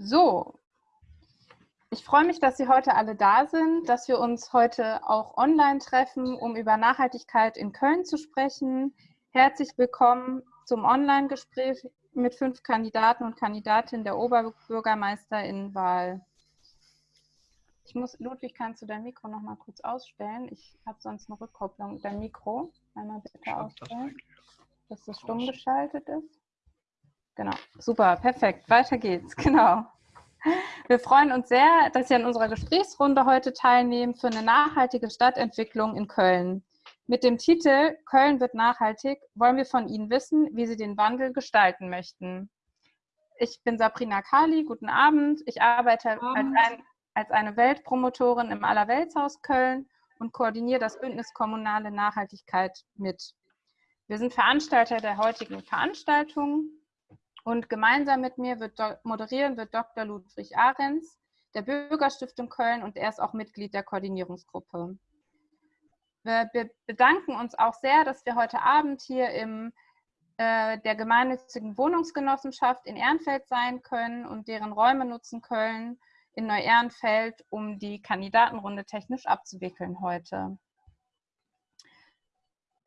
So, ich freue mich, dass Sie heute alle da sind, dass wir uns heute auch online treffen, um über Nachhaltigkeit in Köln zu sprechen. Herzlich willkommen zum Online-Gespräch mit fünf Kandidaten und Kandidatinnen der Oberbürgermeisterinnenwahl. Ich muss, Ludwig, kannst du dein Mikro noch mal kurz ausstellen? Ich habe sonst eine Rückkopplung. Dein Mikro einmal bitte ausstellen, dass das stumm geschaltet ist. Genau, super, perfekt. Weiter geht's, genau. Wir freuen uns sehr, dass Sie an unserer Gesprächsrunde heute teilnehmen für eine nachhaltige Stadtentwicklung in Köln. Mit dem Titel Köln wird nachhaltig wollen wir von Ihnen wissen, wie Sie den Wandel gestalten möchten. Ich bin Sabrina Kali, guten Abend. Ich arbeite Abend. Als, ein, als, eine Weltpromotorin im Allerweltshaus Köln und koordiniere das Bündnis Kommunale Nachhaltigkeit mit. Wir sind Veranstalter der heutigen Veranstaltung und gemeinsam mit mir wird moderieren wird Dr. Ludwig Ahrens der Bürgerstiftung Köln und er ist auch Mitglied der Koordinierungsgruppe. Wir bedanken uns auch sehr, dass wir heute Abend hier im äh, der gemeinnützigen Wohnungsgenossenschaft in Ehrenfeld sein können und deren Räume nutzen können in Neu-Ehrenfeld, um die Kandidatenrunde technisch abzuwickeln heute.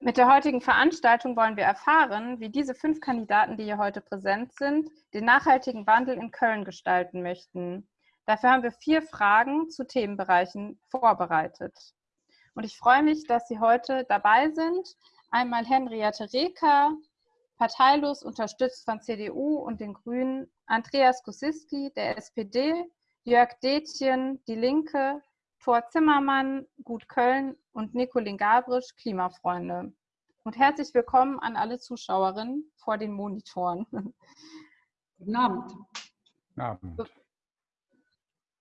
Mit der heutigen Veranstaltung wollen wir erfahren, wie diese fünf Kandidaten, die hier heute präsent sind, den nachhaltigen Wandel in Köln gestalten möchten. Dafür haben wir vier Fragen zu Themenbereichen vorbereitet. Und ich freue mich, dass Sie heute dabei sind. Einmal Henriette Reker, parteilos unterstützt von CDU und den Grünen, Andreas Kosiski, der SPD, Jörg Detjen, Die Linke, Thor Zimmermann, Gut Köln und Nicolin Gabrisch, Klimafreunde. Und herzlich willkommen an alle Zuschauerinnen vor den Monitoren. Guten Abend. Guten Abend.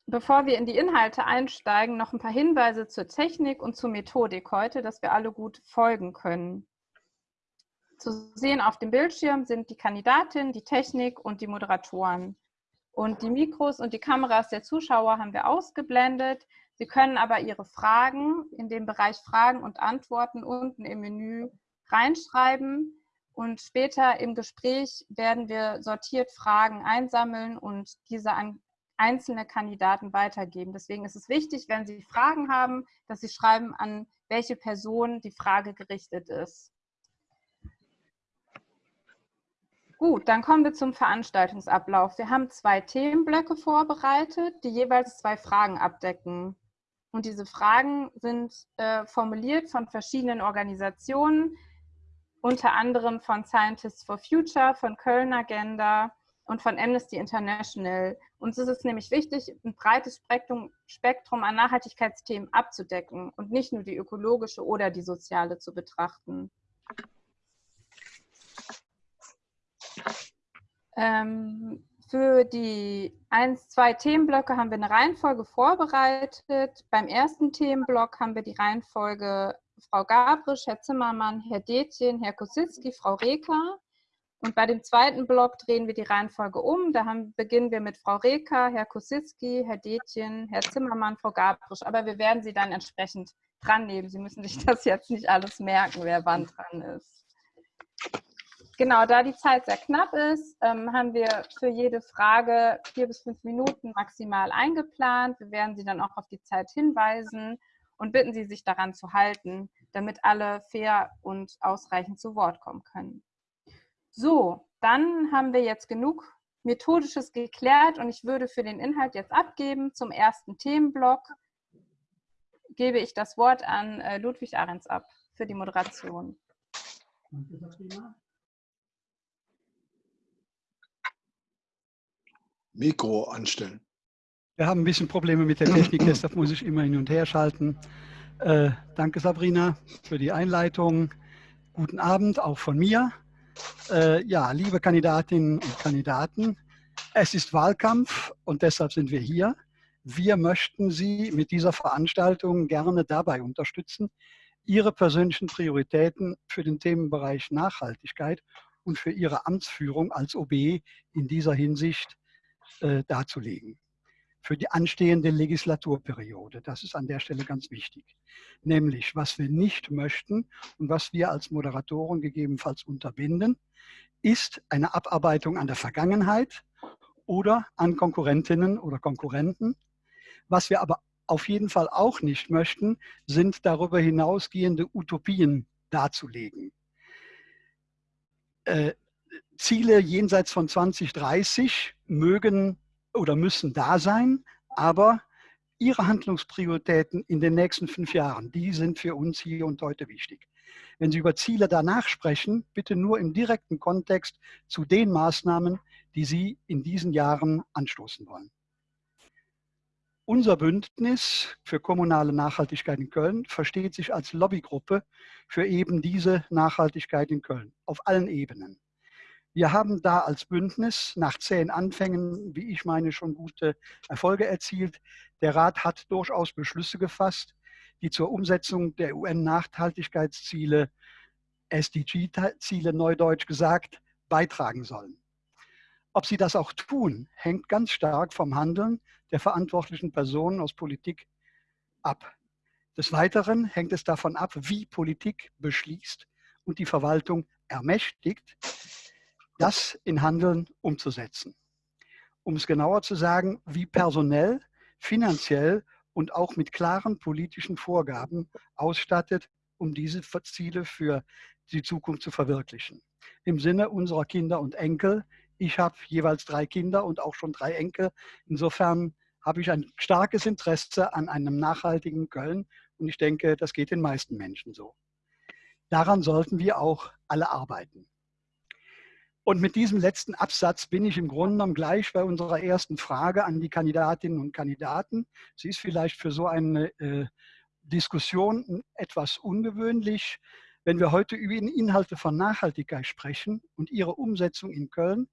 Bevor wir in die Inhalte einsteigen, noch ein paar Hinweise zur Technik und zur Methodik heute, dass wir alle gut folgen können. Zu sehen auf dem Bildschirm sind die Kandidatin, die Technik und die Moderatoren. Und die Mikros und die Kameras der Zuschauer haben wir ausgeblendet. Sie können aber Ihre Fragen in dem Bereich Fragen und Antworten unten im Menü reinschreiben und später im Gespräch werden wir sortiert Fragen einsammeln und diese an einzelne Kandidaten weitergeben. Deswegen ist es wichtig, wenn Sie Fragen haben, dass Sie schreiben, an welche Person die Frage gerichtet ist. Gut, dann kommen wir zum Veranstaltungsablauf. Wir haben zwei Themenblöcke vorbereitet, die jeweils zwei Fragen abdecken. Und diese Fragen sind äh, formuliert von verschiedenen Organisationen, unter anderem von Scientists for Future, von Köln Agenda und von Amnesty International. Uns ist es nämlich wichtig, ein breites Spektrum, an Nachhaltigkeitsthemen abzudecken und nicht nur die ökologische oder die soziale zu betrachten. Ähm, für die eins, zwei Themenblöcke haben wir eine Reihenfolge vorbereitet. Beim ersten Themenblock haben wir die Reihenfolge Frau Gabrisch, Herr Zimmermann, Herr Detjen, Herr Kositzki, Frau Reker. Und bei dem zweiten Block drehen wir die Reihenfolge um. Da haben, beginnen wir mit Frau Reker, Herr Kositzki, Herr Detjen, Herr Zimmermann, Frau Gabrisch. Aber wir werden Sie dann entsprechend dran nehmen. Sie müssen sich das jetzt nicht alles merken, wer wann dran ist. Genau, da die Zeit sehr knapp ist, ähm, haben wir für jede Frage vier bis fünf Minuten maximal eingeplant. Wir werden Sie dann auch auf die Zeit hinweisen und bitten Sie, sich daran zu halten, damit alle fair und ausreichend zu Wort kommen können. So, dann haben wir jetzt genug Methodisches geklärt und ich würde für den Inhalt jetzt abgeben. Zum ersten Themenblock gebe ich das Wort an äh, Ludwig Ahrens ab für die Moderation. Danke, Sabrina. Mikro anstellen. Wir haben ein bisschen Probleme mit der Technik, deshalb muss ich immer hin und her schalten. Äh, danke Sabrina für die Einleitung. Guten Abend auch von mir. Äh, ja, liebe Kandidatinnen und Kandidaten, es ist Wahlkampf und deshalb sind wir hier. Wir möchten Sie mit dieser Veranstaltung gerne dabei unterstützen, Ihre persönlichen Prioritäten für den Themenbereich Nachhaltigkeit und für Ihre Amtsführung als OB in dieser Hinsicht äh, darzulegen für die anstehende Legislaturperiode. Das ist an der Stelle ganz wichtig. Nämlich, was wir nicht möchten und was wir als Moderatoren gegebenenfalls unterbinden, ist eine Abarbeitung an der Vergangenheit oder an Konkurrentinnen oder Konkurrenten. Was wir aber auf jeden Fall auch nicht möchten, sind darüber hinausgehende Utopien darzulegen. Äh, Ziele jenseits von 2030 mögen oder müssen da sein, aber Ihre Handlungsprioritäten in den nächsten fünf Jahren, die sind für uns hier und heute wichtig. Wenn Sie über Ziele danach sprechen, bitte nur im direkten Kontext zu den Maßnahmen, die Sie in diesen Jahren anstoßen wollen. Unser Bündnis für kommunale Nachhaltigkeit in Köln versteht sich als Lobbygruppe für eben diese Nachhaltigkeit in Köln auf allen Ebenen. Wir haben da als Bündnis nach zehn Anfängen, wie ich meine, schon gute Erfolge erzielt. Der Rat hat durchaus Beschlüsse gefasst, die zur Umsetzung der UN-Nachhaltigkeitsziele, SDG-Ziele neudeutsch gesagt, beitragen sollen. Ob sie das auch tun, hängt ganz stark vom Handeln der verantwortlichen Personen aus Politik ab. Des Weiteren hängt es davon ab, wie Politik beschließt und die Verwaltung ermächtigt, das in Handeln umzusetzen. Um es genauer zu sagen, wie personell, finanziell und auch mit klaren politischen Vorgaben ausstattet, um diese Ziele für die Zukunft zu verwirklichen. Im Sinne unserer Kinder und Enkel. Ich habe jeweils drei Kinder und auch schon drei Enkel. Insofern habe ich ein starkes Interesse an einem nachhaltigen Köln und ich denke, das geht den meisten Menschen so. Daran sollten wir auch alle arbeiten. Und mit diesem letzten Absatz bin ich im Grunde genommen gleich bei unserer ersten Frage an die Kandidatinnen und Kandidaten. Sie ist vielleicht für so eine äh, Diskussion etwas ungewöhnlich. Wenn wir heute über Inhalte von Nachhaltigkeit sprechen und ihre Umsetzung in Köln,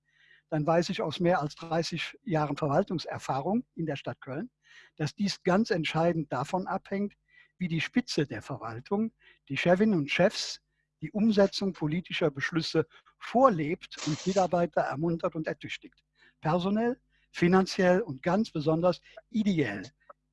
dann weiß ich aus mehr als 30 Jahren Verwaltungserfahrung in der Stadt Köln, dass dies ganz entscheidend davon abhängt, wie die Spitze der Verwaltung, die Chefinnen und Chefs, die Umsetzung politischer Beschlüsse vorlebt und Mitarbeiter ermuntert und ertüchtigt. Personell, finanziell und ganz besonders ideell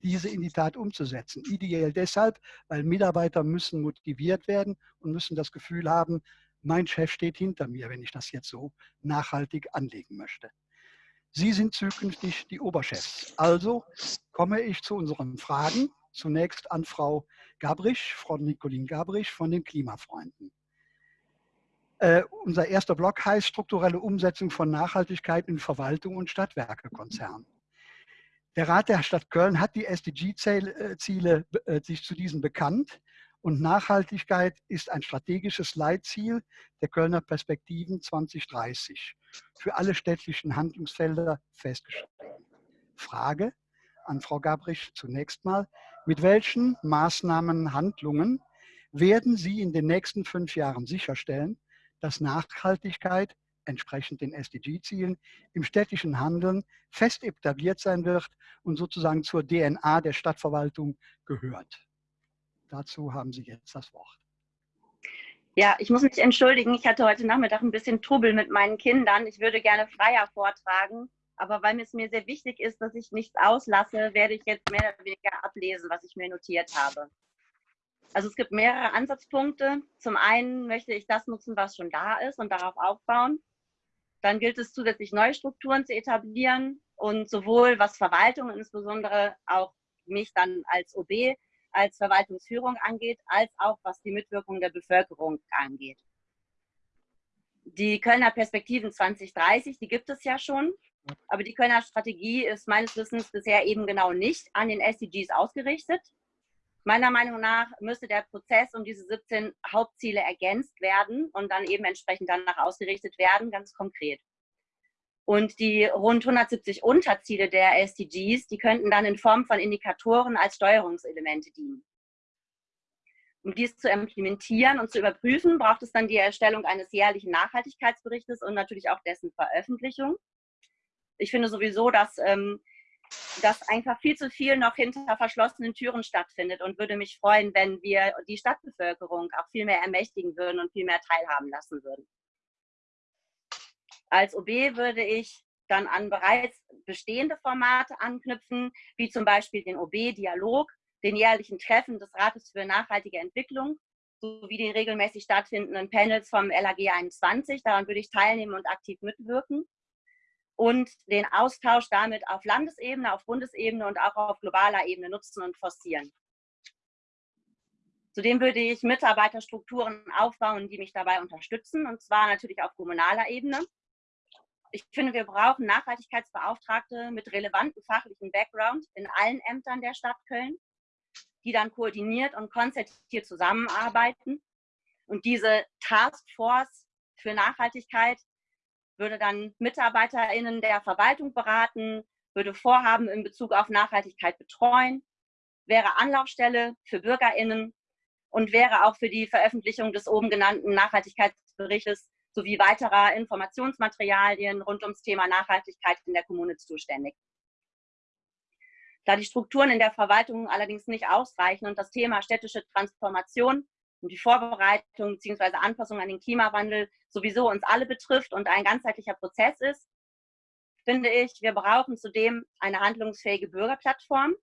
diese in die Tat umzusetzen. Ideell deshalb, weil Mitarbeiter müssen motiviert werden und müssen das Gefühl haben, mein Chef steht hinter mir, wenn ich das jetzt so nachhaltig anlegen möchte. Sie sind zukünftig die Oberchefs. Also komme ich zu unseren Fragen. Zunächst an Frau Gabrisch, Frau Nicolin Gabrisch von den Klimafreunden. Äh, unser erster Block heißt strukturelle Umsetzung von Nachhaltigkeit in Verwaltung und Stadtwerkekonzern. Der Rat der Stadt Köln hat die SDG-Ziele äh, sich zu diesen bekannt und Nachhaltigkeit ist ein strategisches Leitziel der Kölner Perspektiven 2030 für alle städtlichen Handlungsfelder festgeschrieben. Frage an Frau Gabrich zunächst mal. Mit welchen Maßnahmen, Handlungen werden Sie in den nächsten fünf Jahren sicherstellen, dass Nachhaltigkeit entsprechend den SDG-Zielen im städtischen Handeln fest etabliert sein wird und sozusagen zur DNA der Stadtverwaltung gehört. Dazu haben Sie jetzt das Wort. Ja, ich muss mich entschuldigen. Ich hatte heute Nachmittag ein bisschen Trubel mit meinen Kindern. Ich würde gerne freier vortragen, aber weil es mir sehr wichtig ist, dass ich nichts auslasse, werde ich jetzt mehr oder weniger ablesen, was ich mir notiert habe. Also es gibt mehrere Ansatzpunkte. Zum einen möchte ich das nutzen, was schon da ist und darauf aufbauen. Dann gilt es zusätzlich neue Strukturen zu etablieren und sowohl was Verwaltung, insbesondere auch mich dann als OB, als Verwaltungsführung angeht, als auch was die Mitwirkung der Bevölkerung angeht. Die Kölner Perspektiven 2030, die gibt es ja schon, aber die Kölner Strategie ist meines Wissens bisher eben genau nicht an den SDGs ausgerichtet. Meiner Meinung nach müsste der Prozess um diese 17 Hauptziele ergänzt werden und dann eben entsprechend danach ausgerichtet werden, ganz konkret. Und die rund 170 Unterziele der SDGs, die könnten dann in Form von Indikatoren als Steuerungselemente dienen. Um dies zu implementieren und zu überprüfen, braucht es dann die Erstellung eines jährlichen Nachhaltigkeitsberichtes und natürlich auch dessen Veröffentlichung. Ich finde sowieso, dass ähm, dass einfach viel zu viel noch hinter verschlossenen Türen stattfindet und würde mich freuen, wenn wir die Stadtbevölkerung auch viel mehr ermächtigen würden und viel mehr teilhaben lassen würden. Als OB würde ich dann an bereits bestehende Formate anknüpfen, wie zum Beispiel den OB-Dialog, den jährlichen Treffen des Rates für nachhaltige Entwicklung sowie den regelmäßig stattfindenden Panels vom LAG 21. Daran würde ich teilnehmen und aktiv mitwirken. Und den Austausch damit auf Landesebene, auf Bundesebene und auch auf globaler Ebene nutzen und forcieren. Zudem würde ich Mitarbeiterstrukturen aufbauen, die mich dabei unterstützen, und zwar natürlich auf kommunaler Ebene. Ich finde, wir brauchen Nachhaltigkeitsbeauftragte mit relevantem fachlichen Background in allen Ämtern der Stadt Köln, die dann koordiniert und konzertiert zusammenarbeiten. Und diese Taskforce für Nachhaltigkeit würde dann MitarbeiterInnen der Verwaltung beraten, würde Vorhaben in Bezug auf Nachhaltigkeit betreuen, wäre Anlaufstelle für BürgerInnen und wäre auch für die Veröffentlichung des oben genannten Nachhaltigkeitsberichtes sowie weiterer Informationsmaterialien rund ums Thema Nachhaltigkeit in der Kommune zuständig. Da die Strukturen in der Verwaltung allerdings nicht ausreichen und das Thema städtische Transformation und die Vorbereitung bzw. Anpassung an den Klimawandel sowieso uns alle betrifft und ein ganzheitlicher Prozess ist, finde ich, wir brauchen zudem eine handlungsfähige Bürgerplattform.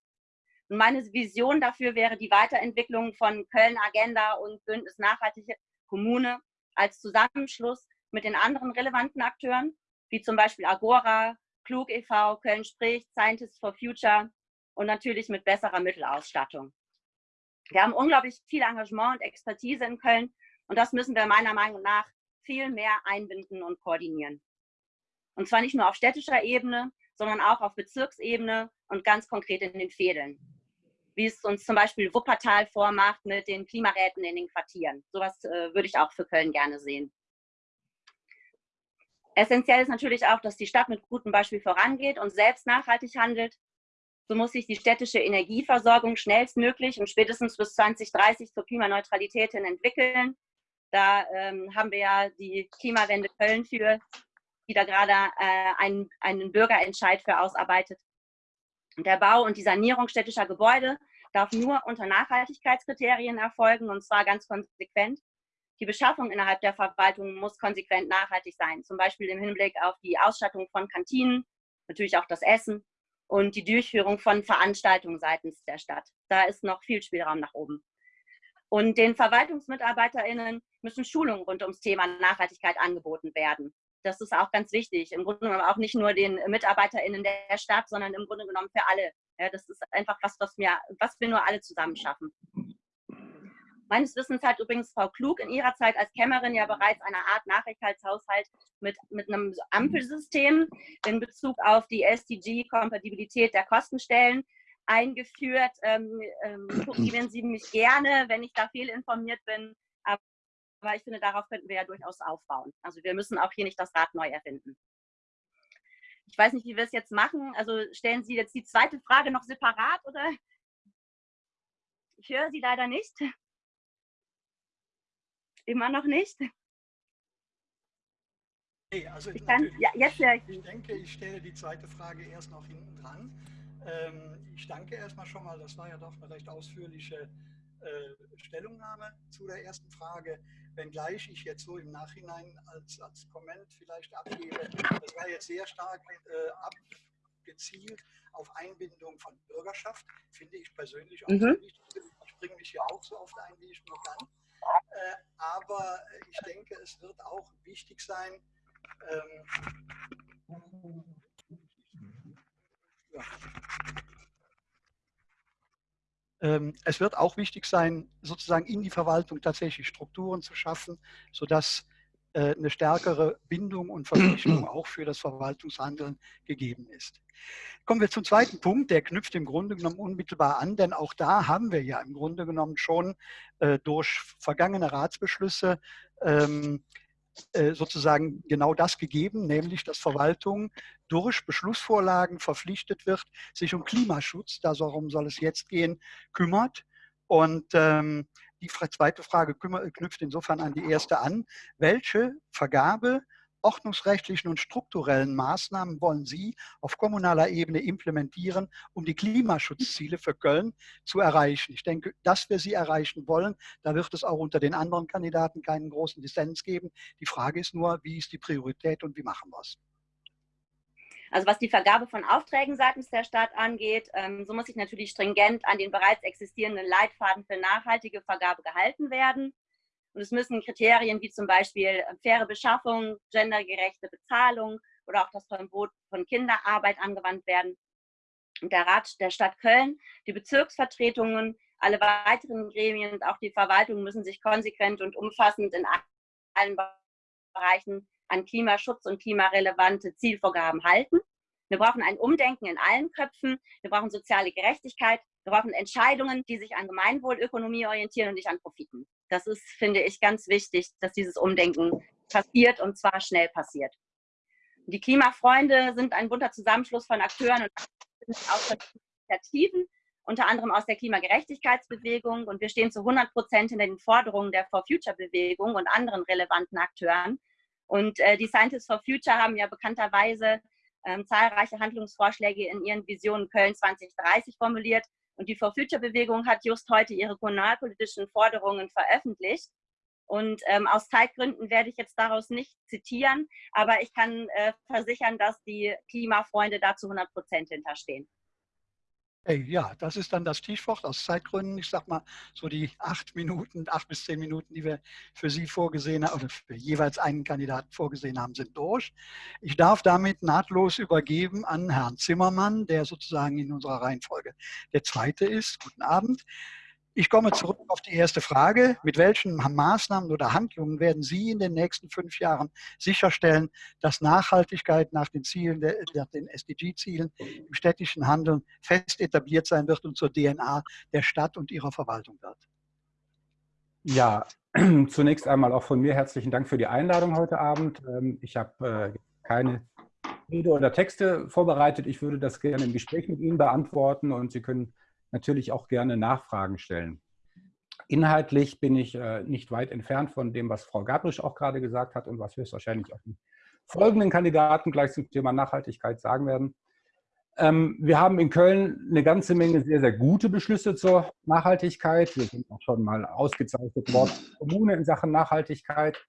Und meine Vision dafür wäre die Weiterentwicklung von Köln Agenda und Bündnis Nachhaltige Kommune als Zusammenschluss mit den anderen relevanten Akteuren, wie zum Beispiel Agora, Klug e.V., Köln spricht, Scientists for Future und natürlich mit besserer Mittelausstattung. Wir haben unglaublich viel Engagement und Expertise in Köln und das müssen wir meiner Meinung nach viel mehr einbinden und koordinieren. Und zwar nicht nur auf städtischer Ebene, sondern auch auf Bezirksebene und ganz konkret in den Fädeln. Wie es uns zum Beispiel Wuppertal vormacht mit den Klimaräten in den Quartieren. Sowas äh, würde ich auch für Köln gerne sehen. Essentiell ist natürlich auch, dass die Stadt mit gutem Beispiel vorangeht und selbst nachhaltig handelt so muss sich die städtische Energieversorgung schnellstmöglich und spätestens bis 2030 zur Klimaneutralität hin entwickeln. Da ähm, haben wir ja die Klimawende Köln für, die da gerade äh, einen, einen Bürgerentscheid für ausarbeitet. Der Bau und die Sanierung städtischer Gebäude darf nur unter Nachhaltigkeitskriterien erfolgen und zwar ganz konsequent. Die Beschaffung innerhalb der Verwaltung muss konsequent nachhaltig sein, zum Beispiel im Hinblick auf die Ausstattung von Kantinen, natürlich auch das Essen und die Durchführung von Veranstaltungen seitens der Stadt. Da ist noch viel Spielraum nach oben. Und den VerwaltungsmitarbeiterInnen müssen Schulungen rund ums Thema Nachhaltigkeit angeboten werden. Das ist auch ganz wichtig. Im Grunde genommen auch nicht nur den MitarbeiterInnen der Stadt, sondern im Grunde genommen für alle. Ja, das ist einfach was, was wir, was wir nur alle zusammen schaffen. Meines Wissens hat übrigens Frau Klug in ihrer Zeit als Kämmerin ja bereits eine Art Nachhaltigkeitshaushalt mit, mit einem Ampelsystem in Bezug auf die SDG-Kompatibilität der Kostenstellen eingeführt. Ähm, ähm, Sie mich gerne, wenn ich da fehlinformiert bin. Aber ich finde, darauf könnten wir ja durchaus aufbauen. Also wir müssen auch hier nicht das Rad neu erfinden. Ich weiß nicht, wie wir es jetzt machen. Also stellen Sie jetzt die zweite Frage noch separat oder? Ich höre Sie leider nicht. Immer noch nicht? Nee, also ich, kann, ja, jetzt höre ich, ich denke, ich stelle die zweite Frage erst noch hinten dran. Ähm, ich danke erstmal schon mal, das war ja doch eine recht ausführliche äh, Stellungnahme zu der ersten Frage, wenngleich ich jetzt so im Nachhinein als, als Komment vielleicht abgebe, das war jetzt sehr stark äh, abgezielt auf Einbindung von Bürgerschaft, finde ich persönlich auch mhm. wichtig. Ich bringe mich hier auch so oft ein, wie ich nur kann. Äh, aber ich denke, es wird auch wichtig sein, ähm, ja. ähm, es wird auch wichtig sein, sozusagen in die Verwaltung tatsächlich Strukturen zu schaffen, sodass äh, eine stärkere Bindung und Verpflichtung auch für das Verwaltungshandeln gegeben ist. Kommen wir zum zweiten Punkt, der knüpft im Grunde genommen unmittelbar an, denn auch da haben wir ja im Grunde genommen schon äh, durch vergangene Ratsbeschlüsse ähm, äh, sozusagen genau das gegeben, nämlich dass Verwaltung durch Beschlussvorlagen verpflichtet wird, sich um Klimaschutz, darum soll es jetzt gehen, kümmert. Und ähm, die zweite Frage knüpft insofern an die erste an. Welche Vergabe ordnungsrechtlichen und strukturellen Maßnahmen wollen Sie auf kommunaler Ebene implementieren, um die Klimaschutzziele für Köln zu erreichen? Ich denke, dass wir sie erreichen wollen, da wird es auch unter den anderen Kandidaten keinen großen Dissens geben. Die Frage ist nur, wie ist die Priorität und wie machen wir es? Also was die Vergabe von Aufträgen seitens der Stadt angeht, ähm, so muss sich natürlich stringent an den bereits existierenden Leitfaden für nachhaltige Vergabe gehalten werden. Und es müssen Kriterien wie zum Beispiel äh, faire Beschaffung, gendergerechte Bezahlung oder auch das Verbot von Kinderarbeit angewandt werden. Und der Rat der Stadt Köln, die Bezirksvertretungen, alle weiteren Gremien und auch die Verwaltung müssen sich konsequent und umfassend in allen Bereichen an Klimaschutz und klimarelevante Zielvorgaben halten. Wir brauchen ein Umdenken in allen Köpfen. Wir brauchen soziale Gerechtigkeit. Wir brauchen Entscheidungen, die sich an Gemeinwohlökonomie orientieren und nicht an Profiten. Das ist, finde ich, ganz wichtig, dass dieses Umdenken passiert und zwar schnell passiert. Die Klimafreunde sind ein bunter Zusammenschluss von Akteuren und aus Initiativen, unter anderem aus der Klimagerechtigkeitsbewegung. Und wir stehen zu 100 Prozent hinter den Forderungen der For Future-Bewegung und anderen relevanten Akteuren. Und äh, die Scientists for Future haben ja bekannterweise ähm, zahlreiche Handlungsvorschläge in ihren Visionen Köln 2030 formuliert. Und die For Future Bewegung hat just heute ihre kommunalpolitischen Forderungen veröffentlicht. Und ähm, aus Zeitgründen werde ich jetzt daraus nicht zitieren, aber ich kann äh, versichern, dass die Klimafreunde da zu 100 Prozent hinterstehen. Hey, ja, das ist dann das Stichwort aus Zeitgründen. Ich sag mal, so die acht Minuten, acht bis zehn Minuten, die wir für Sie vorgesehen haben, oder für jeweils einen Kandidaten vorgesehen haben, sind durch. Ich darf damit nahtlos übergeben an Herrn Zimmermann, der sozusagen in unserer Reihenfolge der Zweite ist. Guten Abend. Ich komme zurück auf die erste Frage. Mit welchen Maßnahmen oder Handlungen werden Sie in den nächsten fünf Jahren sicherstellen, dass Nachhaltigkeit nach den Zielen, nach den SDG-Zielen im städtischen Handeln fest etabliert sein wird und zur DNA der Stadt und ihrer Verwaltung wird? Ja, zunächst einmal auch von mir herzlichen Dank für die Einladung heute Abend. Ähm, ich habe äh, keine Rede oder Texte vorbereitet. Ich würde das gerne im Gespräch mit Ihnen beantworten und Sie können natürlich auch gerne Nachfragen stellen. Inhaltlich bin ich äh, nicht weit entfernt von dem, was Frau Gabrisch auch gerade gesagt hat und was höchstwahrscheinlich auch die folgenden Kandidaten gleich zum Thema Nachhaltigkeit sagen werden. Ähm, wir haben in Köln eine ganze Menge sehr, sehr gute Beschlüsse zur Nachhaltigkeit. Wir sind auch schon mal ausgezeichnet worden, Kommune in Sachen Nachhaltigkeit.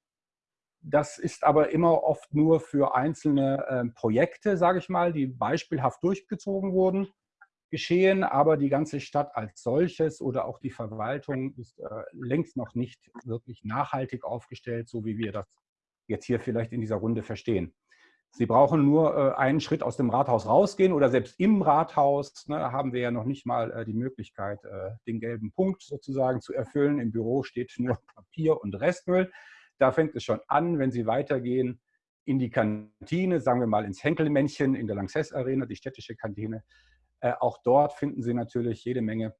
Das ist aber immer oft nur für einzelne äh, Projekte, sage ich mal, die beispielhaft durchgezogen wurden geschehen, aber die ganze Stadt als solches oder auch die Verwaltung ist äh, längst noch nicht wirklich nachhaltig aufgestellt, so wie wir das jetzt hier vielleicht in dieser Runde verstehen. Sie brauchen nur äh, einen Schritt aus dem Rathaus rausgehen oder selbst im Rathaus ne, haben wir ja noch nicht mal äh, die Möglichkeit, äh, den gelben Punkt sozusagen zu erfüllen. Im Büro steht nur Papier und Restmüll. Da fängt es schon an, wenn Sie weitergehen in die Kantine, sagen wir mal ins Henkelmännchen in der Lanxess Arena, die städtische Kantine, äh, auch dort finden Sie natürlich jede Menge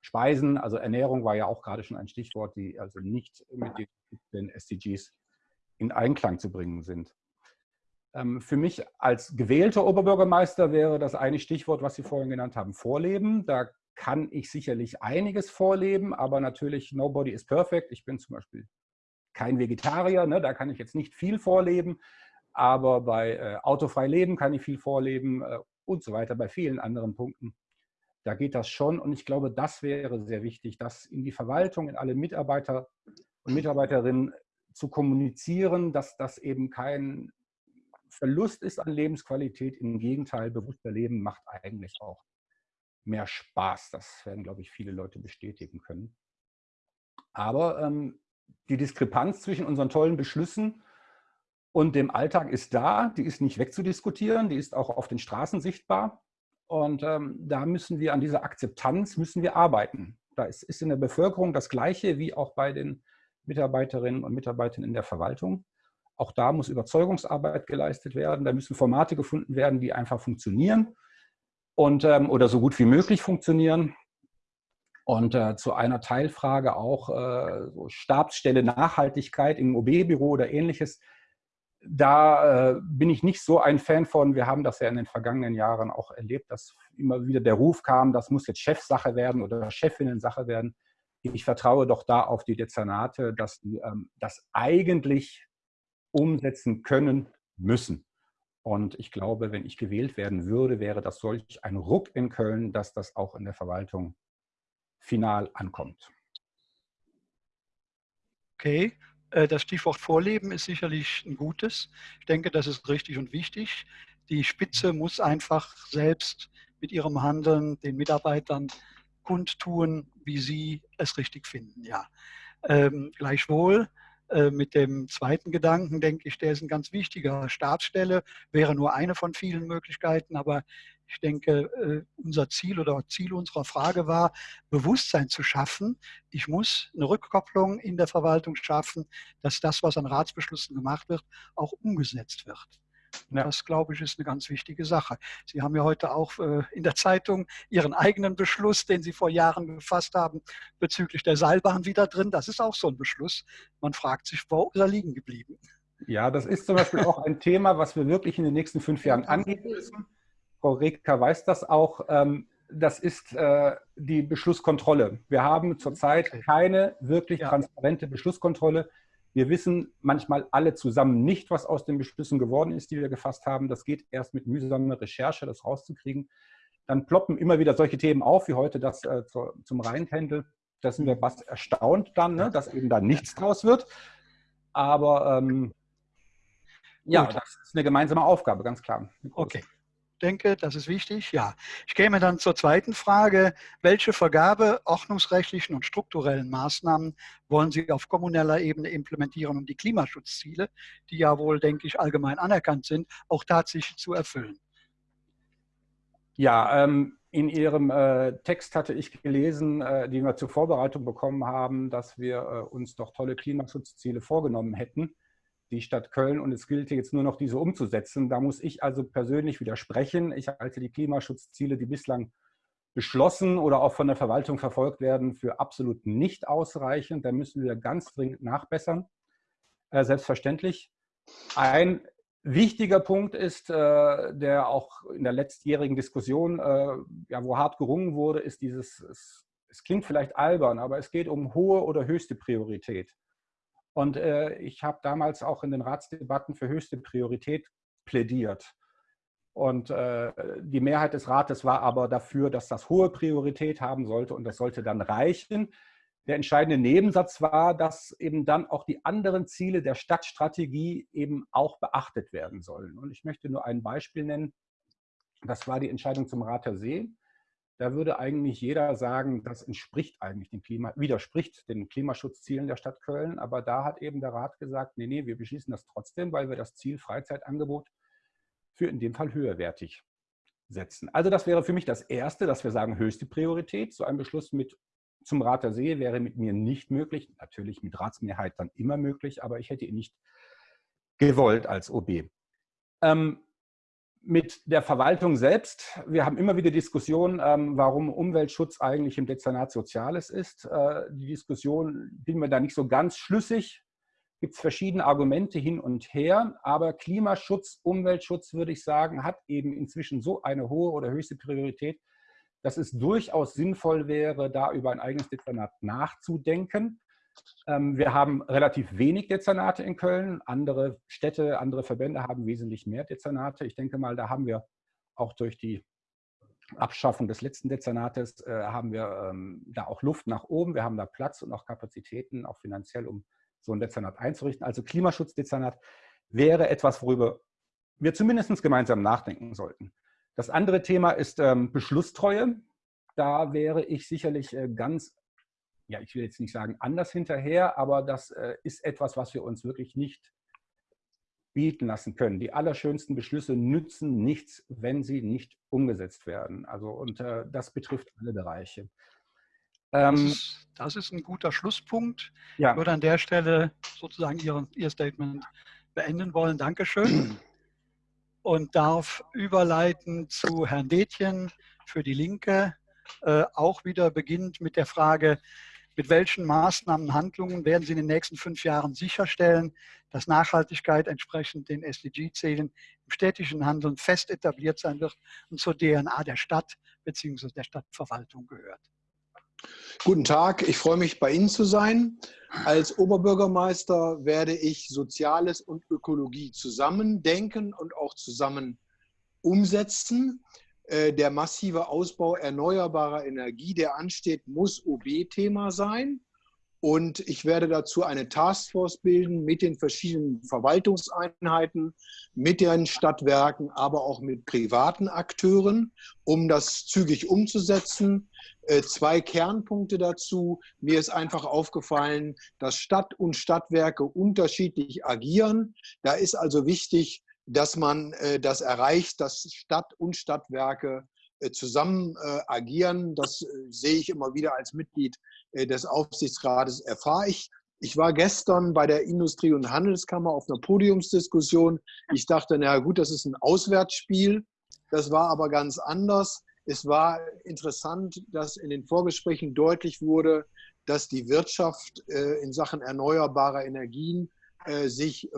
Speisen. Also Ernährung war ja auch gerade schon ein Stichwort, die also nicht mit den SDGs in Einklang zu bringen sind. Ähm, für mich als gewählter Oberbürgermeister wäre das eine Stichwort, was Sie vorhin genannt haben, Vorleben. Da kann ich sicherlich einiges vorleben, aber natürlich nobody is perfect. Ich bin zum Beispiel kein Vegetarier, ne? da kann ich jetzt nicht viel vorleben, aber bei äh, autofrei leben kann ich viel vorleben äh, und so weiter, bei vielen anderen Punkten. Da geht das schon und ich glaube, das wäre sehr wichtig, das in die Verwaltung, in alle Mitarbeiter und Mitarbeiterinnen zu kommunizieren, dass das eben kein Verlust ist an Lebensqualität. Im Gegenteil, bewusster Leben macht eigentlich auch mehr Spaß. Das werden, glaube ich, viele Leute bestätigen können. Aber ähm, die Diskrepanz zwischen unseren tollen Beschlüssen und dem Alltag ist da, die ist nicht wegzudiskutieren, die ist auch auf den Straßen sichtbar. Und ähm, da müssen wir an dieser Akzeptanz müssen wir arbeiten. Da ist, ist in der Bevölkerung das Gleiche wie auch bei den Mitarbeiterinnen und Mitarbeitern in der Verwaltung. Auch da muss Überzeugungsarbeit geleistet werden. Da müssen Formate gefunden werden, die einfach funktionieren und, ähm, oder so gut wie möglich funktionieren. Und äh, zu einer Teilfrage auch äh, so Stabsstelle Nachhaltigkeit im OB-Büro oder ähnliches da äh, bin ich nicht so ein Fan von. Wir haben das ja in den vergangenen Jahren auch erlebt, dass immer wieder der Ruf kam, das muss jetzt Chefsache werden oder Chefinnen-Sache werden. Ich vertraue doch da auf die Dezernate, dass die ähm, das eigentlich umsetzen können müssen. Und ich glaube, wenn ich gewählt werden würde, wäre das solch ein Ruck in Köln, dass das auch in der Verwaltung final ankommt. Okay, das Stichwort Vorleben ist sicherlich ein gutes. Ich denke, das ist richtig und wichtig. Die Spitze muss einfach selbst mit ihrem Handeln den Mitarbeitern kundtun, wie sie es richtig finden. Ja. Ähm, gleichwohl Äh, mit dem zweiten Gedanken denke ich, der ist ein ganz wichtiger. Stabsstelle wäre nur eine von vielen Möglichkeiten, aber ich denke, äh, unser Ziel oder Ziel unserer Frage war, Bewusstsein zu schaffen. Ich muss eine Rückkopplung in der Verwaltung schaffen, dass das, was an Ratsbeschlüssen gemacht wird, auch umgesetzt wird. Ja. Das, glaube ich, ist eine ganz wichtige Sache. Sie haben ja heute auch äh, in der Zeitung Ihren eigenen Beschluss, den Sie vor Jahren gefasst haben, bezüglich der Seilbahn wieder drin. Das ist auch so ein Beschluss. Man fragt sich, wo ist er liegen geblieben? Ja, das ist zum Beispiel auch ein Thema, was wir wirklich in den nächsten fünf Jahren angehen müssen. Frau Reker weiß das auch. Ähm, das ist äh, die Beschlusskontrolle. Wir haben zurzeit keine wirklich transparente Beschlusskontrolle. Wir wissen manchmal alle zusammen nicht, was aus den Beschlüssen geworden ist, die wir gefasst haben. Das geht erst mit mühsamer Recherche, das rauszukriegen. Dann ploppen immer wieder solche Themen auf, wie heute das äh, zu, zum Rheintändel. Da sind wir fast erstaunt dann, ne, dass eben da nichts draus wird. Aber ähm, ja, das ist eine gemeinsame Aufgabe, ganz klar. Okay denke, das ist wichtig. Ja, ich käme dann zur zweiten Frage. Welche Vergabe ordnungsrechtlichen und strukturellen Maßnahmen wollen Sie auf kommuneller Ebene implementieren, um die Klimaschutzziele, die ja wohl, denke ich, allgemein anerkannt sind, auch tatsächlich zu erfüllen? Ja, ähm, in Ihrem äh, Text hatte ich gelesen, äh, die wir zur Vorbereitung bekommen haben, dass wir äh, uns doch tolle Klimaschutzziele vorgenommen hätten die Stadt Köln und es gilt jetzt nur noch, diese umzusetzen. Da muss ich also persönlich widersprechen. Ich halte die Klimaschutzziele, die bislang beschlossen oder auch von der Verwaltung verfolgt werden, für absolut nicht ausreichend. Da müssen wir ganz dringend nachbessern. Äh, selbstverständlich. Ein wichtiger Punkt ist, äh, der auch in der letztjährigen Diskussion, äh, ja, wo hart gerungen wurde, ist dieses, es, es klingt vielleicht albern, aber es geht um hohe oder höchste Priorität. Und äh, ich habe damals auch in den Ratsdebatten für höchste Priorität plädiert. Und äh, die Mehrheit des Rates war aber dafür, dass das hohe Priorität haben sollte und das sollte dann reichen. Der entscheidende Nebensatz war, dass eben dann auch die anderen Ziele der Stadtstrategie eben auch beachtet werden sollen. Und ich möchte nur ein Beispiel nennen. Das war die Entscheidung zum Rater See da würde eigentlich jeder sagen, das entspricht eigentlich dem Klima, widerspricht den Klimaschutzzielen der Stadt Köln. Aber da hat eben der Rat gesagt, nee, nee, wir beschließen das trotzdem, weil wir das Ziel Freizeitangebot für in dem Fall höherwertig setzen. Also das wäre für mich das Erste, dass wir sagen, höchste Priorität. So ein Beschluss mit zum Rat der See wäre mit mir nicht möglich. Natürlich mit Ratsmehrheit dann immer möglich, aber ich hätte ihn nicht gewollt als OB. Ähm, mit der Verwaltung selbst. Wir haben immer wieder Diskussionen, ähm, warum Umweltschutz eigentlich im Dezernat Soziales ist. Äh, die Diskussion bin mir da nicht so ganz schlüssig. Gibt es verschiedene Argumente hin und her, aber Klimaschutz, Umweltschutz, würde ich sagen, hat eben inzwischen so eine hohe oder höchste Priorität, dass es durchaus sinnvoll wäre, da über ein eigenes Dezernat nachzudenken. Ähm, wir haben relativ wenig Dezernate in Köln. Andere Städte, andere Verbände haben wesentlich mehr Dezernate. Ich denke mal, da haben wir auch durch die Abschaffung des letzten Dezernates äh, haben wir ähm, da auch Luft nach oben. Wir haben da Platz und auch Kapazitäten, auch finanziell, um so ein Dezernat einzurichten. Also Klimaschutzdezernat wäre etwas, worüber wir zumindest gemeinsam nachdenken sollten. Das andere Thema ist ähm, Beschlusstreue. Da wäre ich sicherlich äh, ganz ja, ich will jetzt nicht sagen anders hinterher, aber das äh, ist etwas, was wir uns wirklich nicht bieten lassen können. Die allerschönsten Beschlüsse nützen nichts, wenn sie nicht umgesetzt werden. Also und äh, das betrifft alle Bereiche. Ähm, das, ist, das, ist, ein guter Schlusspunkt. Ja. Ich würde an der Stelle sozusagen Ihr, Ihr Statement beenden wollen. Dankeschön. Und darf überleiten zu Herrn Detjen für die Linke. Äh, auch wieder beginnt mit der Frage, mit welchen Maßnahmen, Handlungen werden Sie in den nächsten fünf Jahren sicherstellen, dass Nachhaltigkeit entsprechend den SDG-Zielen im städtischen Handeln fest etabliert sein wird und zur DNA der Stadt bzw. der Stadtverwaltung gehört? Guten Tag, ich freue mich, bei Ihnen zu sein. Als Oberbürgermeister werde ich Soziales und Ökologie zusammen denken und auch zusammen umsetzen. Äh, der massive Ausbau erneuerbarer Energie, der ansteht, muss OB-Thema sein. Und ich werde dazu eine Taskforce bilden mit den verschiedenen Verwaltungseinheiten, mit den Stadtwerken, aber auch mit privaten Akteuren, um das zügig umzusetzen. Äh, zwei Kernpunkte dazu. Mir ist einfach aufgefallen, dass Stadt und Stadtwerke unterschiedlich agieren. Da ist also wichtig, dass man äh, das erreicht, dass Stadt und Stadtwerke äh, zusammen agieren. Das sehe ich immer wieder als Mitglied äh, des Aufsichtsrates erfahre ich. Ich war gestern bei der Industrie- und Handelskammer auf einer Podiumsdiskussion. Ich dachte, na gut, das ist ein Auswärtsspiel. Das war aber ganz anders. Es war interessant, dass in den Vorgesprächen deutlich wurde, dass die Wirtschaft äh, in Sachen erneuerbarer Energien äh, sich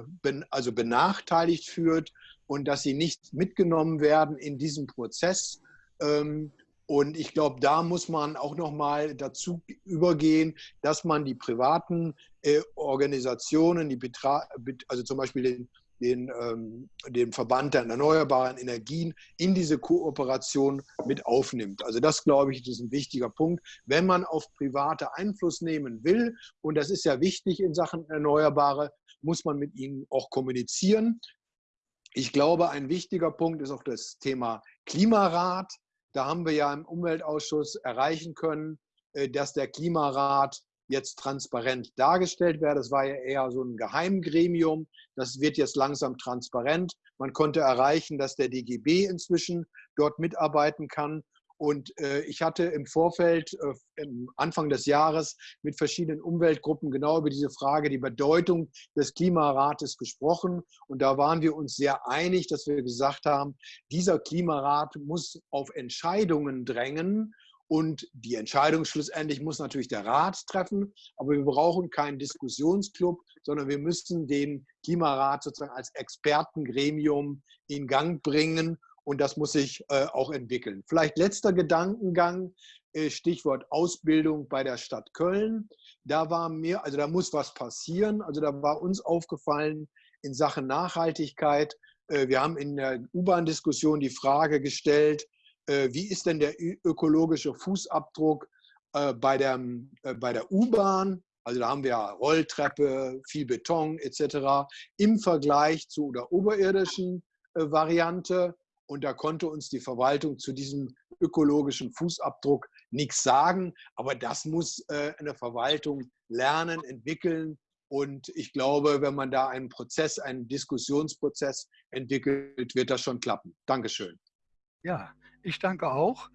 also benachteiligt führt und dass sie nicht mitgenommen werden in diesem Prozess. Ähm, und ich glaube, da muss man auch noch mal dazu übergehen, dass man die privaten äh, Organisationen, die Betra also zum Beispiel den, den, ähm, den Verband der erneuerbaren Energien, in diese Kooperation mit aufnimmt. Also das, glaube ich, ist ein wichtiger Punkt. Wenn man auf private Einfluss nehmen will, und das ist ja wichtig in Sachen Erneuerbare, muss man mit ihnen auch kommunizieren. Ich glaube, ein wichtiger Punkt ist auch das Thema Klimarat. Da haben wir ja im Umweltausschuss erreichen können, äh, dass der Klimarat jetzt transparent dargestellt werde. Das war ja eher so ein Geheimgremium. Das wird jetzt langsam transparent. Man konnte erreichen, dass der DGB inzwischen dort mitarbeiten kann. Und äh, ich hatte im Vorfeld, äh, im Anfang des Jahres, mit verschiedenen Umweltgruppen genau über diese Frage, die Bedeutung des Klimarates gesprochen. Und da waren wir uns sehr einig, dass wir gesagt haben, dieser Klimarat muss auf Entscheidungen drängen. Und die Entscheidung schlussendlich muss natürlich der Rat treffen. Aber wir brauchen keinen Diskussionsclub, sondern wir müssen den Klimarat sozusagen als Expertengremium in Gang bringen und das muss sich äh, auch entwickeln. Vielleicht letzter Gedankengang, äh, Stichwort Ausbildung bei der Stadt Köln. Da war mir, also da muss was passieren. Also da war uns aufgefallen in Sachen Nachhaltigkeit. Äh, wir haben in der U-Bahn-Diskussion die Frage gestellt, wie ist denn der ökologische Fußabdruck bei der, bei der U-Bahn? Also da haben wir Rolltreppe, viel Beton etc. im Vergleich zu der oberirdischen Variante. Und da konnte uns die Verwaltung zu diesem ökologischen Fußabdruck nichts sagen. Aber das muss äh, eine Verwaltung lernen, entwickeln. Und ich glaube, wenn man da einen Prozess, einen Diskussionsprozess entwickelt, wird das schon klappen. Dankeschön. Ja, ich danke auch.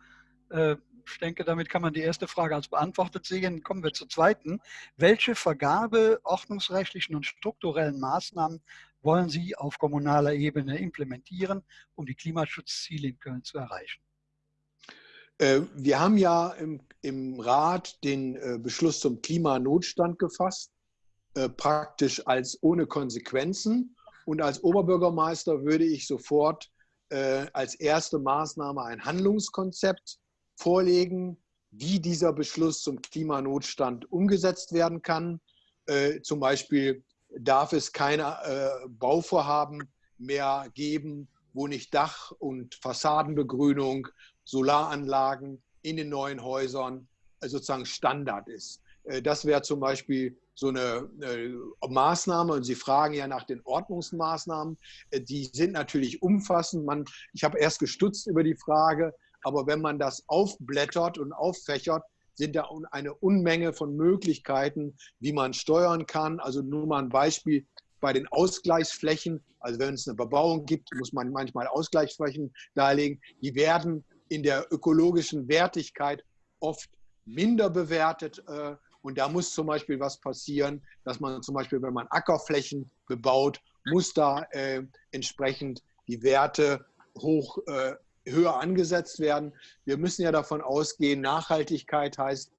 Äh, ich denke, damit kann man die erste Frage als beantwortet sehen. Kommen wir zur zweiten. Welche Vergabe ordnungsrechtlichen und strukturellen Maßnahmen wollen Sie auf kommunaler Ebene implementieren, um die Klimaschutzziele in Köln zu erreichen? Äh, wir haben ja im, im Rat den äh, Beschluss zum Klimanotstand gefasst, äh, praktisch als ohne Konsequenzen. Und als Oberbürgermeister würde ich sofort als erste Maßnahme ein Handlungskonzept vorlegen, wie dieser Beschluss zum Klimanotstand umgesetzt werden kann. Zum Beispiel darf es keine äh, Bauvorhaben mehr geben, wo nicht Dach- und Fassadenbegrünung, Solaranlagen in den neuen Häusern äh, sozusagen Standard ist. Äh, das wäre zum Beispiel so eine äh, Maßnahme und Sie fragen ja nach den Ordnungsmaßnahmen. Äh, die sind natürlich umfassend. Man, ich habe erst gestutzt über die Frage, aber wenn man das aufblättert und auffächert, sind da eine Unmenge von Möglichkeiten, wie man steuern kann. Also nur mal ein Beispiel bei den Ausgleichsflächen. Also wenn es eine Bebauung gibt, muss man manchmal Ausgleichsflächen darlegen. Die werden in der ökologischen Wertigkeit oft minder bewertet. Äh, und da muss zum Beispiel was passieren, dass man zum Beispiel, wenn man Ackerflächen bebaut, muss da äh, entsprechend die Werte hoch äh, höher angesetzt werden. Wir müssen ja davon ausgehen, Nachhaltigkeit heißt,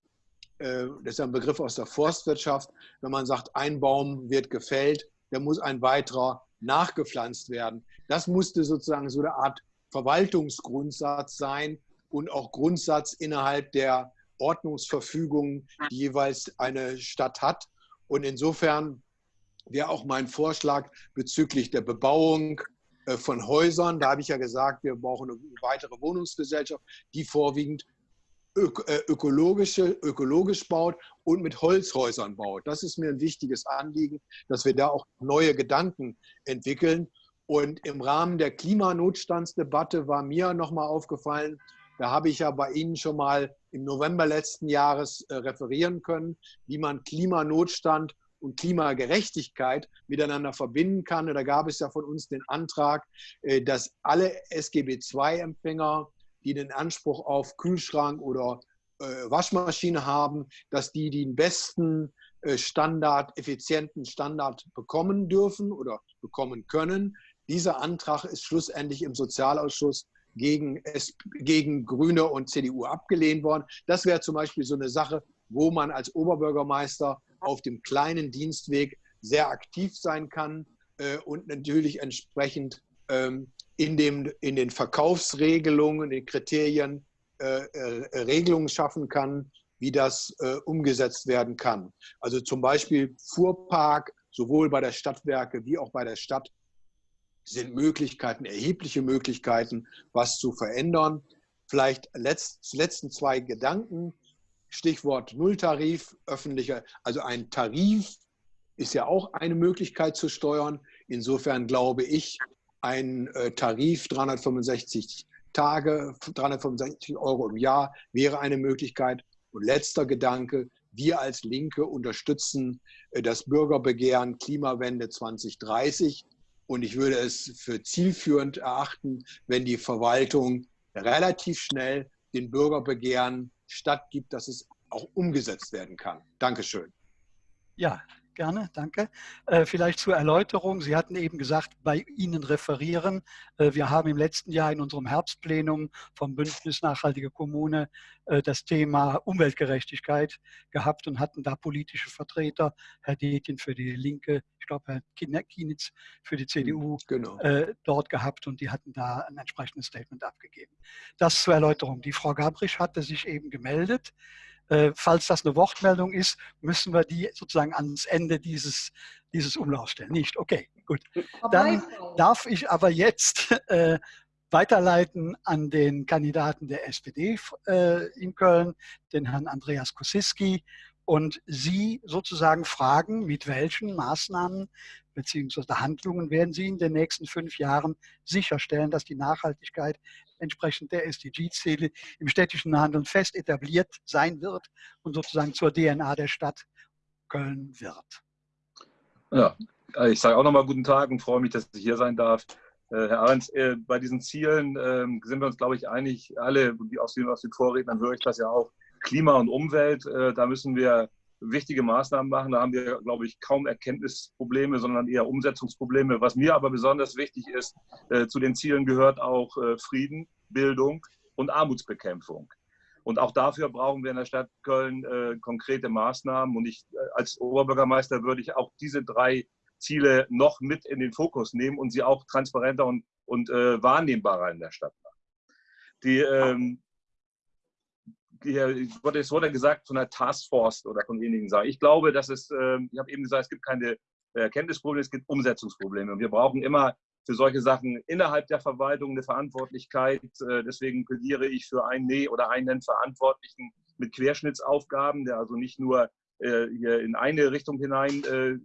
äh, das ist ein Begriff aus der Forstwirtschaft, wenn man sagt, ein Baum wird gefällt, dann muss ein weiterer nachgepflanzt werden. Das musste sozusagen so eine Art Verwaltungsgrundsatz sein und auch Grundsatz innerhalb der Ordnungsverfügungen, die jeweils eine Stadt hat. Und insofern wäre auch mein Vorschlag bezüglich der Bebauung von Häusern. Da habe ich ja gesagt, wir brauchen eine weitere Wohnungsgesellschaft, die vorwiegend äh, ökologische, ökologisch baut und mit Holzhäusern baut. Das ist mir ein wichtiges Anliegen, dass wir da auch neue Gedanken entwickeln. Und im Rahmen der Klimanotstandsdebatte war mir nochmal aufgefallen, da habe ich ja bei Ihnen schon mal im November letzten Jahres äh, referieren können, wie man Klimanotstand und Klimagerechtigkeit miteinander verbinden kann. Da gab es ja von uns den Antrag, äh, dass alle SGB II-Empfänger, die den Anspruch auf Kühlschrank oder äh, Waschmaschine haben, dass die den besten äh, Standard, effizienten Standard bekommen dürfen oder bekommen können. Dieser Antrag ist schlussendlich im Sozialausschuss gegen, gegen Grüne und CDU abgelehnt worden. Das wäre zum Beispiel so eine Sache, wo man als Oberbürgermeister auf dem kleinen Dienstweg sehr aktiv sein kann äh, und natürlich entsprechend ähm, in, dem, in den Verkaufsregelungen, den Kriterien äh, äh, Regelungen schaffen kann, wie das äh, umgesetzt werden kann. Also zum Beispiel Fuhrpark, sowohl bei der Stadtwerke wie auch bei der Stadt, sind Möglichkeiten, erhebliche Möglichkeiten, was zu verändern. Vielleicht letzt, letzten zwei Gedanken. Stichwort Nulltarif, öffentlicher, also ein Tarif ist ja auch eine Möglichkeit zu steuern. Insofern glaube ich, ein äh, Tarif 365 Tage, 365 Euro im Jahr wäre eine Möglichkeit. Und letzter Gedanke, wir als Linke unterstützen äh, das Bürgerbegehren Klimawende 2030. Und ich würde es für zielführend erachten, wenn die Verwaltung relativ schnell den Bürgerbegehren stattgibt, dass es auch umgesetzt werden kann. Dankeschön. Ja, gerne, danke. Äh, vielleicht zur Erläuterung. Sie hatten eben gesagt, bei Ihnen referieren. Äh, wir haben im letzten Jahr in unserem Herbstplenum vom Bündnis Nachhaltige Kommune äh, das Thema Umweltgerechtigkeit gehabt und hatten da politische Vertreter, Herr Detjen für die Linke, ich glaube Herr Kienitz für die CDU genau. dort gehabt und die hatten da ein entsprechendes Statement abgegeben. Das zur Erläuterung. Die Frau Gabrisch hatte sich eben gemeldet. Äh, falls das eine Wortmeldung ist, müssen wir die sozusagen ans Ende dieses, dieses Umlaufs stellen. Nicht? Okay, gut. Dann darf ich aber jetzt äh, weiterleiten an den Kandidaten der SPD äh, in Köln, den Herrn Andreas Kosiski, und Sie sozusagen fragen, mit welchen Maßnahmen bzw. Handlungen werden Sie in den nächsten fünf Jahren sicherstellen, dass die Nachhaltigkeit entsprechend der SDG-Ziele im städtischen Handeln fest etabliert sein wird und sozusagen zur DNA der Stadt Köln wird. Ja, ich sage auch nochmal guten Tag und freue mich, dass ich hier sein darf. Äh, Herr Ahrens, äh, bei diesen Zielen ähm, sind wir uns, glaube ich, einig, alle, aus aus den Vorrednern höre ich das ja auch, Klima und Umwelt, äh, da müssen wir wichtige Maßnahmen machen. Da haben wir, glaube ich, kaum Erkenntnisprobleme, sondern eher Umsetzungsprobleme. Was mir aber besonders wichtig ist, äh, zu den Zielen gehört auch äh, Frieden, Bildung und Armutsbekämpfung. Und auch dafür brauchen wir in der Stadt Köln äh, konkrete Maßnahmen. Und ich äh, als Oberbürgermeister würde ich auch diese drei Ziele noch mit in den Fokus nehmen und sie auch transparenter und, und äh, wahrnehmbarer in der Stadt machen. Die, ähm, es wurde gesagt von der Taskforce oder von wenigen sagen. Ich glaube, dass es, ähm, ich habe eben gesagt, es gibt keine Erkenntnisprobleme, es gibt Umsetzungsprobleme. Und wir brauchen immer für solche Sachen innerhalb der Verwaltung eine Verantwortlichkeit. Äh, deswegen plädiere ich für einen Nee oder einen Verantwortlichen mit Querschnittsaufgaben, der also nicht nur äh, hier in eine Richtung hinein äh,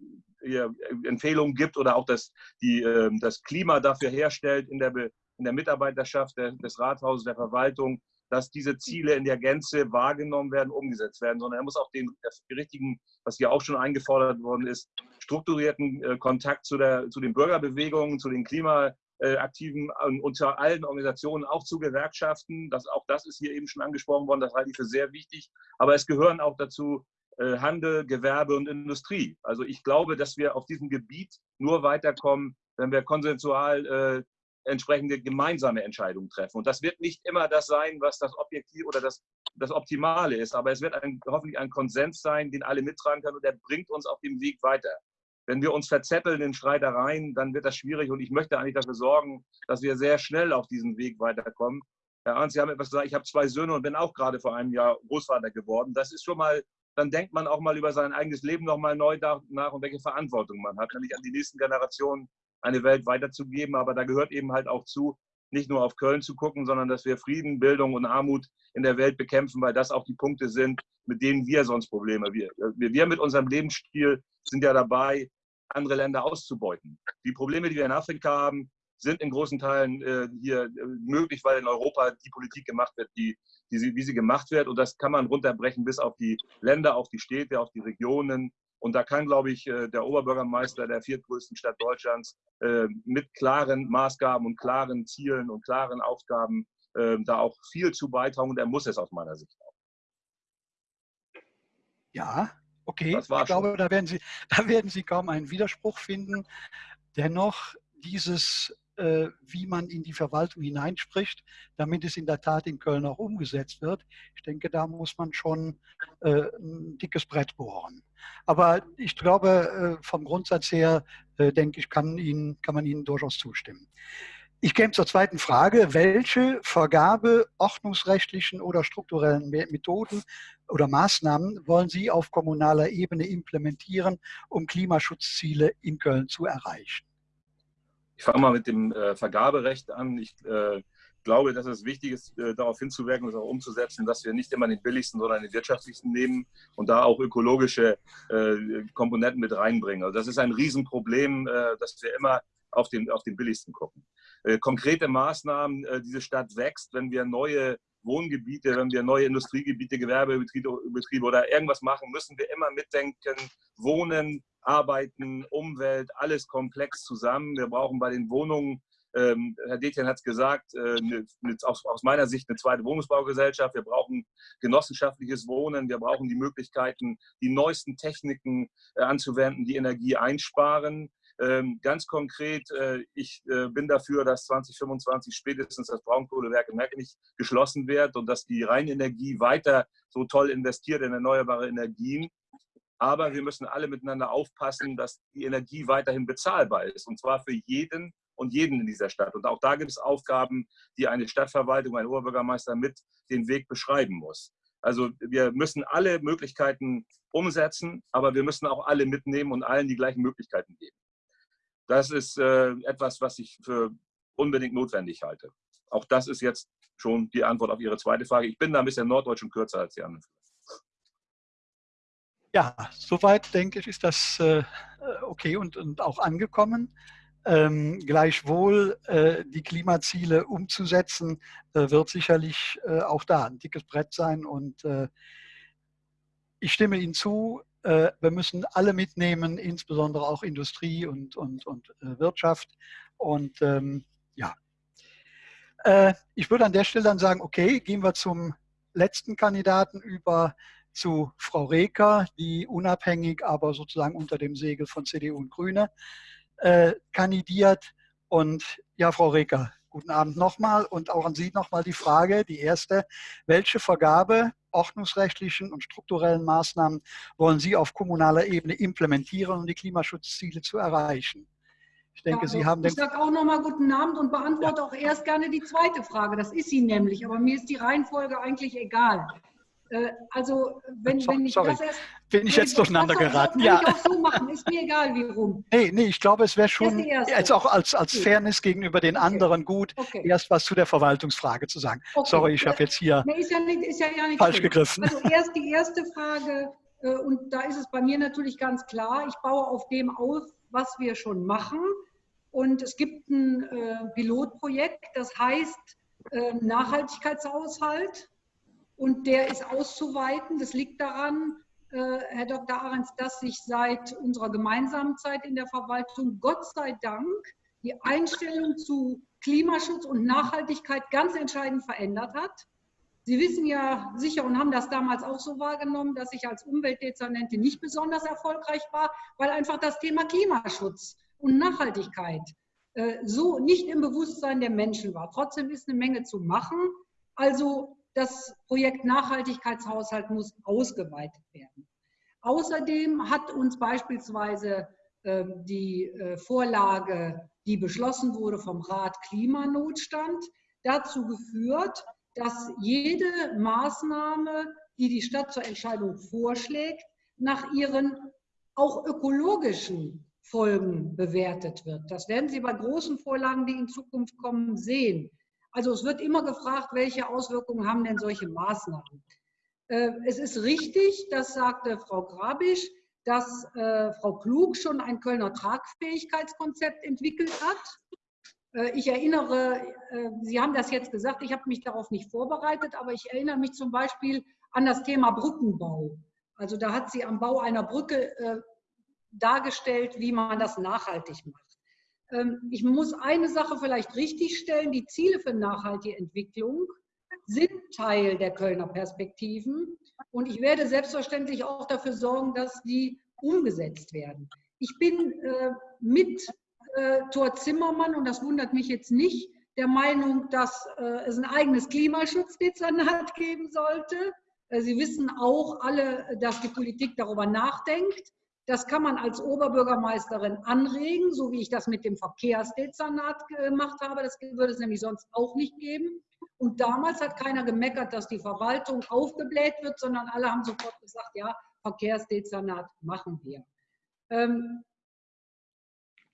Empfehlungen gibt oder auch das, die, ähm, das Klima dafür herstellt in der, in der Mitarbeiterschaft des Rathauses, der Verwaltung, dass diese Ziele in der Gänze wahrgenommen werden, umgesetzt werden, sondern er muss auch den, richtigen, was hier auch schon eingefordert worden ist, strukturierten äh, Kontakt zu, der, zu den Bürgerbewegungen, zu den Klimaaktiven äh, unter allen Organisationen, auch zu Gewerkschaften. Das, auch das ist hier eben schon angesprochen worden, das halte ich für sehr wichtig. Aber es gehören auch dazu äh, Handel, Gewerbe und Industrie. Also ich glaube, dass wir auf diesem Gebiet nur weiterkommen, wenn wir konsensual äh, entsprechende gemeinsame Entscheidungen treffen. Und das wird nicht immer das sein, was das Objektiv oder das, das Optimale ist, aber es wird ein, hoffentlich ein Konsens sein, den alle mittragen können und der bringt uns auf dem Weg weiter. Wenn wir uns verzetteln in Streitereien, dann wird das schwierig und ich möchte eigentlich dafür sorgen, dass wir sehr schnell auf diesem Weg weiterkommen. Herr Arndt, Sie haben etwas gesagt, ich habe zwei Söhne und bin auch gerade vor einem Jahr Großvater geworden. Das ist schon mal, dann denkt man auch mal über sein eigenes Leben nochmal neu nach und welche Verantwortung man hat, nämlich an die nächsten Generationen eine Welt weiterzugeben. Aber da gehört eben halt auch zu, nicht nur auf Köln zu gucken, sondern dass wir Frieden, Bildung und Armut in der Welt bekämpfen, weil das auch die Punkte sind, mit denen wir sonst Probleme. Wir, wir mit unserem Lebensstil sind ja dabei, andere Länder auszubeuten. Die Probleme, die wir in Afrika haben, sind in großen Teilen äh, hier äh, möglich, weil in Europa die Politik gemacht wird, die, die sie, wie sie gemacht wird. Und das kann man runterbrechen bis auf die Länder, auf die Städte, auf die Regionen. Und da kann, glaube ich, äh, der Oberbürgermeister der viertgrößten Stadt Deutschlands äh, mit klaren Maßgaben und klaren Zielen und klaren Aufgaben äh, da auch viel zu beitragen. Und er muss es aus meiner Sicht auch. Ja, okay. Ich glaube, da werden, Sie, da werden Sie kaum einen Widerspruch finden. Dennoch dieses wie man in die Verwaltung hineinspricht, damit es in der Tat in Köln auch umgesetzt wird. Ich denke, da muss man schon äh, ein dickes Brett bohren. Aber ich glaube, äh, vom Grundsatz her, denke ich, kann, Ihnen, kann man Ihnen durchaus zustimmen. Ich käme zur zweiten Frage. Welche Vergabe ordnungsrechtlichen oder strukturellen Methoden oder Maßnahmen wollen Sie auf kommunaler Ebene implementieren, um Klimaschutzziele in Köln zu erreichen? Ich fange mal mit dem äh, Vergaberecht an. Ich äh, glaube, dass es wichtig ist, äh, darauf hinzuwirken und auch umzusetzen, dass wir nicht immer den billigsten, sondern den wirtschaftlichsten nehmen und da auch ökologische äh, Komponenten mit reinbringen. Also das ist ein Riesenproblem, äh, dass wir immer auf den, auf den billigsten gucken. Äh, konkrete Maßnahmen, diese Stadt wächst, wenn wir neue Wohngebiete, wenn wir neue Industriegebiete, Gewerbebetriebe Betriebe oder irgendwas machen, müssen wir immer mitdenken, Wohnen, Arbeiten, Umwelt, alles komplex zusammen. Wir brauchen bei den Wohnungen, ähm, Herr Detjen hat es gesagt, äh, ne, aus, aus, meiner Sicht eine zweite Wohnungsbaugesellschaft. Wir brauchen genossenschaftliches Wohnen. Wir brauchen die Möglichkeiten, die neuesten Techniken äh, anzuwenden, die Energie einsparen. Ähm, ganz konkret, äh, ich äh, bin dafür, dass 2025 spätestens das Braunkohlewerk in Merkenich geschlossen wird und dass die Rheinenergie weiter so toll investiert in erneuerbare Energien aber wir müssen alle miteinander aufpassen, dass die Energie weiterhin bezahlbar ist. Und zwar für jeden und jeden in dieser Stadt. Und auch da gibt es Aufgaben, die eine Stadtverwaltung, ein Oberbürgermeister mit den Weg beschreiben muss. Also wir müssen alle Möglichkeiten umsetzen, aber wir müssen auch alle mitnehmen und allen die gleichen Möglichkeiten geben. Das ist äh, etwas, was ich für unbedingt notwendig halte. Auch das ist jetzt schon die Antwort auf Ihre zweite Frage. Ich bin da ein bisschen norddeutsch und kürzer als die anderen. Ja, soweit denke ich, ist das äh, okay und, und auch angekommen. Ähm, gleichwohl äh, die Klimaziele umzusetzen, äh, wird sicherlich äh, auch da ein dickes Brett sein. Und äh, ich stimme Ihnen zu, wir müssen alle mitnehmen, insbesondere auch Industrie und, und, und Wirtschaft. Und ähm, ja, ich würde an der Stelle dann sagen, okay, gehen wir zum letzten Kandidaten über zu Frau Reker, die unabhängig, aber sozusagen unter dem Segel von CDU und Grüne äh, kandidiert. Und ja, Frau Reker, guten Abend nochmal und auch an Sie nochmal die Frage, die erste, welche Vergabe ordnungsrechtlichen und strukturellen Maßnahmen wollen Sie auf kommunaler Ebene implementieren, um die Klimaschutzziele zu erreichen? Ich denke, ja, Sie haben den. Ich sage auch nochmal guten Abend und beantworte ja. auch erst gerne die zweite Frage. Das ist sie nämlich, aber mir ist die Reihenfolge eigentlich egal. Äh, also, wenn, so, wenn ich sorry. das erst. Bin ich jetzt durcheinander geraten? ja. Ich auch so machen, ist mir egal, wie rum. Nee, nee, ich glaube, es wäre schon jetzt auch als, als okay. Fairness gegenüber den anderen gut, okay. erst was zu der Verwaltungsfrage zu sagen. Sorry, ich habe jetzt hier nee, ja nicht, ist ja, ja falsch schlimm. gegriffen. Also erst die erste Frage, äh, und da ist es bei mir natürlich ganz klar, ich baue auf dem auf, was wir schon machen. Und es gibt ein äh, Pilotprojekt, das heißt Nachhaltigkeitshaushalt und der ist auszuweiten. Das liegt daran, äh, Herr Dr. Ahrens, dass sich seit unserer gemeinsamen Zeit in der Verwaltung Gott sei Dank die Einstellung zu Klimaschutz und Nachhaltigkeit ganz entscheidend verändert hat. Sie wissen ja sicher und haben das damals auch so wahrgenommen, dass ich als Umweltdezernentin nicht besonders erfolgreich war, weil einfach das Thema Klimaschutz und Nachhaltigkeit äh, so nicht im Bewusstsein der Menschen war. Trotzdem ist eine Menge zu machen. Also das Projekt Nachhaltigkeitshaushalt muss ausgeweitet werden. Außerdem hat uns beispielsweise ähm, die äh, Vorlage, die beschlossen wurde vom Rat Klimanotstand, dazu geführt, dass jede Maßnahme, die die Stadt zur Entscheidung vorschlägt, nach ihren auch ökologischen Folgen bewertet wird. Das werden Sie bei großen Vorlagen, die in Zukunft kommen, sehen. Also es wird immer gefragt, welche Auswirkungen haben denn solche Maßnahmen? Äh, es ist richtig, das sagte Frau Grabisch, dass äh, Frau Klug schon ein Kölner Tragfähigkeitskonzept entwickelt hat. Äh, ich erinnere, Sie haben das jetzt gesagt, ich habe mich darauf nicht vorbereitet, aber ich erinnere mich zum Beispiel an das Thema Brückenbau. Also da hat sie am Bau einer Brücke dargestellt, wie man das nachhaltig macht. Ähm, ich muss eine Sache vielleicht richtigstellen. Die Ziele für nachhaltige Entwicklung sind Teil der Kölner Perspektiven. Und ich werde selbstverständlich auch dafür sorgen, dass die umgesetzt werden. Ich bin äh, mit äh, Thor Zimmermann, und das wundert mich jetzt nicht, der Meinung, dass äh, es ein eigenes Klimaschutzdezernat geben sollte. Äh, Sie wissen auch alle, dass die Politik darüber nachdenkt. Das kann man als Oberbürgermeisterin anregen, so wie ich das mit dem Verkehrsdezernat gemacht habe. Das würde es nämlich sonst auch nicht geben. Und damals hat keiner gemeckert, dass die Verwaltung aufgebläht wird, sondern alle haben sofort gesagt, ja, Verkehrsdezernat machen wir. Ähm,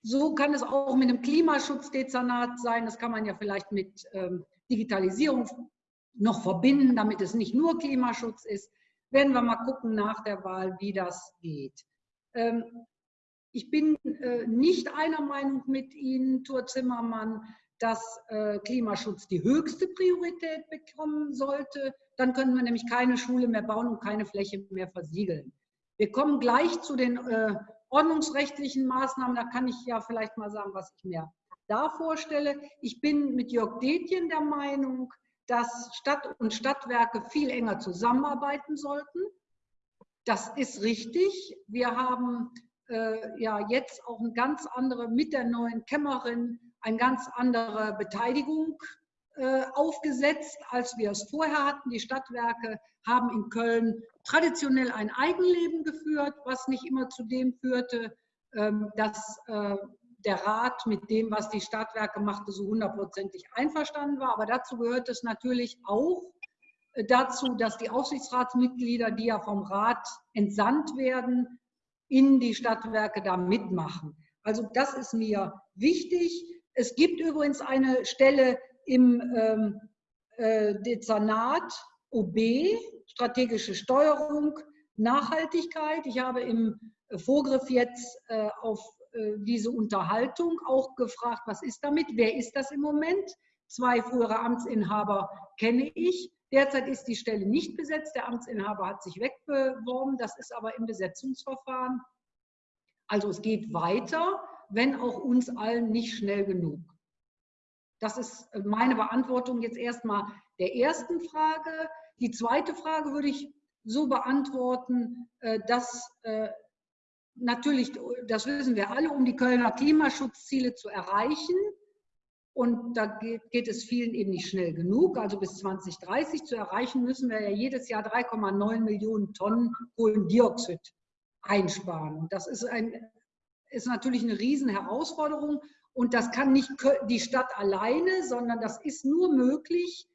so kann es auch mit einem Klimaschutzdezernat sein. Das kann man ja vielleicht mit ähm, Digitalisierung noch verbinden, damit es nicht nur Klimaschutz ist. Werden wir mal gucken nach der Wahl, wie das geht. Ähm, ich bin äh, nicht einer Meinung mit Ihnen, Thur Zimmermann, dass äh, Klimaschutz die höchste Priorität bekommen sollte. Dann können wir nämlich keine Schule mehr bauen und keine Fläche mehr versiegeln. Wir kommen gleich zu den äh, ordnungsrechtlichen Maßnahmen. Da kann ich ja vielleicht mal sagen, was ich mir da vorstelle. Ich bin mit Jörg Detjen der Meinung, dass Stadt und Stadtwerke viel enger zusammenarbeiten sollten. Das ist richtig. Wir haben äh, ja jetzt auch eine ganz andere, mit der neuen Kämmerin, eine ganz andere Beteiligung äh, aufgesetzt, als wir es vorher hatten. Die Stadtwerke haben in Köln traditionell ein Eigenleben geführt, was nicht immer zu dem führte, ähm, dass äh, der Rat mit dem, was die Stadtwerke machte, so hundertprozentig einverstanden war. Aber dazu gehört es natürlich auch dazu, dass die Aufsichtsratsmitglieder, die ja vom Rat entsandt werden, in die Stadtwerke da mitmachen. Also das ist mir wichtig. Es gibt übrigens eine Stelle im ähm, äh, Dezernat OB, strategische Steuerung, Nachhaltigkeit. Ich habe im Vorgriff jetzt äh, auf äh, diese Unterhaltung auch gefragt, was ist damit? Wer ist das im Moment? Zwei frühere Amtsinhaber kenne ich. Derzeit ist die Stelle nicht besetzt. Der Amtsinhaber hat sich wegbeworben. Das ist aber im Besetzungsverfahren. Also es geht weiter, wenn auch uns allen nicht schnell genug. Das ist meine Beantwortung jetzt erstmal der ersten Frage. Die zweite Frage würde ich so beantworten, äh, dass äh, natürlich, das wissen wir alle, um die Kölner Klimaschutzziele zu erreichen, und da geht, geht, es vielen eben nicht schnell genug. Also bis 2030 zu erreichen, müssen wir ja jedes Jahr 3,9 Millionen Tonnen Kohlendioxid einsparen. Das ist, ein, ist natürlich eine Riesenherausforderung. Und das kann nicht die Stadt alleine, sondern das ist nur möglich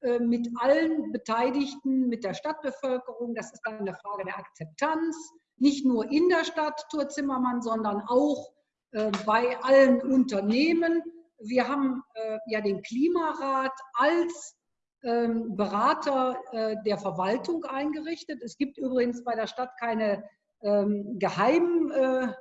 äh, mit allen Beteiligten, mit der Stadtbevölkerung. Das ist dann eine Frage der Akzeptanz, nicht nur in der Stadt Tour Zimmermann, sondern auch äh, bei allen Unternehmen. Wir haben äh, ja den Klimarat als ähm, Berater äh, der Verwaltung eingerichtet. Es gibt übrigens bei der Stadt keine ähm, Geheimgremien,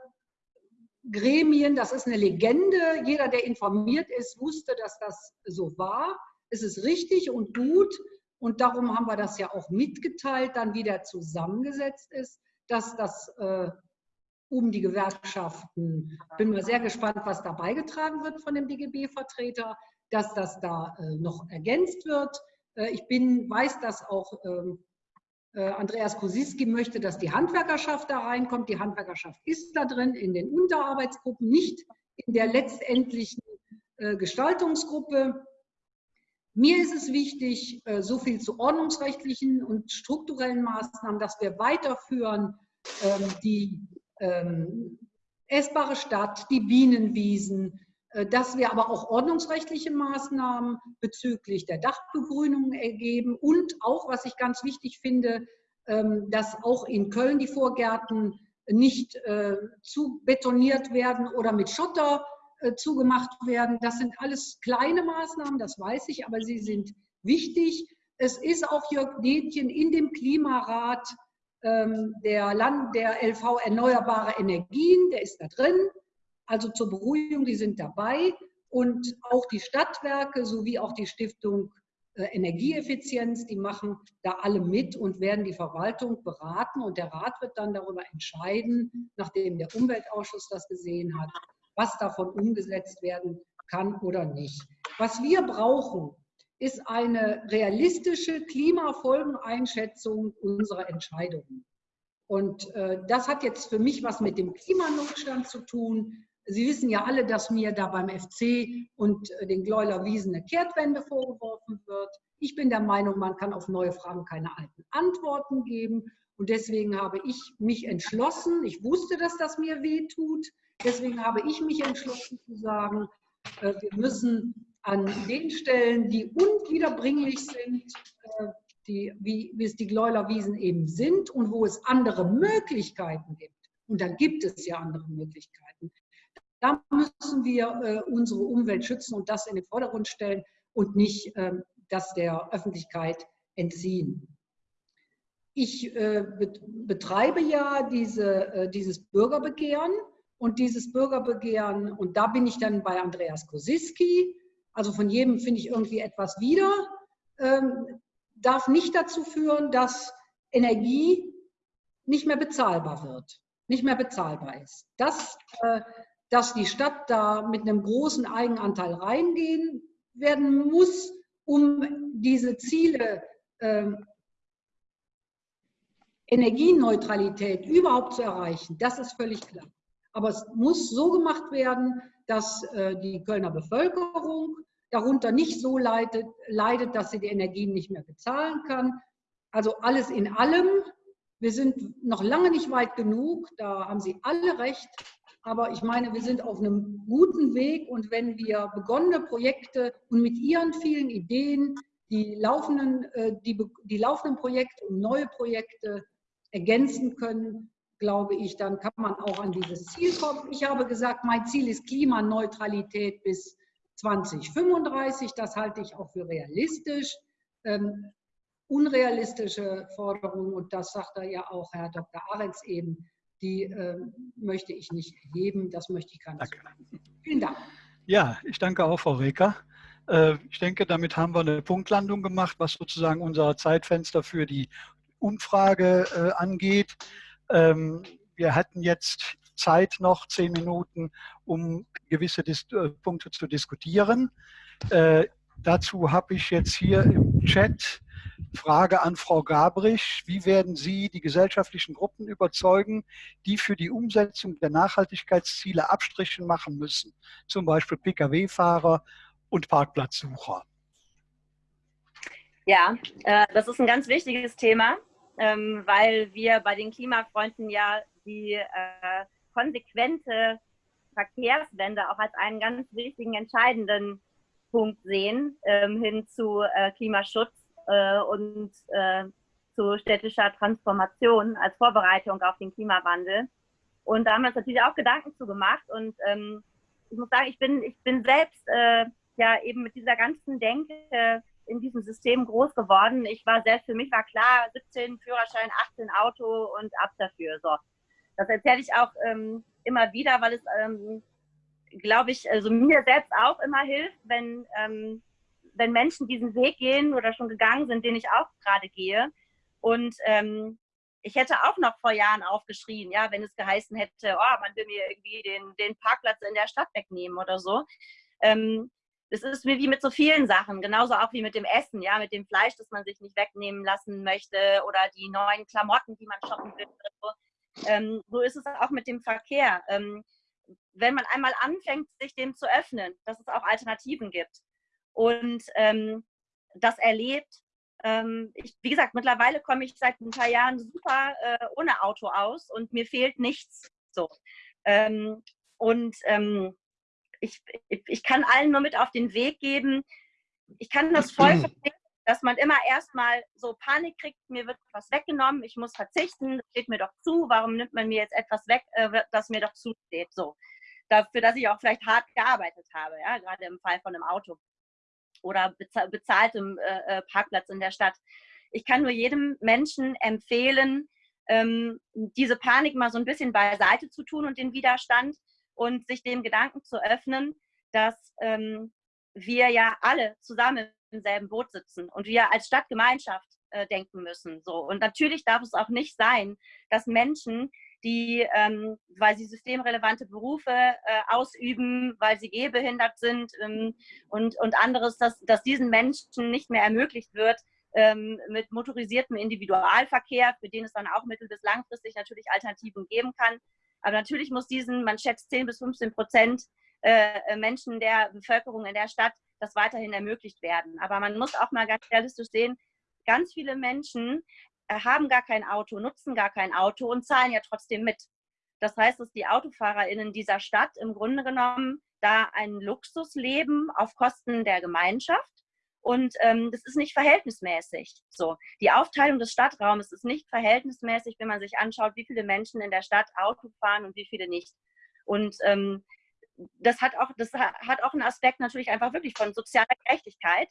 das ist eine Legende. Jeder, der informiert ist, wusste, dass das so war. Es ist richtig und gut und darum haben wir das ja auch mitgeteilt, dann wieder zusammengesetzt ist dass das äh, um die Gewerkschaften, bin mal sehr gespannt, was da beigetragen wird von dem DGB-Vertreter, dass das da äh, noch ergänzt wird. Äh, ich bin, weiß, dass auch ähm, äh, Andreas Kosiski möchte, dass die Handwerkerschaft da reinkommt. Die Handwerkerschaft ist da drin in den Unterarbeitsgruppen, nicht in der letztendlichen Gestaltungsgruppe. Mir ist es wichtig, so viel zu ordnungsrechtlichen und strukturellen Maßnahmen, dass wir weiterführen, ähm, die ähm, essbare Stadt, die Bienenwiesen, äh, dass wir aber auch ordnungsrechtliche Maßnahmen bezüglich der Dachbegrünung ergeben und auch, was ich ganz wichtig finde, ähm, dass auch in Köln die Vorgärten nicht äh, zu betoniert werden oder mit Schotter äh, zugemacht werden. Das sind alles kleine Maßnahmen, das weiß ich, aber sie sind wichtig. Es ist auch Jörg Detjen in dem Klimarat der, Land, der LV Erneuerbare Energien, der ist da drin. Also zur Beruhigung, die sind dabei. Und auch die Stadtwerke sowie auch die Stiftung äh, Energieeffizienz, die machen da alle mit und werden die Verwaltung beraten. Und der Rat wird dann darüber entscheiden, nachdem der Umweltausschuss das gesehen hat, was davon umgesetzt werden kann oder nicht. Was wir brauchen, ist eine realistische Klimafolgeneinschätzung unserer Entscheidungen. Und äh, das hat jetzt für mich was mit dem Klimanotstand zu tun. Sie wissen ja alle, dass mir da beim FC und äh, den Gleuler Wiesen eine Kehrtwende vorgeworfen wird. Ich bin der Meinung, man kann auf neue Fragen keine alten Antworten geben. Und deswegen habe ich mich entschlossen, ich wusste, dass das mir weh tut, deswegen habe ich mich entschlossen zu sagen, äh, wir müssen an den Stellen, die unwiederbringlich sind, äh, die, wie, wie es die Gleuler Wiesen eben sind und wo es andere Möglichkeiten gibt, und da gibt es ja andere Möglichkeiten, da müssen wir äh, unsere Umwelt schützen und das in den Vordergrund stellen und nicht äh, das der Öffentlichkeit entziehen. Ich äh, betreibe ja diese, äh, dieses Bürgerbegehren und dieses Bürgerbegehren, und da bin ich dann bei Andreas Kosiski, also von jedem finde ich irgendwie etwas wieder, ähm, darf nicht dazu führen, dass Energie nicht mehr bezahlbar wird, nicht mehr bezahlbar ist. Das äh, dass die Stadt da mit einem großen Eigenanteil reingehen werden muss, um diese Ziele äh, Energieneutralität überhaupt zu erreichen. Das ist völlig klar. Aber es muss so gemacht werden, dass äh, die Kölner Bevölkerung darunter nicht so leidet, leidet, dass sie die Energien nicht mehr bezahlen kann. Also alles in allem. Wir sind noch lange nicht weit genug, da haben Sie alle recht. Aber ich meine, wir sind auf einem guten Weg und wenn wir begonnene Projekte und mit Ihren vielen Ideen die laufenden, äh, die, die laufenden Projekte und neue Projekte ergänzen können, glaube ich, dann kann man auch an dieses Ziel kommen. Ich habe gesagt, mein Ziel ist Klimaneutralität bis 2035. Das halte ich auch für realistisch. Ähm, unrealistische Forderungen, und das sagt er ja auch Herr Dr. Aretz eben, die äh, möchte ich nicht erheben. Das möchte ich gar nicht. Vielen Dank. Ja, ich danke auch, Frau Reker. Äh, ich denke, damit haben wir eine Punktlandung gemacht, was sozusagen unser Zeitfenster für die Umfrage äh, angeht. Ähm, wir hatten jetzt Zeit noch, zehn Minuten, um gewisse Dis äh, Punkte zu diskutieren. Äh, dazu habe ich jetzt hier im Chat Frage an Frau Gabrich. Wie werden Sie die gesellschaftlichen Gruppen überzeugen, die für die Umsetzung der Nachhaltigkeitsziele Abstriche machen müssen? Zum Beispiel Pkw-Fahrer und Parkplatzsucher. Ja, äh, das ist ein ganz wichtiges Thema, ähm, weil wir bei den Klimafreunden ja die äh, konsequente Verkehrswende auch als einen ganz wichtigen, entscheidenden Punkt sehen ähm, hin zu äh, Klimaschutz äh, und äh, zu städtischer Transformation als Vorbereitung auf den Klimawandel. Und da haben wir uns natürlich auch Gedanken zu gemacht. Und ähm, ich muss sagen, ich bin, ich bin selbst äh, ja eben mit dieser ganzen Denke in diesem System groß geworden. Ich war selbst, für mich war klar, 17 Führerschein, 18 Auto und ab dafür. So. Das erzähle ich auch ähm, immer wieder, weil es, ähm, glaube ich, also mir selbst auch immer hilft, wenn ähm, wenn Menschen diesen Weg gehen oder schon gegangen sind, den ich auch gerade gehe. Und ähm, ich hätte auch noch vor Jahren aufgeschrien, ja, wenn es geheißen hätte, oh, man will mir irgendwie den, den Parkplatz in der Stadt wegnehmen oder so. Ähm, das ist wie mit so vielen Sachen, genauso auch wie mit dem Essen, ja, mit dem Fleisch, das man sich nicht wegnehmen lassen möchte oder die neuen Klamotten, die man shoppen will. So. Ähm, so ist es auch mit dem Verkehr. Ähm, wenn man einmal anfängt, sich dem zu öffnen, dass es auch Alternativen gibt, und ähm, das erlebt. Ähm, ich, wie gesagt, mittlerweile komme ich seit ein paar Jahren super äh, ohne Auto aus und mir fehlt nichts. So. Ähm, und ähm, ich, ich kann allen nur mit auf den Weg geben, ich kann das voll verstehen, dass man immer erstmal so Panik kriegt, mir wird was weggenommen, ich muss verzichten, das steht mir doch zu, warum nimmt man mir jetzt etwas weg, äh, das mir doch zusteht. So. dafür, dass ich auch vielleicht hart gearbeitet habe, ja, gerade im Fall von einem Auto oder bezahltem äh, äh, Parkplatz in der Stadt. Ich kann nur jedem Menschen empfehlen, ähm, diese Panik mal so ein bisschen beiseite zu tun und den Widerstand und sich dem Gedanken zu öffnen, dass ähm, wir ja alle zusammen im selben Boot sitzen und wir als Stadtgemeinschaft äh, denken müssen. So. Und natürlich darf es auch nicht sein, dass Menschen, die, ähm, weil sie systemrelevante Berufe äh, ausüben, weil sie gehbehindert sind ähm, und, und anderes, dass, dass diesen Menschen nicht mehr ermöglicht wird, ähm, mit motorisiertem Individualverkehr, für den es dann auch mittel- bis langfristig natürlich Alternativen geben kann. Aber natürlich muss diesen, man schätzt 10 bis 15 Prozent äh, Menschen der Bevölkerung in der Stadt das weiterhin ermöglicht werden. Aber man muss auch mal ganz realistisch sehen, ganz viele Menschen äh, haben gar kein Auto, nutzen gar kein Auto und zahlen ja trotzdem mit. Das heißt, dass die AutofahrerInnen dieser Stadt im Grunde genommen da ein Luxus leben auf Kosten der Gemeinschaft. Und ähm, das ist nicht verhältnismäßig. So, die Aufteilung des Stadtraums ist nicht verhältnismäßig, wenn man sich anschaut, wie viele Menschen in der Stadt Auto fahren und wie viele nicht. Und ähm, das hat auch, das hat auch einen Aspekt natürlich einfach wirklich von sozialer Gerechtigkeit.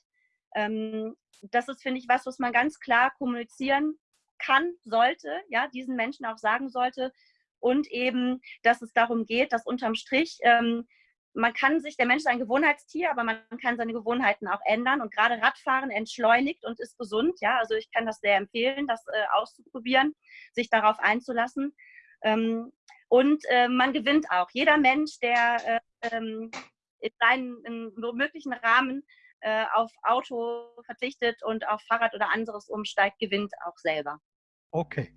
Ähm, das ist, finde ich, was, was man ganz klar kommunizieren kann, sollte, ja, diesen Menschen auch sagen sollte. Und eben, dass es darum geht, dass unterm Strich, ähm, man kann sich, der Mensch ist ein Gewohnheitstier, aber man kann seine Gewohnheiten auch ändern. Und gerade Radfahren entschleunigt und ist gesund. Ja, also ich kann das sehr empfehlen, das äh, auszuprobieren, sich darauf einzulassen. Ähm, und äh, man gewinnt auch. Jeder Mensch, der äh, in seinen möglichen Rahmen äh, auf Auto verzichtet und auf Fahrrad oder anderes umsteigt, gewinnt auch selber. Okay.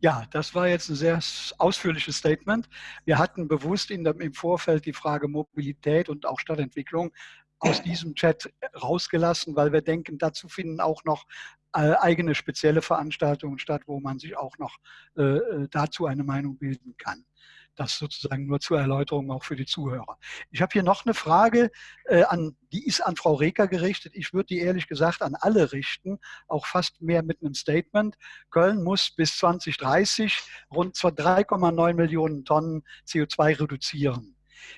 Ja, das war jetzt ein sehr ausführliches Statement. Wir hatten bewusst in dem, im Vorfeld die Frage Mobilität und auch Stadtentwicklung aus diesem Chat rausgelassen, weil wir denken, dazu finden auch noch äh, eigene spezielle Veranstaltungen statt, wo man sich auch noch äh, äh dazu eine Meinung bilden kann. Das sozusagen nur zur Erläuterung auch für die Zuhörer. Ich habe hier noch eine Frage, äh, an, die ist an Frau Reker gerichtet. Ich würde die ehrlich gesagt an alle richten, auch fast mehr mit einem Statement. Köln muss bis 2030 rund 3,9 Millionen Tonnen CO2 reduzieren.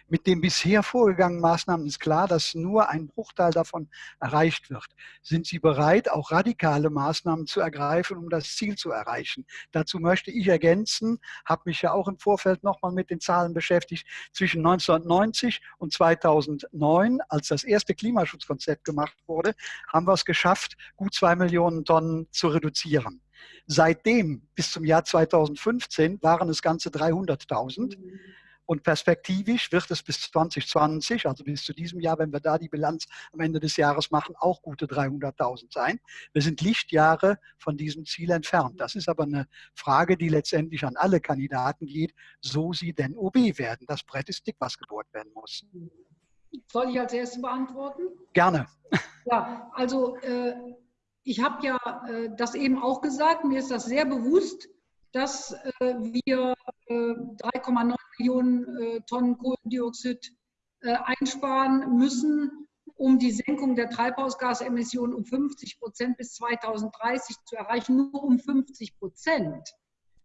Mit den bisher vorgegangenen Maßnahmen ist klar, dass nur ein Bruchteil davon erreicht wird. Sind Sie bereit, auch radikale Maßnahmen zu ergreifen, um das Ziel zu erreichen? Dazu möchte ich ergänzen, habe mich ja auch im Vorfeld nochmal mit den Zahlen beschäftigt, zwischen 1990 und 2009, als das erste Klimaschutzkonzept gemacht wurde, haben wir es geschafft, gut zwei Millionen Tonnen zu reduzieren. Seitdem bis zum Jahr 2015 waren es ganze 300.000. Und perspektivisch wird es bis 2020, also bis zu diesem Jahr, wenn wir da die Bilanz am Ende des Jahres machen, auch gute 300.000 sein. Wir sind Lichtjahre von diesem Ziel entfernt. Das ist aber eine Frage, die letztendlich an alle Kandidaten geht, so sie denn OB werden. Das Brett ist dick, was gebohrt werden muss. Soll ich als erstes beantworten? Gerne. Ja, also äh, ich habe ja äh, das eben auch gesagt, mir ist das sehr bewusst, dass äh, wir 3,9 äh, Millionen äh, Tonnen Kohlendioxid einsparen müssen, um die Senkung der Treibhausgasemissionen um 50 Prozent bis 2030 zu erreichen, nur um 50 Prozent.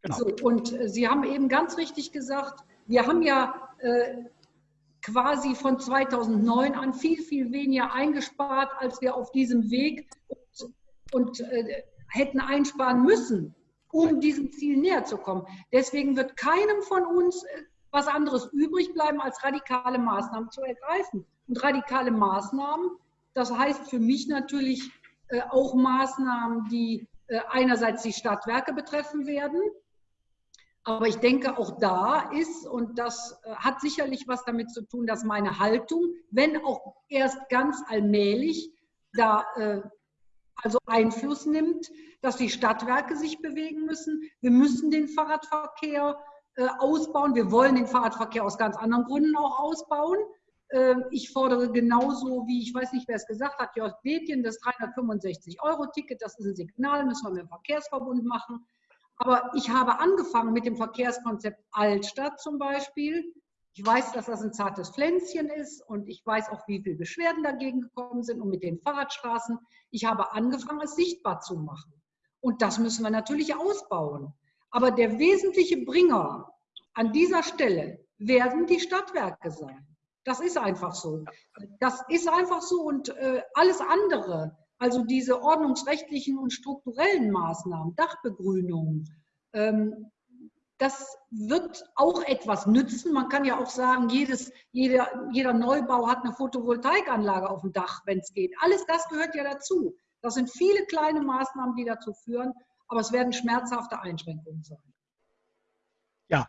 Genau. So, und Sie haben eben ganz richtig gesagt, wir haben ja äh, quasi von 2009 an viel, viel weniger eingespart, als wir auf diesem Weg und, und äh, hätten einsparen müssen um diesem Ziel näher zu kommen. Deswegen wird keinem von uns äh, was anderes übrig bleiben, als radikale Maßnahmen zu ergreifen. Und radikale Maßnahmen, das heißt für mich natürlich äh, auch Maßnahmen, die äh, einerseits die Stadtwerke betreffen werden, aber ich denke, auch da ist, und das hat sicherlich was damit zu tun, dass meine Haltung, wenn auch erst ganz allmählich, da also Einfluss nimmt, dass die Stadtwerke sich bewegen müssen. Wir müssen den Fahrradverkehr äh, ausbauen. Wir wollen den Fahrradverkehr aus ganz anderen Gründen auch ausbauen. Äh, ich fordere genauso wie, ich weiß nicht, wer es gesagt hat, Jörg Bethjen, das 365-Euro-Ticket, das ist ein Signal, müssen wir mit dem Verkehrsverbund machen. Aber ich habe angefangen mit dem Verkehrskonzept Altstadt zum Beispiel. Ich weiß, dass das ein zartes Pflänzchen ist und ich weiß auch, wie viele Beschwerden dagegen gekommen sind und mit den Fahrradstraßen. Ich habe angefangen, es sichtbar zu machen. Und das müssen wir natürlich ausbauen. Aber der wesentliche Bringer an dieser Stelle werden die Stadtwerke sein. Das ist einfach so. Das ist einfach so und äh, alles andere, also diese ordnungsrechtlichen und strukturellen Maßnahmen, Dachbegrünung, ähm, das wird auch etwas nützen. Man kann ja auch sagen, jedes, jeder, jeder Neubau hat eine Photovoltaikanlage auf dem Dach, wenn es geht. Alles das gehört ja dazu. Das sind viele kleine Maßnahmen, die dazu führen, aber es werden schmerzhafte Einschränkungen sein. Ja,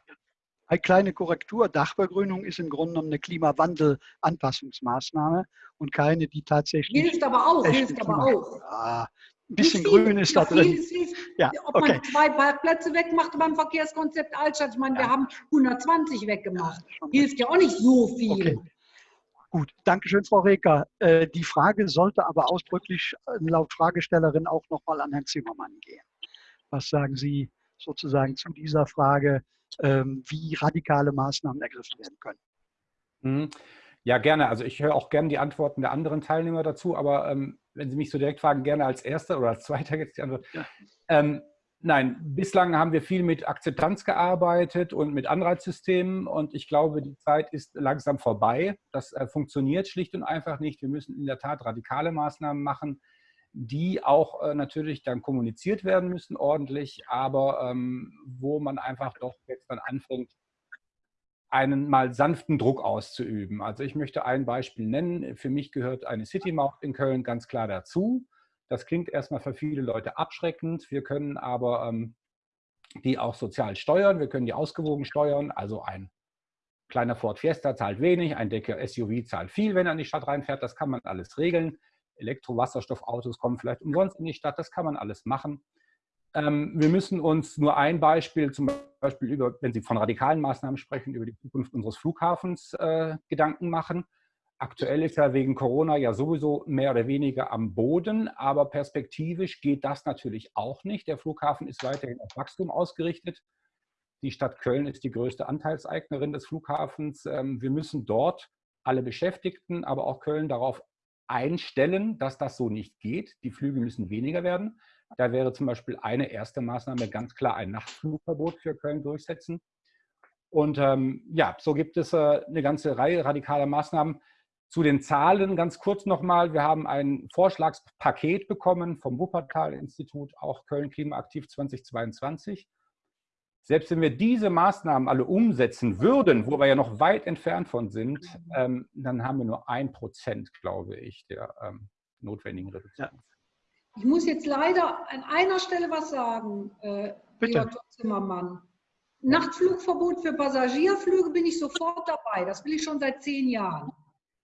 eine kleine Korrektur. Dachbegrünung ist im Grunde genommen eine Klimawandel-Anpassungsmaßnahme und keine, die tatsächlich. Hilft aber auch, hilft aber auch. Ja, ein bisschen viel, grün ist da drin. Hilft, ja, ob okay. man zwei Parkplätze wegmacht beim Verkehrskonzept Altstadt, ich meine, ja. wir haben 120 weggemacht. Hilft ja auch nicht so viel. Okay. Gut, danke schön, Frau Reker. Äh, die Frage sollte aber ausdrücklich äh, laut Fragestellerin auch nochmal an Herrn Zimmermann gehen. Was sagen Sie sozusagen zu dieser Frage, ähm, wie radikale Maßnahmen ergriffen werden können? Mhm. Ja, gerne. Also ich höre auch gerne die Antworten der anderen Teilnehmer dazu, aber ähm, wenn Sie mich so direkt fragen, gerne als Erster oder als Zweiter jetzt die Antwort. Ja. Ähm, nein, bislang haben wir viel mit Akzeptanz gearbeitet und mit Anreizsystemen und ich glaube, die Zeit ist langsam vorbei. Das äh, funktioniert schlicht und einfach nicht. Wir müssen in der Tat radikale Maßnahmen machen, die auch äh, natürlich dann kommuniziert werden müssen ordentlich, aber ähm, wo man einfach doch jetzt dann anfängt, einen mal sanften Druck auszuüben. Also ich möchte ein Beispiel nennen. Für mich gehört eine City-Maut in Köln ganz klar dazu. Das klingt erstmal für viele Leute abschreckend. Wir können aber ähm, die auch sozial steuern. Wir können die ausgewogen steuern. Also ein kleiner Ford Fiesta zahlt wenig, ein dicker SUV zahlt viel, wenn er in die Stadt reinfährt. Das kann man alles regeln. Elektro-Wasserstoffautos kommen vielleicht umsonst in die Stadt. Das kann man alles machen. Ähm, wir müssen uns nur ein Beispiel, zum Beispiel über, wenn Sie von radikalen Maßnahmen sprechen, über die Zukunft unseres Flughafens äh, Gedanken machen. Aktuell ist er wegen Corona ja sowieso mehr oder weniger am Boden, aber perspektivisch geht das natürlich auch nicht. Der Flughafen ist weiterhin auf Wachstum ausgerichtet. Die Stadt Köln ist die größte Anteilseignerin des Flughafens. Ähm, wir müssen dort alle Beschäftigten, aber auch Köln darauf einstellen, dass das so nicht geht. Die Flüge müssen weniger werden. Da wäre zum Beispiel eine erste Maßnahme ganz klar ein Nachtflugverbot für Köln durchsetzen. Und ähm, ja, so gibt es äh, eine ganze Reihe radikaler Maßnahmen. Zu den Zahlen ganz kurz nochmal. Wir haben ein Vorschlagspaket bekommen vom Wuppertal-Institut, auch Köln Klimaaktiv 2022. Selbst wenn wir diese Maßnahmen alle umsetzen würden, wo wir ja noch weit entfernt von sind, ähm, dann haben wir nur ein Prozent, glaube ich, der ähm, notwendigen Reduktion. Ja. Ich muss jetzt leider an einer Stelle was sagen, äh, Bitte. Zimmermann. Nachtflugverbot für Passagierflüge bin ich sofort dabei. Das will ich schon seit zehn Jahren.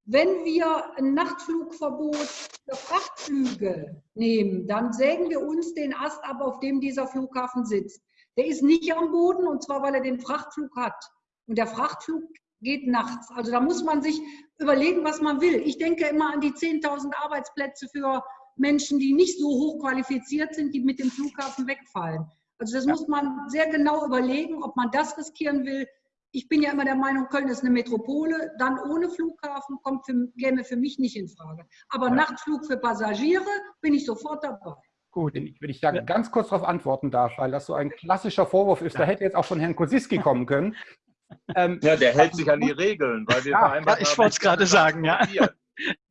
Wenn wir ein Nachtflugverbot für Frachtflüge nehmen, dann sägen wir uns den Ast ab, auf dem dieser Flughafen sitzt. Der ist nicht am Boden und zwar, weil er den Frachtflug hat. Und der Frachtflug geht nachts. Also da muss man sich überlegen, was man will. Ich denke immer an die 10.000 Arbeitsplätze für Menschen, die nicht so hoch qualifiziert sind, die mit dem Flughafen wegfallen. Also das muss man sehr genau überlegen, ob man das riskieren will. Ich bin ja immer der Meinung, Köln ist eine Metropole, dann ohne Flughafen kommt für, käme für mich nicht in Frage. Aber ja. Nachtflug für Passagiere bin ich sofort dabei. Gut, wenn ich da ganz kurz darauf antworten darf, weil das so ein klassischer Vorwurf ist, da hätte jetzt auch von Herrn Kosiski kommen können. Ähm, ja, der hält sich an die Regeln, weil wir ja, ich wollte es gerade sagen, ja.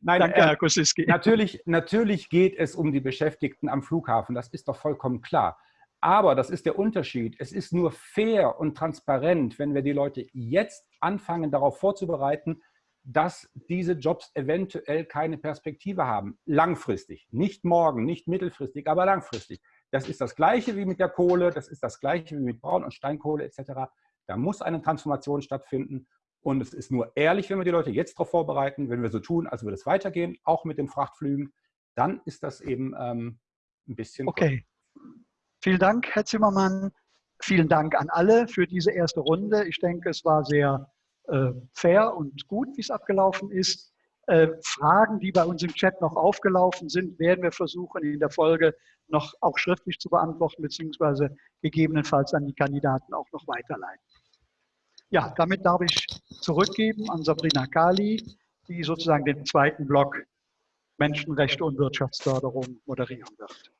Nein, Danke, äh, Herr Kosiski. Natürlich, natürlich geht es um die Beschäftigten am Flughafen, das ist doch vollkommen klar. Aber das ist der Unterschied. Es ist nur fair und transparent, wenn wir die Leute jetzt anfangen, darauf vorzubereiten, dass diese Jobs eventuell keine Perspektive haben. Langfristig. Nicht morgen, nicht mittelfristig, aber langfristig. Das ist das Gleiche wie mit der Kohle, das ist das Gleiche wie mit Braun- und Steinkohle etc. Da muss eine Transformation stattfinden. Und es ist nur ehrlich, wenn wir die Leute jetzt darauf vorbereiten, wenn wir so tun, als würde es weitergehen, auch mit den Frachtflügen, dann ist das eben ähm, ein bisschen. Okay. Vielen Dank, Herr Zimmermann. Vielen Dank an alle für diese erste Runde. Ich denke, es war sehr äh, fair und gut, wie es abgelaufen ist. Äh, Fragen, die bei uns im Chat noch aufgelaufen sind, werden wir versuchen, in der Folge noch auch schriftlich zu beantworten, beziehungsweise gegebenenfalls an die Kandidaten auch noch weiterleiten. Ja, damit darf ich zurückgeben an Sabrina Kali, die sozusagen den zweiten Block Menschenrechte und Wirtschaftsförderung moderieren wird.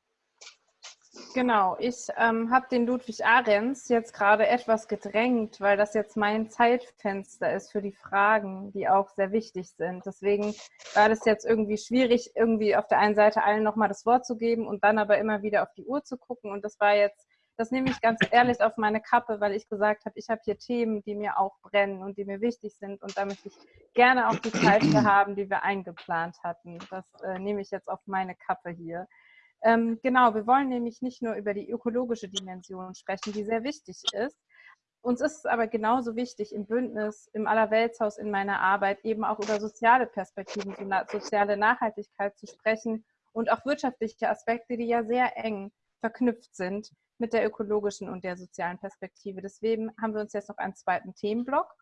Genau, ich ähm, habe den Ludwig Ahrens jetzt gerade etwas gedrängt, weil das jetzt mein Zeitfenster ist für die Fragen, die auch sehr wichtig sind. Deswegen war das jetzt irgendwie schwierig, irgendwie auf der einen Seite allen nochmal das Wort zu geben und dann aber immer wieder auf die Uhr zu gucken. Und das war jetzt, das nehme ich ganz ehrlich auf meine Kappe, weil ich gesagt habe, ich habe hier Themen, die mir auch brennen und die mir wichtig sind. Und da möchte ich gerne auch die Zeit haben, die wir eingeplant hatten. Das äh, nehme ich jetzt auf meine Kappe hier. Ähm, genau, wir wollen nämlich nicht nur über die ökologische Dimension sprechen, die sehr wichtig ist. Uns ist es aber genauso wichtig, im Bündnis, im Allerweltshaus, in meiner Arbeit eben auch über soziale Perspektiven, soziale Nachhaltigkeit zu sprechen und auch wirtschaftliche Aspekte, die ja sehr eng verknüpft sind mit der ökologischen und der sozialen Perspektive. Deswegen haben wir uns jetzt noch einen zweiten Themenblock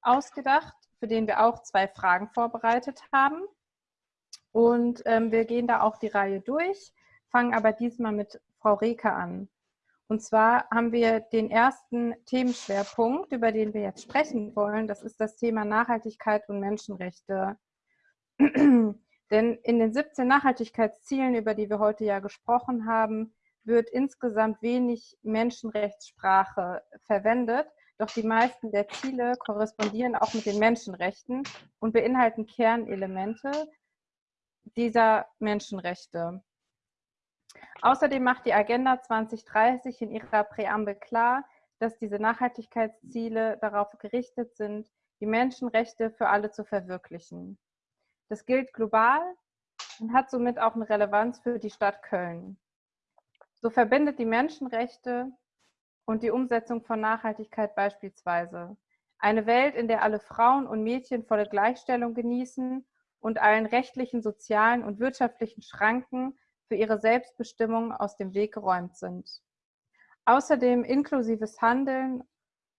ausgedacht, für den wir auch zwei Fragen vorbereitet haben. Und ähm, wir gehen da auch die Reihe durch fangen aber diesmal mit Frau Reke an. Und zwar haben wir den ersten Themenschwerpunkt, über den wir jetzt sprechen wollen. Das ist das Thema Nachhaltigkeit und Menschenrechte. Denn in den 17 Nachhaltigkeitszielen, über die wir heute ja gesprochen haben, wird insgesamt wenig Menschenrechtssprache verwendet. Doch die meisten der Ziele korrespondieren auch mit den Menschenrechten und beinhalten Kernelemente dieser Menschenrechte. Außerdem macht die Agenda 2030 in ihrer Präambel klar, dass diese Nachhaltigkeitsziele darauf gerichtet sind, die Menschenrechte für alle zu verwirklichen. Das gilt global und hat somit auch eine Relevanz für die Stadt Köln. So verbindet die Menschenrechte und die Umsetzung von Nachhaltigkeit beispielsweise eine Welt, in der alle Frauen und Mädchen volle Gleichstellung genießen und allen rechtlichen, sozialen und wirtschaftlichen Schranken für ihre Selbstbestimmung aus dem Weg geräumt sind. Außerdem inklusives Handeln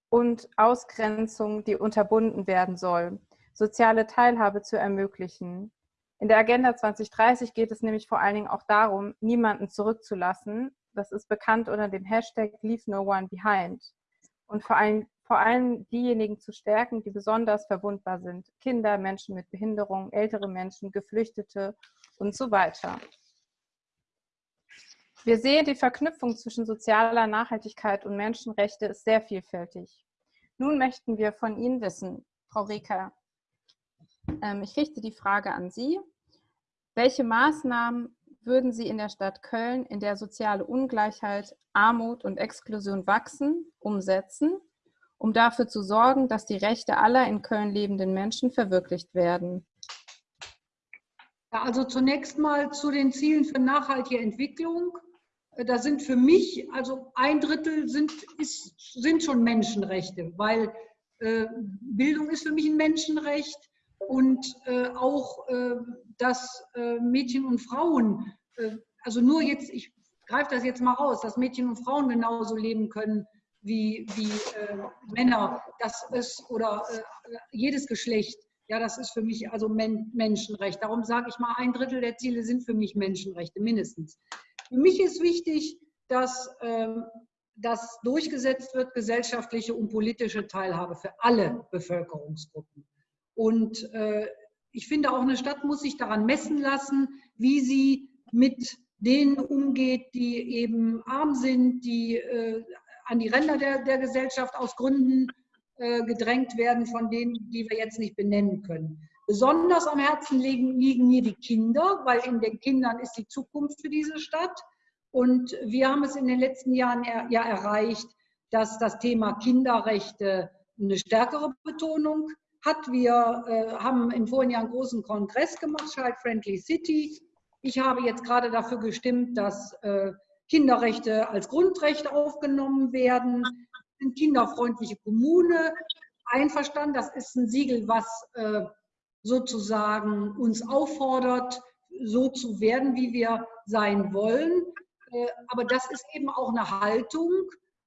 und Ausgrenzung, die unterbunden werden soll, soziale Teilhabe zu ermöglichen. In der Agenda 2030 geht es nämlich vor allen Dingen auch darum, niemanden zurückzulassen. Das ist bekannt unter dem Hashtag Leave No One Behind. Und vor allem, vor allem diejenigen zu stärken, die besonders verwundbar sind. Kinder, Menschen mit Behinderung, ältere Menschen, Geflüchtete und so weiter. Wir sehen, die Verknüpfung zwischen sozialer Nachhaltigkeit und Menschenrechte ist sehr vielfältig. Nun möchten wir von Ihnen wissen, Frau Reker, ich richte die Frage an Sie. Welche Maßnahmen würden Sie in der Stadt Köln, in der soziale Ungleichheit, Armut und Exklusion wachsen, umsetzen, um dafür zu sorgen, dass die Rechte aller in Köln lebenden Menschen verwirklicht werden? Ja, also zunächst mal zu den Zielen für nachhaltige Entwicklung. Äh, da sind für mich, also ein Drittel sind, ist, sind schon Menschenrechte, weil äh, Bildung ist für mich ein Menschenrecht und äh, auch, äh, dass äh, Mädchen und Frauen, äh, also nur jetzt, ich greife das jetzt mal raus, dass Mädchen und Frauen genauso leben können wie, wie Männer, das ist, oder jedes Geschlecht. Ja, das ist für mich also Men Menschenrecht. Darum sage ich mal, ein Drittel der Ziele sind für mich Menschenrechte, mindestens. Für mich ist wichtig, dass ähm, das durchgesetzt wird, gesellschaftliche und politische Teilhabe für alle Bevölkerungsgruppen. Und äh, ich finde, auch eine Stadt muss sich daran messen lassen, wie sie mit denen umgeht, die eben arm sind, die äh, an die Ränder der, der Gesellschaft aus Gründen äh, gedrängt werden, von denen, die wir jetzt nicht benennen können. Besonders am Herzen liegen, liegen mir die Kinder, weil in den Kindern ist die Zukunft für diese Stadt. Und wir haben es in den letzten Jahren ja erreicht, dass das Thema Kinderrechte eine stärkere Betonung hat. Wir äh, haben im vorigen Jahr einen großen Kongress gemacht, Child Friendly City. Ich habe jetzt gerade dafür gestimmt, dass äh, Kinderrechte als Grundrecht aufgenommen werden. Eine kinderfreundliche Kommune einverstanden. Das ist ein Siegel, was äh, sozusagen uns auffordert, so zu werden, wie wir sein wollen. Äh, aber das ist eben auch eine Haltung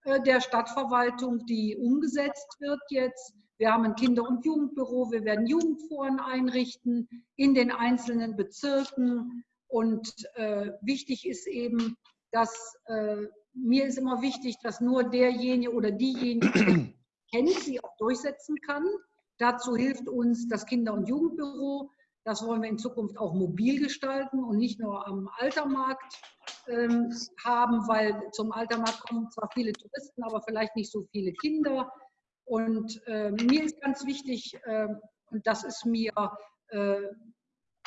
äh, der Stadtverwaltung, die umgesetzt wird jetzt. Wir haben ein Kinder- und Jugendbüro, wir werden Jugendforen einrichten in den einzelnen Bezirken. Und äh, wichtig ist eben, dass äh, mir ist immer wichtig, dass nur derjenige oder diejenige, die kennt, sie auch durchsetzen kann. Dazu hilft uns das Kinder- und Jugendbüro. Das wollen wir in Zukunft auch mobil gestalten und nicht nur am Altermarkt ähm, haben, weil zum Altermarkt kommen zwar viele Touristen, aber vielleicht nicht so viele Kinder. Und äh, mir ist ganz wichtig, äh, und das ist mir äh,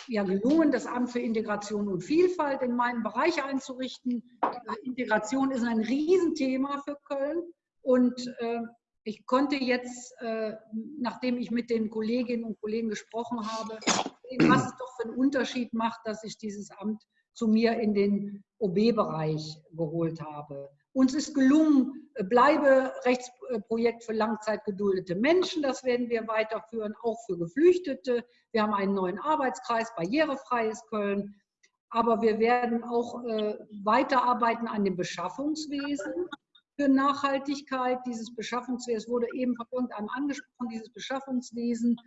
ja gelungen, das Amt für Integration und Vielfalt in meinen Bereich einzurichten. Äh, Integration ist ein Riesenthema für Köln und äh, ich konnte jetzt, äh, nachdem ich mit den Kolleginnen und Kollegen gesprochen habe, sehen, was es doch für einen Unterschied macht, dass ich dieses Amt zu mir in den OB-Bereich geholt habe. Uns ist gelungen, Bleiberechtsprojekt für langzeitgeduldete Menschen. Das werden wir weiterführen, auch für Geflüchtete. Wir haben einen neuen Arbeitskreis, barrierefreies Köln. Aber wir werden auch äh, weiterarbeiten an dem Beschaffungswesen für Nachhaltigkeit. Dieses Beschaffungswesen wurde eben von irgendeinem angesprochen. Dieses Beschaffungswesen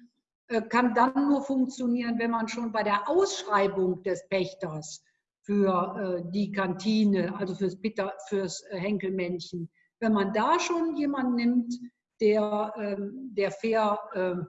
äh, kann dann nur funktionieren, wenn man schon bei der Ausschreibung des Pächters für äh, die Kantine, also fürs, Bitter, fürs äh, Henkelmännchen. Wenn man da schon jemanden nimmt, der, ähm, der fair ähm,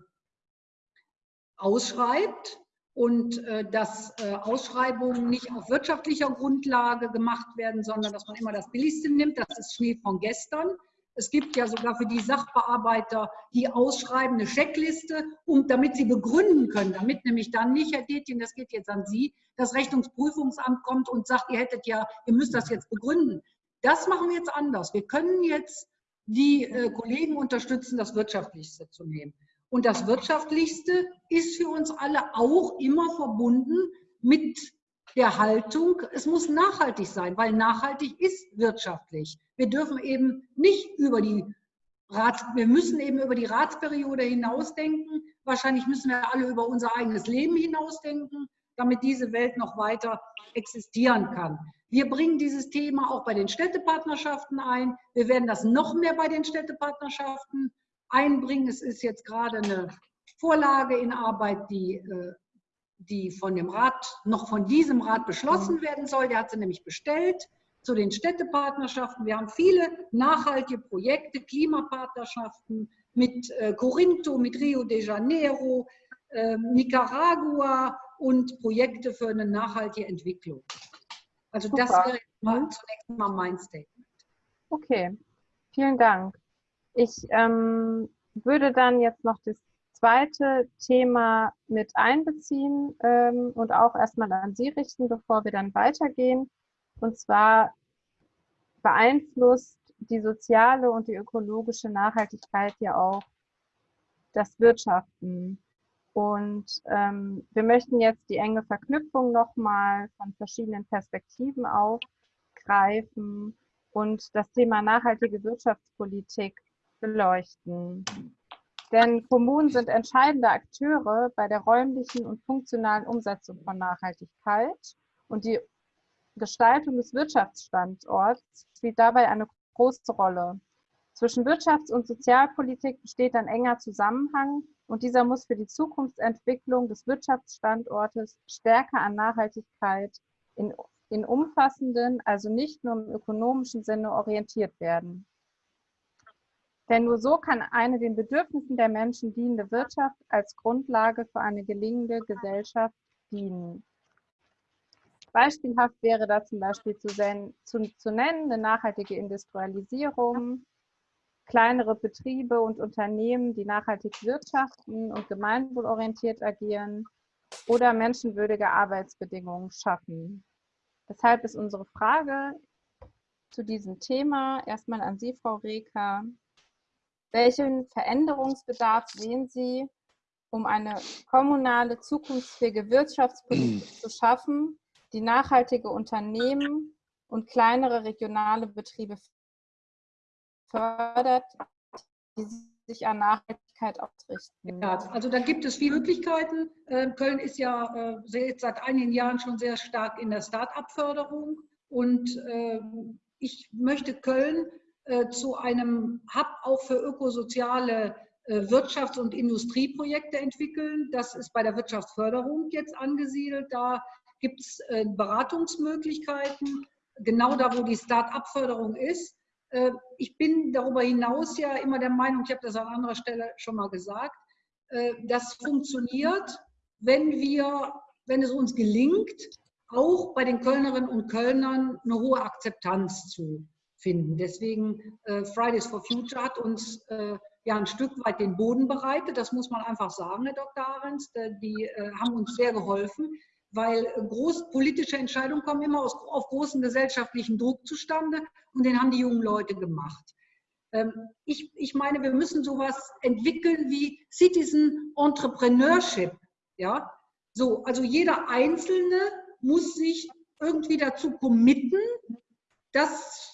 ausschreibt und äh, dass Ausschreibungen nicht auf wirtschaftlicher Grundlage gemacht werden, sondern dass man immer das Billigste nimmt, das ist Schnee von gestern. Es gibt ja sogar für die Sachbearbeiter, die ausschreiben, eine Checkliste, um, damit sie begründen können, damit nämlich dann nicht, Herr Detjen, das geht jetzt an Sie, das Rechnungsprüfungsamt kommt und sagt, ihr hättet ja, ihr müsst das jetzt begründen. Das machen wir jetzt anders. Wir können jetzt die äh, Kollegen unterstützen, das Wirtschaftlichste zu nehmen. Und das Wirtschaftlichste ist für uns alle auch immer verbunden mit der Haltung, es muss nachhaltig sein, weil nachhaltig ist wirtschaftlich. Wir dürfen eben nicht über die Rats, wir müssen eben über die Ratsperiode hinausdenken. Wahrscheinlich müssen wir alle über unser eigenes Leben hinausdenken, damit diese Welt noch weiter existieren kann. Wir bringen dieses Thema auch bei den Städtepartnerschaften ein. Wir werden das noch mehr bei den Städtepartnerschaften einbringen. Es ist jetzt gerade eine Vorlage in Arbeit, die äh, die von dem Rat, noch von diesem Rat beschlossen werden soll. Der hat sie nämlich bestellt zu den Städtepartnerschaften. Wir haben viele nachhaltige Projekte, Klimapartnerschaften mit äh, Corinto, mit Rio de Janeiro, äh, Nicaragua und Projekte für eine nachhaltige Entwicklung. Also Super. das wäre mal zunächst mal mein Statement. Okay, vielen Dank. Ich ähm, würde dann jetzt noch das zweite Thema mit einbeziehen ähm, und auch erstmal an Sie richten, bevor wir dann weitergehen. Und zwar beeinflusst die soziale und die ökologische Nachhaltigkeit ja auch das Wirtschaften. Und ähm, wir möchten jetzt die enge Verknüpfung nochmal von verschiedenen Perspektiven aufgreifen und das Thema nachhaltige Wirtschaftspolitik beleuchten. Denn Kommunen sind entscheidende Akteure bei der räumlichen und funktionalen Umsetzung von Nachhaltigkeit und die Gestaltung des Wirtschaftsstandorts spielt dabei eine große Rolle. Zwischen Wirtschafts- und Sozialpolitik besteht ein enger Zusammenhang und dieser muss für die Zukunftsentwicklung des Wirtschaftsstandortes stärker an Nachhaltigkeit in, in umfassenden, also nicht nur im ökonomischen Sinne orientiert werden. Denn nur so kann eine den Bedürfnissen der Menschen dienende Wirtschaft als Grundlage für eine gelingende Gesellschaft dienen. Beispielhaft wäre da zum Beispiel zu, zu, zu nennen eine nachhaltige Industrialisierung, kleinere Betriebe und Unternehmen, die nachhaltig wirtschaften und gemeinwohlorientiert agieren oder menschenwürdige Arbeitsbedingungen schaffen. Deshalb ist unsere Frage zu diesem Thema erstmal an Sie, Frau Reker. Welchen Veränderungsbedarf sehen Sie, um eine kommunale, zukunftsfähige Wirtschaftspolitik zu schaffen, die nachhaltige Unternehmen und kleinere regionale Betriebe fördert, die sich an Nachhaltigkeit ausrichten? Ja, also da gibt es viele Möglichkeiten. Ähm, Köln ist ja äh, seit einigen Jahren schon sehr stark in der Start-up-Förderung und ähm, ich möchte Köln äh, zu einem Hub auch für ökosoziale äh, Wirtschafts- und Industrieprojekte entwickeln. Das ist bei der Wirtschaftsförderung jetzt angesiedelt. Da gibt es Beratungsmöglichkeiten, genau da, wo die Start-up-Förderung ist. Ich bin darüber hinaus ja immer der Meinung, ich habe das an anderer Stelle schon mal gesagt, das funktioniert, wenn wir, wenn es uns gelingt, auch bei den Kölnerinnen und Kölnern eine hohe Akzeptanz zu finden. Deswegen äh, Fridays for Future hat uns äh, ja ein Stück weit den Boden bereitet. Das muss man einfach sagen, Herr Dr. Ahrens. Äh, die äh, haben uns sehr geholfen, weil groß, politische Entscheidungen kommen immer aus, auf großen gesellschaftlichen Druck zustande und den haben die jungen Leute gemacht. Ähm, ich, ich meine, wir müssen sowas entwickeln wie Citizen Entrepreneurship. Ja? So, also jeder Einzelne muss sich irgendwie dazu committen, das,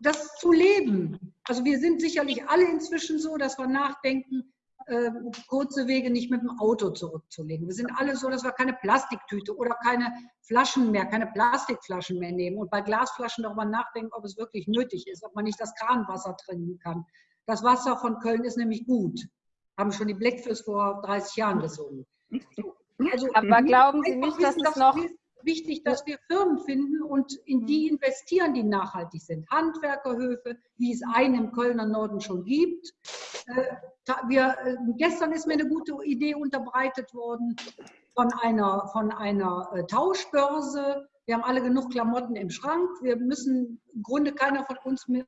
das zu leben. Also wir sind sicherlich alle inzwischen so, dass wir nachdenken, äh, kurze Wege nicht mit dem Auto zurückzulegen. Wir sind alle so, dass wir keine Plastiktüte oder keine Flaschen mehr, keine Plastikflaschen mehr nehmen und bei Glasflaschen darüber nachdenken, ob es wirklich nötig ist, ob man nicht das Kranwasser trinken kann. Das Wasser von Köln ist nämlich gut. Haben schon die Blackfish vor 30 Jahren gesungen. Also, Aber glauben Sie nicht, dass es noch wichtig, dass wir Firmen finden und in die investieren, die nachhaltig sind. Handwerkerhöfe, wie es einen im Kölner Norden schon gibt. Äh, wir, äh, gestern ist mir eine gute Idee unterbreitet worden von einer, von einer äh, Tauschbörse. Wir haben alle genug Klamotten im Schrank. Wir müssen, im Grunde keiner von uns mehr,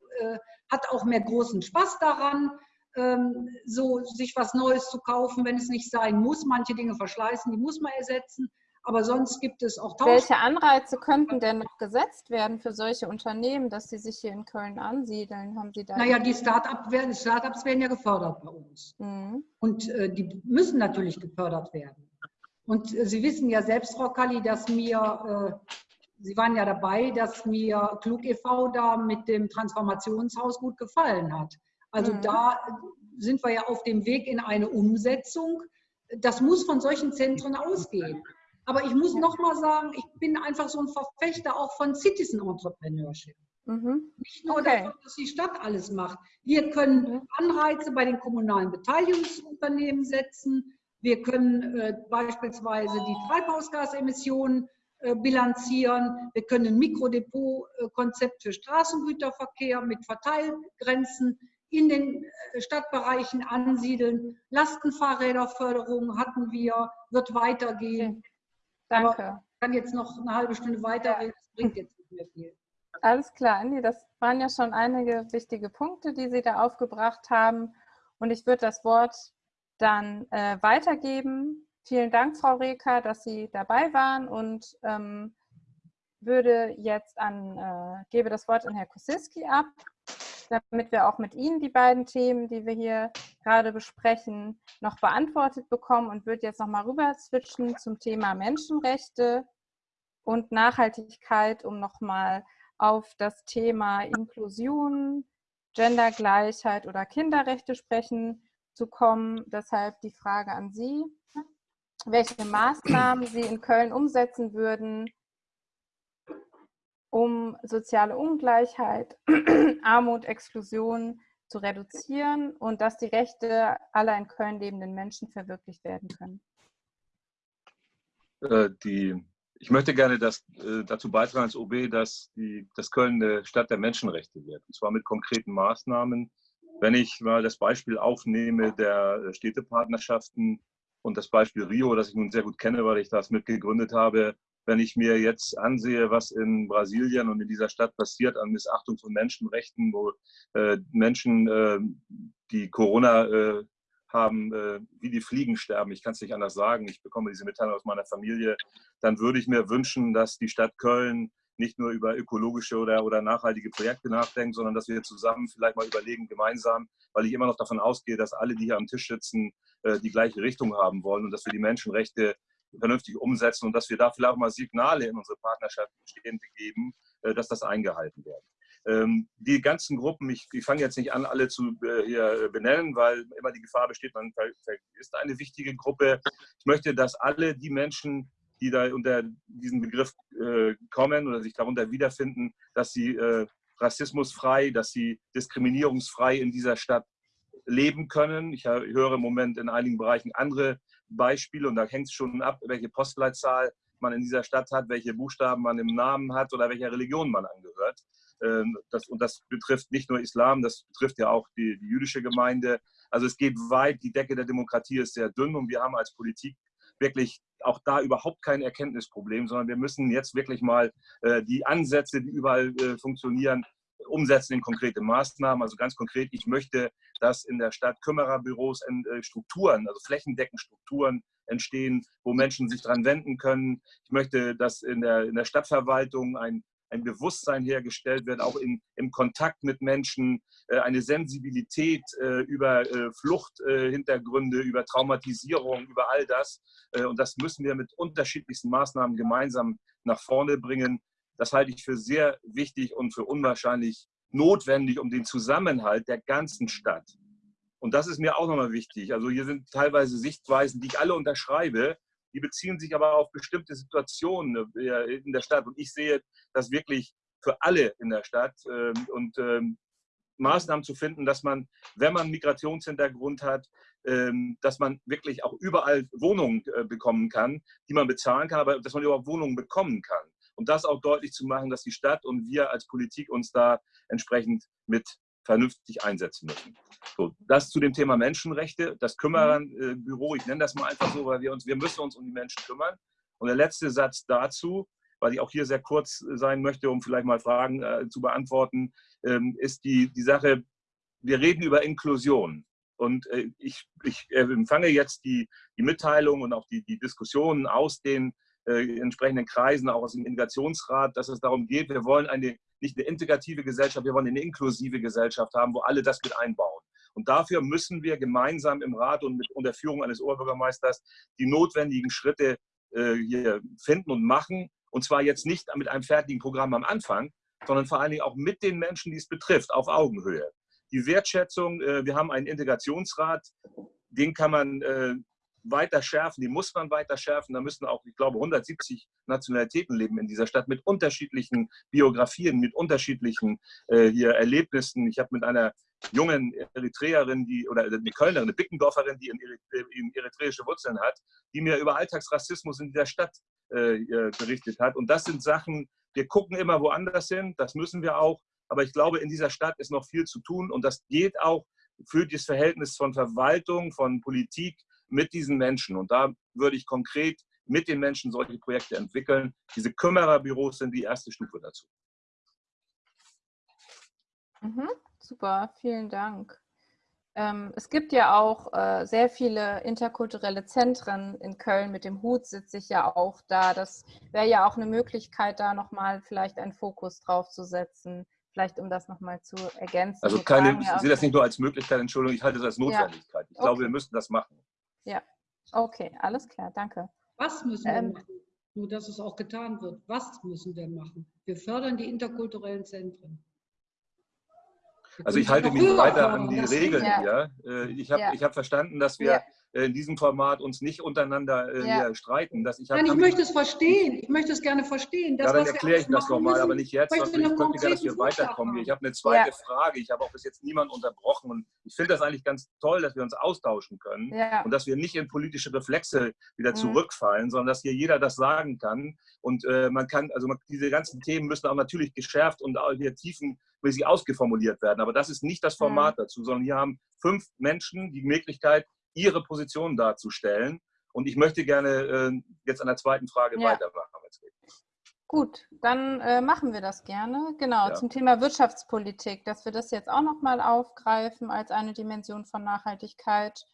hat auch mehr großen Spaß daran, ähm, so sich was Neues zu kaufen, wenn es nicht sein muss. Manche Dinge verschleißen, die muss man ersetzen. Aber sonst gibt es auch Tausch Welche Anreize könnten denn noch gesetzt werden für solche Unternehmen, dass sie sich hier in Köln ansiedeln? Haben Sie da naja, die Start-ups werden, Start werden ja gefördert bei uns. Mhm. Und äh, die müssen natürlich gefördert werden. Und äh, Sie wissen ja selbst, Frau Kalli, dass mir, äh, Sie waren ja dabei, dass mir Klug e.V. da mit dem Transformationshaus gut gefallen hat. Also mhm. da sind wir ja auf dem Weg in eine Umsetzung. Das muss von solchen Zentren ausgehen. Aber ich muss noch mal sagen, ich bin einfach so ein Verfechter auch von Citizen Entrepreneurship. Mhm. Nicht nur okay. davon, dass die Stadt alles macht. Wir können mhm. Anreize bei den kommunalen Beteiligungsunternehmen setzen. Wir können äh, beispielsweise die Treibhausgasemissionen äh, bilanzieren. Wir können ein Mikrodepot-Konzept für Straßengüterverkehr mit Verteilgrenzen in den äh, Stadtbereichen ansiedeln. Lastenfahrräderförderung hatten wir, wird weitergehen. Danke. Aber ich kann jetzt noch eine halbe Stunde weiterreden, das bringt jetzt nicht mehr viel. Alles klar, Andi, das waren ja schon einige wichtige Punkte, die Sie da aufgebracht haben. Und ich würde das Wort dann äh, weitergeben. Vielen Dank, Frau Reker, dass Sie dabei waren und ähm, würde jetzt an, äh, gebe das Wort an Herrn Kosiski ab damit wir auch mit Ihnen die beiden Themen, die wir hier gerade besprechen, noch beantwortet bekommen und würde jetzt nochmal rüber switchen zum Thema Menschenrechte und Nachhaltigkeit, um nochmal auf das Thema Inklusion, Gendergleichheit oder Kinderrechte sprechen zu kommen. Deshalb die Frage an Sie, welche Maßnahmen Sie in Köln umsetzen würden, um soziale Ungleichheit, Armut, Exklusion zu reduzieren und dass die Rechte aller in Köln lebenden Menschen verwirklicht werden können? Äh, die, ich möchte gerne das, äh, dazu beitragen als OB, dass, die, dass Köln eine Stadt der Menschenrechte wird, und zwar mit konkreten Maßnahmen. Wenn ich mal das Beispiel aufnehme der Städtepartnerschaften und das Beispiel Rio, das ich nun sehr gut kenne, weil ich das mitgegründet habe, wenn ich mir jetzt ansehe, was in Brasilien und in dieser Stadt passiert an Missachtung von Menschenrechten, wo äh, Menschen, äh, die Corona äh, haben, äh, wie die Fliegen sterben, ich kann es nicht anders sagen, ich bekomme diese Mitteilung aus meiner Familie, dann würde ich mir wünschen, dass die Stadt Köln nicht nur über ökologische oder, oder nachhaltige Projekte nachdenkt, sondern dass wir zusammen vielleicht mal überlegen, gemeinsam, weil ich immer noch davon ausgehe, dass alle, die hier am Tisch sitzen, äh, die gleiche Richtung haben wollen und dass wir die Menschenrechte vernünftig umsetzen und dass wir da vielleicht auch mal Signale in unsere Partnerschaft Bestehende geben, äh, dass das eingehalten wird. Ähm, die ganzen Gruppen, ich, ich fange jetzt nicht an, alle zu äh, hier benennen, weil immer die Gefahr besteht, man vergisst eine wichtige Gruppe. Ich möchte, dass alle die Menschen, die da unter diesen Begriff äh, kommen oder sich darunter wiederfinden, dass sie rassismusfrei, dass sie diskriminierungsfrei in dieser Stadt leben können. Ich höre im Moment in einigen Bereichen andere Beispiele und da hängt es schon ab, welche Postleitzahl man in dieser Stadt hat, welche Buchstaben man im Namen hat oder welcher Religion man angehört. Ähm, das, und das betrifft nicht nur Islam, das betrifft ja auch die, die jüdische Gemeinde. Also es geht weit, die Decke der Demokratie ist sehr dünn und wir haben als Politik wirklich auch da überhaupt kein Erkenntnisproblem, sondern wir müssen jetzt wirklich mal äh, die Ansätze, die überall äh, funktionieren, umsetzen in konkrete Maßnahmen. Also ganz konkret, ich möchte, dass in der Stadt Kümmererbüros äh, Strukturen, also flächendeckend Strukturen entstehen, wo Menschen sich dran wenden können. Ich möchte, dass in der, in der Stadtverwaltung ein ein Bewusstsein hergestellt wird, auch in, im Kontakt mit Menschen, äh, eine Sensibilität äh, über Fluchthintergründe, über Traumatisierung, über all das. Und das müssen wir mit unterschiedlichsten Maßnahmen gemeinsam nach vorne bringen. Das halte ich für sehr wichtig und für unwahrscheinlich notwendig, um den Zusammenhalt der ganzen Stadt. Und das ist mir auch nochmal wichtig. Also hier sind teilweise Sichtweisen, die ich alle unterschreibe, die beziehen sich aber auf bestimmte Situationen äh, in der Stadt. Und ich sehe das wirklich für alle in der Stadt ähm, und ähm, Maßnahmen zu finden, dass man, wenn man Migrationshintergrund hat, ähm, dass man wirklich auch überall Wohnungen äh, bekommen kann, die man bezahlen kann, aber dass man überhaupt Wohnungen bekommen kann. Und das auch deutlich zu machen, dass die Stadt und wir als Politik uns da entsprechend mit vernünftig einsetzen müssen. So, das zu dem Thema Menschenrechte, das Kümmerbüro, ich nenne das mal einfach so, weil wir uns, wir müssen uns um die Menschen kümmern. Und der letzte Satz dazu, weil ich auch hier sehr kurz sein möchte, um vielleicht mal Fragen äh, zu beantworten, ähm, ist die, die Sache, wir reden über Inklusion. Und äh, ich, ich empfange jetzt die, die Mitteilung und auch die, die Diskussionen aus den äh, entsprechenden Kreisen, auch aus dem Integrationsrat, dass es darum geht, wir wollen eine nicht eine integrative Gesellschaft, wir wollen eine inklusive Gesellschaft haben, wo alle das mit einbauen. Und dafür müssen wir gemeinsam im Rat und mit unter Führung eines Oberbürgermeisters die notwendigen Schritte äh, hier finden und machen. Und zwar jetzt nicht mit einem fertigen Programm am Anfang, sondern vor allen Dingen auch mit den Menschen, die es betrifft, auf Augenhöhe. Die Wertschätzung, äh, wir haben einen Integrationsrat, den kann man äh, weiter schärfen, die muss man weiter schärfen. Da müssen auch, ich glaube, 170 Nationalitäten leben in dieser Stadt mit unterschiedlichen Biografien, mit unterschiedlichen äh, hier Erlebnissen. Ich habe mit einer jungen Eritreerin, die, oder eine Kölnerin, eine Bickendorferin, die in, in eritreische Wurzeln hat, die mir über Alltagsrassismus in dieser Stadt äh, berichtet hat. Und das sind Sachen, wir gucken immer woanders hin, das müssen wir auch. Aber ich glaube, in dieser Stadt ist noch viel zu tun und das geht auch für das Verhältnis von Verwaltung, von Politik mit diesen Menschen. Und da würde ich konkret mit den Menschen solche Projekte entwickeln. Diese Kümmererbüros sind die erste Stufe dazu. Mhm, super, vielen Dank. Ähm, es gibt ja auch äh, sehr viele interkulturelle Zentren in Köln. Mit dem Hut sitze ich ja auch da. Das wäre ja auch eine Möglichkeit, da nochmal vielleicht einen Fokus drauf zu setzen. Vielleicht um das nochmal zu ergänzen. Also keine, ich sehe das nicht nur als Möglichkeit, Entschuldigung, ich halte das als Notwendigkeit. Ja. Ich glaube, wir müssen das machen. Ja, okay, alles klar, danke. Was müssen wir ähm, machen? Nur, dass es auch getan wird. Was müssen wir machen? Wir fördern die interkulturellen Zentren. Also ich halte mich weiter an die Regeln hier. Ja. Äh, ich habe ja. hab verstanden, dass wir ja. Äh, in diesem Format uns nicht untereinander äh, ja. streiten. Dass ich Nein, ich möchte es verstehen. Ich möchte es gerne verstehen. Das, ja, dann erkläre ich das nochmal, aber nicht jetzt. Ich ich möchte gerne, dass wir weiterkommen. Haben. Ich habe eine zweite ja. Frage. Ich habe auch bis jetzt niemanden unterbrochen. Und ich finde das eigentlich ganz toll, dass wir uns austauschen können ja. und dass wir nicht in politische Reflexe wieder mhm. zurückfallen, sondern dass hier jeder das sagen kann. Und äh, man kann, also man, diese ganzen Themen müssen auch natürlich geschärft und auch hier tiefenmäßig ausgeformuliert werden. Aber das ist nicht das Format mhm. dazu, sondern hier haben fünf Menschen die Möglichkeit, ihre Position darzustellen. Und ich möchte gerne äh, jetzt an der zweiten Frage ja. weitermachen. Gut, dann äh, machen wir das gerne. Genau, ja. zum Thema Wirtschaftspolitik, dass wir das jetzt auch nochmal aufgreifen als eine Dimension von Nachhaltigkeit.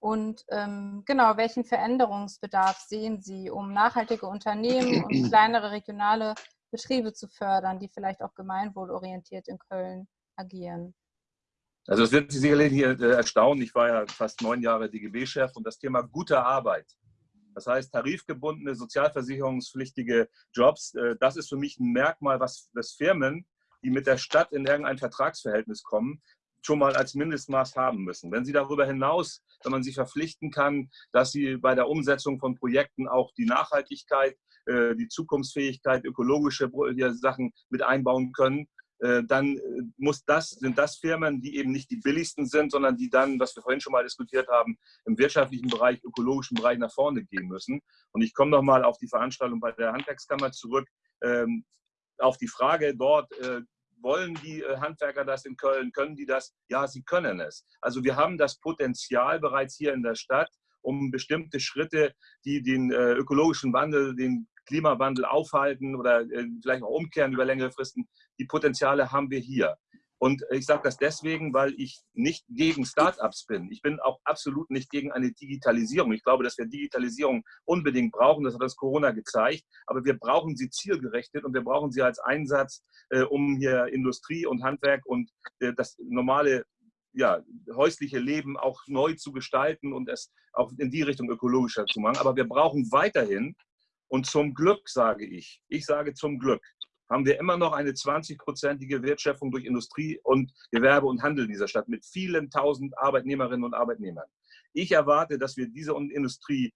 Und ähm, genau, welchen Veränderungsbedarf sehen Sie, um nachhaltige Unternehmen und kleinere regionale Betriebe zu fördern, die vielleicht auch gemeinwohlorientiert in Köln agieren? Also es wird Sie sicherlich hier äh, erstaunen. Ich war ja fast neun Jahre DGB-Chef und das Thema gute Arbeit, das heißt tarifgebundene, sozialversicherungspflichtige Jobs, äh, das ist für mich ein Merkmal, was das Firmen, die mit der Stadt in irgendein Vertragsverhältnis kommen, schon mal als Mindestmaß haben müssen. Wenn Sie darüber hinaus, wenn man Sie verpflichten kann, dass Sie bei der Umsetzung von Projekten auch die Nachhaltigkeit, äh, die Zukunftsfähigkeit, ökologische Sachen mit einbauen können, dann äh, muss das, sind das Firmen, die eben nicht die billigsten sind, sondern die dann, was wir vorhin schon mal diskutiert haben, im wirtschaftlichen Bereich, ökologischen Bereich nach vorne gehen müssen. Und ich komme nochmal auf die Veranstaltung bei der Handwerkskammer zurück, ähm, auf die Frage dort, äh, wollen die Handwerker das in Köln? Können die das? Ja, sie können es. Also wir haben das Potenzial bereits hier in der Stadt um bestimmte Schritte, die den äh, ökologischen Wandel, den Klimawandel aufhalten oder äh, vielleicht auch umkehren über längere Fristen. Die Potenziale haben wir hier. Und ich sage das deswegen, weil ich nicht gegen Startups bin. Ich bin auch absolut nicht gegen eine Digitalisierung. Ich glaube, dass wir Digitalisierung unbedingt brauchen. Das hat uns Corona gezeigt. Aber wir brauchen sie zielgerichtet und wir brauchen sie als Einsatz, äh, um hier Industrie und Handwerk und äh, das normale ja, häusliche Leben auch neu zu gestalten und es auch in die Richtung ökologischer zu machen. Aber wir brauchen weiterhin, und zum Glück sage ich, ich sage zum Glück, haben wir immer noch eine 20-prozentige Wertschöpfung durch Industrie und Gewerbe und Handel in dieser Stadt mit vielen tausend Arbeitnehmerinnen und Arbeitnehmern. Ich erwarte, dass wir diese Industrie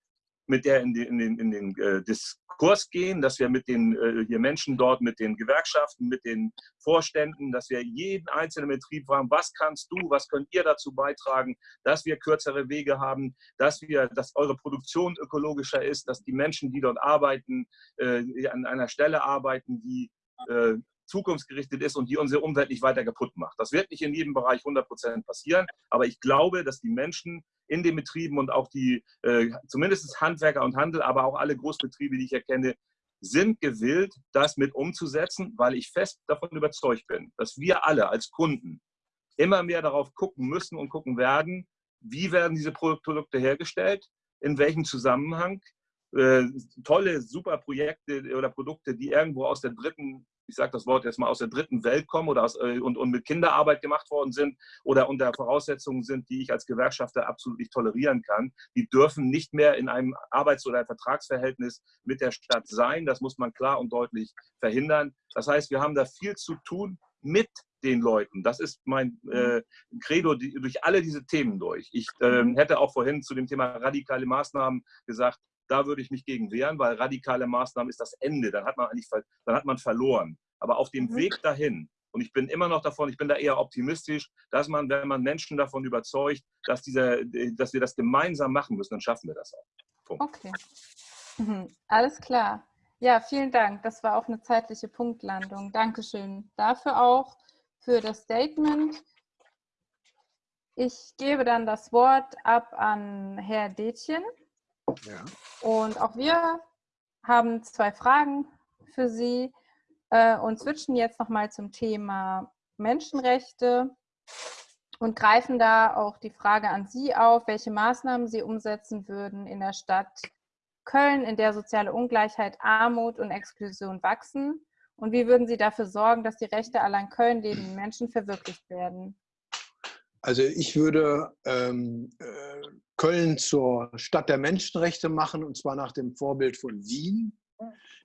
mit der in den, in den, in den äh, Diskurs gehen, dass wir mit den äh, hier Menschen dort, mit den Gewerkschaften, mit den Vorständen, dass wir jeden einzelnen Betrieb fragen, was kannst du, was könnt ihr dazu beitragen, dass wir kürzere Wege haben, dass wir, dass eure Produktion ökologischer ist, dass die Menschen, die dort arbeiten, äh, an einer Stelle arbeiten, die äh, zukunftsgerichtet ist und die unsere Umwelt nicht weiter kaputt macht. Das wird nicht in jedem Bereich 100 Prozent passieren, aber ich glaube, dass die Menschen in den Betrieben und auch die, äh, zumindest Handwerker und Handel, aber auch alle Großbetriebe, die ich erkenne, sind gewillt, das mit umzusetzen, weil ich fest davon überzeugt bin, dass wir alle als Kunden immer mehr darauf gucken müssen und gucken werden, wie werden diese Produkte hergestellt, in welchem Zusammenhang. Äh, tolle, super Projekte oder Produkte, die irgendwo aus der dritten ich sage das Wort jetzt mal, aus der dritten Welt kommen oder aus, äh, und, und mit Kinderarbeit gemacht worden sind oder unter Voraussetzungen sind, die ich als Gewerkschafter absolut nicht tolerieren kann, die dürfen nicht mehr in einem Arbeits- oder Vertragsverhältnis mit der Stadt sein. Das muss man klar und deutlich verhindern. Das heißt, wir haben da viel zu tun mit den Leuten. Das ist mein äh, Credo die, durch alle diese Themen durch. Ich äh, hätte auch vorhin zu dem Thema radikale Maßnahmen gesagt, da würde ich mich gegen wehren, weil radikale Maßnahmen ist das Ende. Dann hat man eigentlich dann hat man verloren. Aber auf dem mhm. Weg dahin, und ich bin immer noch davon, ich bin da eher optimistisch, dass man, wenn man Menschen davon überzeugt, dass, dieser, dass wir das gemeinsam machen müssen, dann schaffen wir das auch. Punkt. Okay. Mhm. Alles klar. Ja, vielen Dank. Das war auch eine zeitliche Punktlandung. Dankeschön dafür auch, für das Statement. Ich gebe dann das Wort ab an Herr Detjen. Ja. Und auch wir haben zwei Fragen für Sie äh, und switchen jetzt nochmal zum Thema Menschenrechte und greifen da auch die Frage an Sie auf, welche Maßnahmen Sie umsetzen würden in der Stadt Köln, in der soziale Ungleichheit, Armut und Exklusion wachsen. Und wie würden Sie dafür sorgen, dass die Rechte aller in Köln lebenden Menschen verwirklicht werden? Also ich würde ähm, äh, Köln zur Stadt der Menschenrechte machen, und zwar nach dem Vorbild von Wien.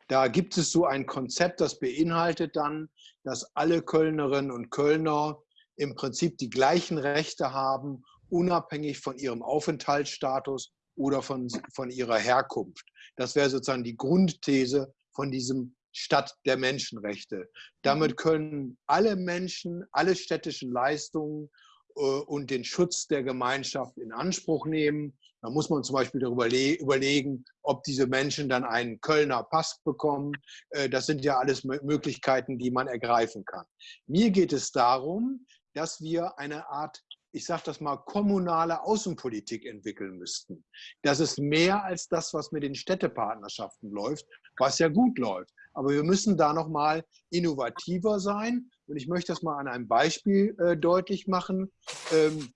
Da gibt es so ein Konzept, das beinhaltet dann, dass alle Kölnerinnen und Kölner im Prinzip die gleichen Rechte haben, unabhängig von ihrem Aufenthaltsstatus oder von, von ihrer Herkunft. Das wäre sozusagen die Grundthese von diesem Stadt der Menschenrechte. Damit mhm. können alle Menschen, alle städtischen Leistungen und den Schutz der Gemeinschaft in Anspruch nehmen. Da muss man zum Beispiel darüber überlegen, ob diese Menschen dann einen Kölner Pass bekommen. Äh, das sind ja alles Möglichkeiten, die man ergreifen kann. Mir geht es darum, dass wir eine Art, ich sage das mal, kommunale Außenpolitik entwickeln müssten. Das ist mehr als das, was mit den Städtepartnerschaften läuft, was ja gut läuft. Aber wir müssen da noch mal innovativer sein. Und ich möchte das mal an einem Beispiel äh, deutlich machen. Ähm,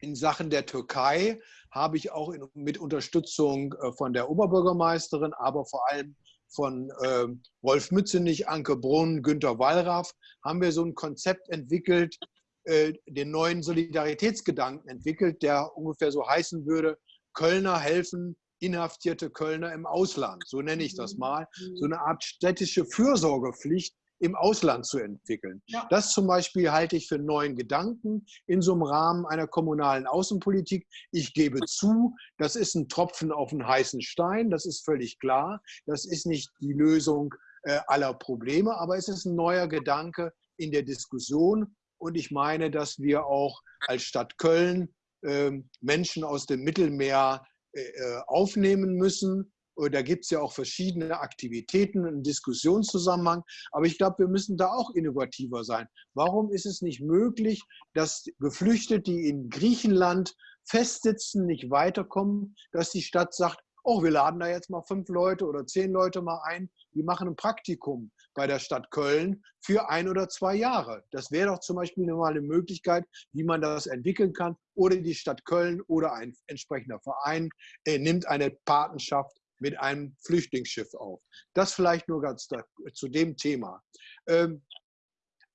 in Sachen der Türkei habe ich auch in, mit Unterstützung äh, von der Oberbürgermeisterin, aber vor allem von äh, Rolf Mützenich, Anke Brunn, Günter Wallraff, haben wir so ein Konzept entwickelt, äh, den neuen Solidaritätsgedanken entwickelt, der ungefähr so heißen würde, Kölner helfen inhaftierte Kölner im Ausland, so nenne ich das mhm. mal, so eine Art städtische Fürsorgepflicht im Ausland zu entwickeln. Ja. Das zum Beispiel halte ich für einen neuen Gedanken in so einem Rahmen einer kommunalen Außenpolitik. Ich gebe zu, das ist ein Tropfen auf einen heißen Stein, das ist völlig klar. Das ist nicht die Lösung äh, aller Probleme, aber es ist ein neuer Gedanke in der Diskussion. Und ich meine, dass wir auch als Stadt Köln äh, Menschen aus dem Mittelmeer äh, aufnehmen müssen. Da gibt es ja auch verschiedene Aktivitäten im Diskussionszusammenhang. Aber ich glaube, wir müssen da auch innovativer sein. Warum ist es nicht möglich, dass Geflüchtete, die in Griechenland festsitzen, nicht weiterkommen, dass die Stadt sagt, oh, wir laden da jetzt mal fünf Leute oder zehn Leute mal ein, die machen ein Praktikum bei der Stadt Köln für ein oder zwei Jahre. Das wäre doch zum Beispiel mal eine Möglichkeit, wie man das entwickeln kann. Oder die Stadt Köln oder ein entsprechender Verein äh, nimmt eine Patenschaft mit einem Flüchtlingsschiff auf. Das vielleicht nur ganz da, zu dem Thema. Ähm,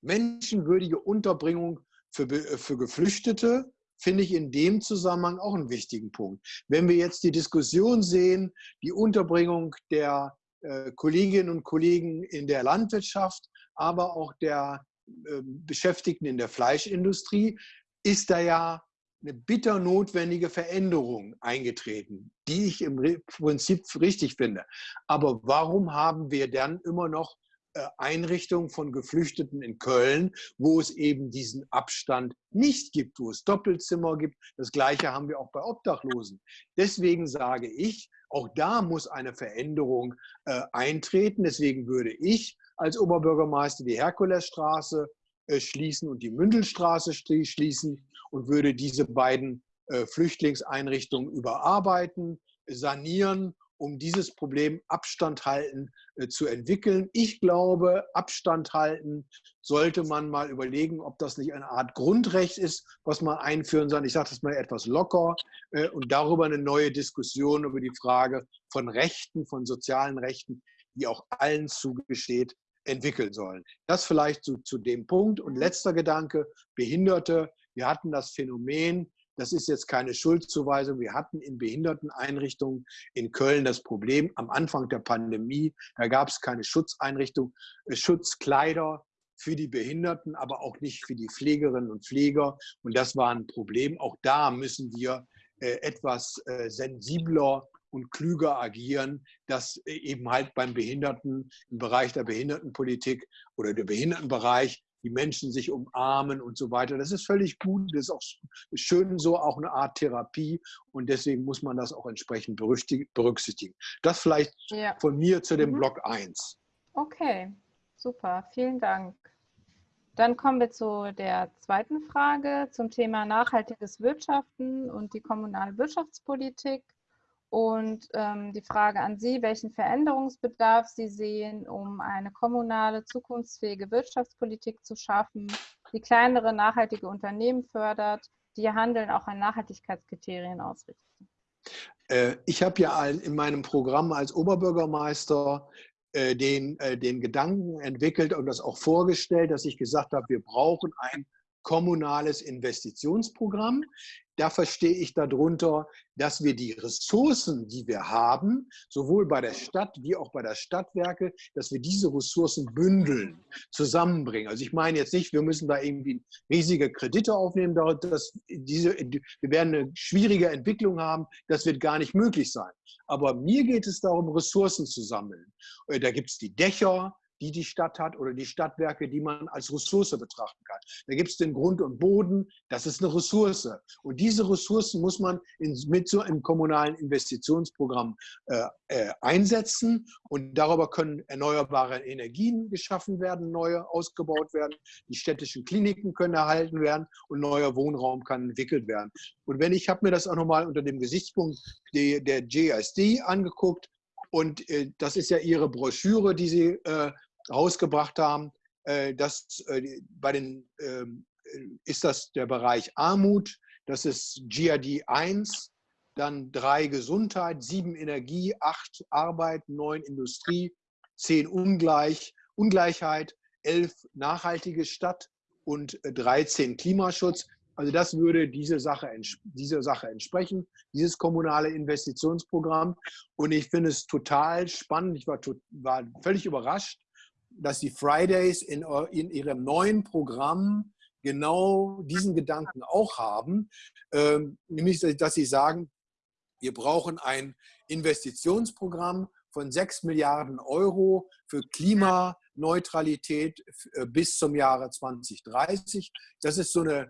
menschenwürdige Unterbringung für, für Geflüchtete finde ich in dem Zusammenhang auch einen wichtigen Punkt. Wenn wir jetzt die Diskussion sehen, die Unterbringung der äh, Kolleginnen und Kollegen in der Landwirtschaft, aber auch der äh, Beschäftigten in der Fleischindustrie, ist da ja eine bitter notwendige Veränderung eingetreten, die ich im Prinzip richtig finde. Aber warum haben wir dann immer noch äh, Einrichtungen von Geflüchteten in Köln, wo es eben diesen Abstand nicht gibt, wo es Doppelzimmer gibt. Das Gleiche haben wir auch bei Obdachlosen. Deswegen sage ich, auch da muss eine Veränderung äh, eintreten. Deswegen würde ich als Oberbürgermeister die Herkulesstraße äh, schließen und die Mündelstraße schließen und würde diese beiden äh, Flüchtlingseinrichtungen überarbeiten, sanieren um dieses Problem Abstand halten äh, zu entwickeln. Ich glaube, Abstand halten sollte man mal überlegen, ob das nicht eine Art Grundrecht ist, was man einführen soll. Ich sage das mal etwas locker äh, und darüber eine neue Diskussion über die Frage von Rechten, von sozialen Rechten, die auch allen zugesteht, entwickeln sollen. Das vielleicht zu, zu dem Punkt. Und letzter Gedanke, Behinderte. Wir hatten das Phänomen, das ist jetzt keine Schuldzuweisung. Wir hatten in Behinderteneinrichtungen in Köln das Problem am Anfang der Pandemie. Da gab es keine Schutzeinrichtung, äh, Schutzkleider für die Behinderten, aber auch nicht für die Pflegerinnen und Pfleger. Und das war ein Problem. Auch da müssen wir äh, etwas äh, sensibler und klüger agieren, dass eben halt beim Behinderten, im Bereich der Behindertenpolitik oder der Behindertenbereich die Menschen sich umarmen und so weiter. Das ist völlig gut, das ist auch schön so, auch eine Art Therapie und deswegen muss man das auch entsprechend berücksichtigen. Das vielleicht ja. von mir zu dem mhm. Block 1. Okay, super, vielen Dank. Dann kommen wir zu der zweiten Frage zum Thema nachhaltiges Wirtschaften und die kommunale Wirtschaftspolitik. Und ähm, die Frage an Sie, welchen Veränderungsbedarf Sie sehen, um eine kommunale, zukunftsfähige Wirtschaftspolitik zu schaffen, die kleinere, nachhaltige Unternehmen fördert, die ihr Handeln auch an Nachhaltigkeitskriterien ausrichten. Äh, ich habe ja in meinem Programm als Oberbürgermeister äh, den, äh, den Gedanken entwickelt und das auch vorgestellt, dass ich gesagt habe, wir brauchen ein kommunales Investitionsprogramm. Da verstehe ich darunter, dass wir die Ressourcen, die wir haben, sowohl bei der Stadt wie auch bei der Stadtwerke, dass wir diese Ressourcen bündeln, zusammenbringen. Also ich meine jetzt nicht, wir müssen da irgendwie riesige Kredite aufnehmen, dass diese, wir werden eine schwierige Entwicklung haben, das wird gar nicht möglich sein. Aber mir geht es darum, Ressourcen zu sammeln. Äh, da gibt es die Dächer, die die Stadt hat oder die Stadtwerke, die man als Ressource betrachten kann. Da gibt es den Grund und Boden, das ist eine Ressource. Und diese Ressourcen muss man in, mit so einem kommunalen Investitionsprogramm äh, äh, einsetzen und darüber können erneuerbare Energien geschaffen werden, neue ausgebaut werden, die städtischen Kliniken können erhalten werden und neuer Wohnraum kann entwickelt werden. Und wenn ich habe mir das auch nochmal unter dem Gesichtspunkt der, der GSD angeguckt, und äh, das ist ja Ihre Broschüre, die Sie äh, rausgebracht haben, äh, dass äh, bei den, ähm, ist das der Bereich Armut, das ist GRD 1, dann 3 Gesundheit, 7 Energie, 8 Arbeit, 9 Industrie, 10 Ungleich, Ungleichheit, 11 nachhaltige Stadt und 13 Klimaschutz. Also das würde diese Sache, diese Sache entsprechen, dieses kommunale Investitionsprogramm. Und ich finde es total spannend. Ich war, war völlig überrascht, dass die Fridays in, in ihrem neuen Programm genau diesen Gedanken auch haben, ähm, nämlich dass sie sagen, wir brauchen ein Investitionsprogramm von 6 Milliarden Euro für Klimaneutralität äh, bis zum Jahre 2030. Das ist so eine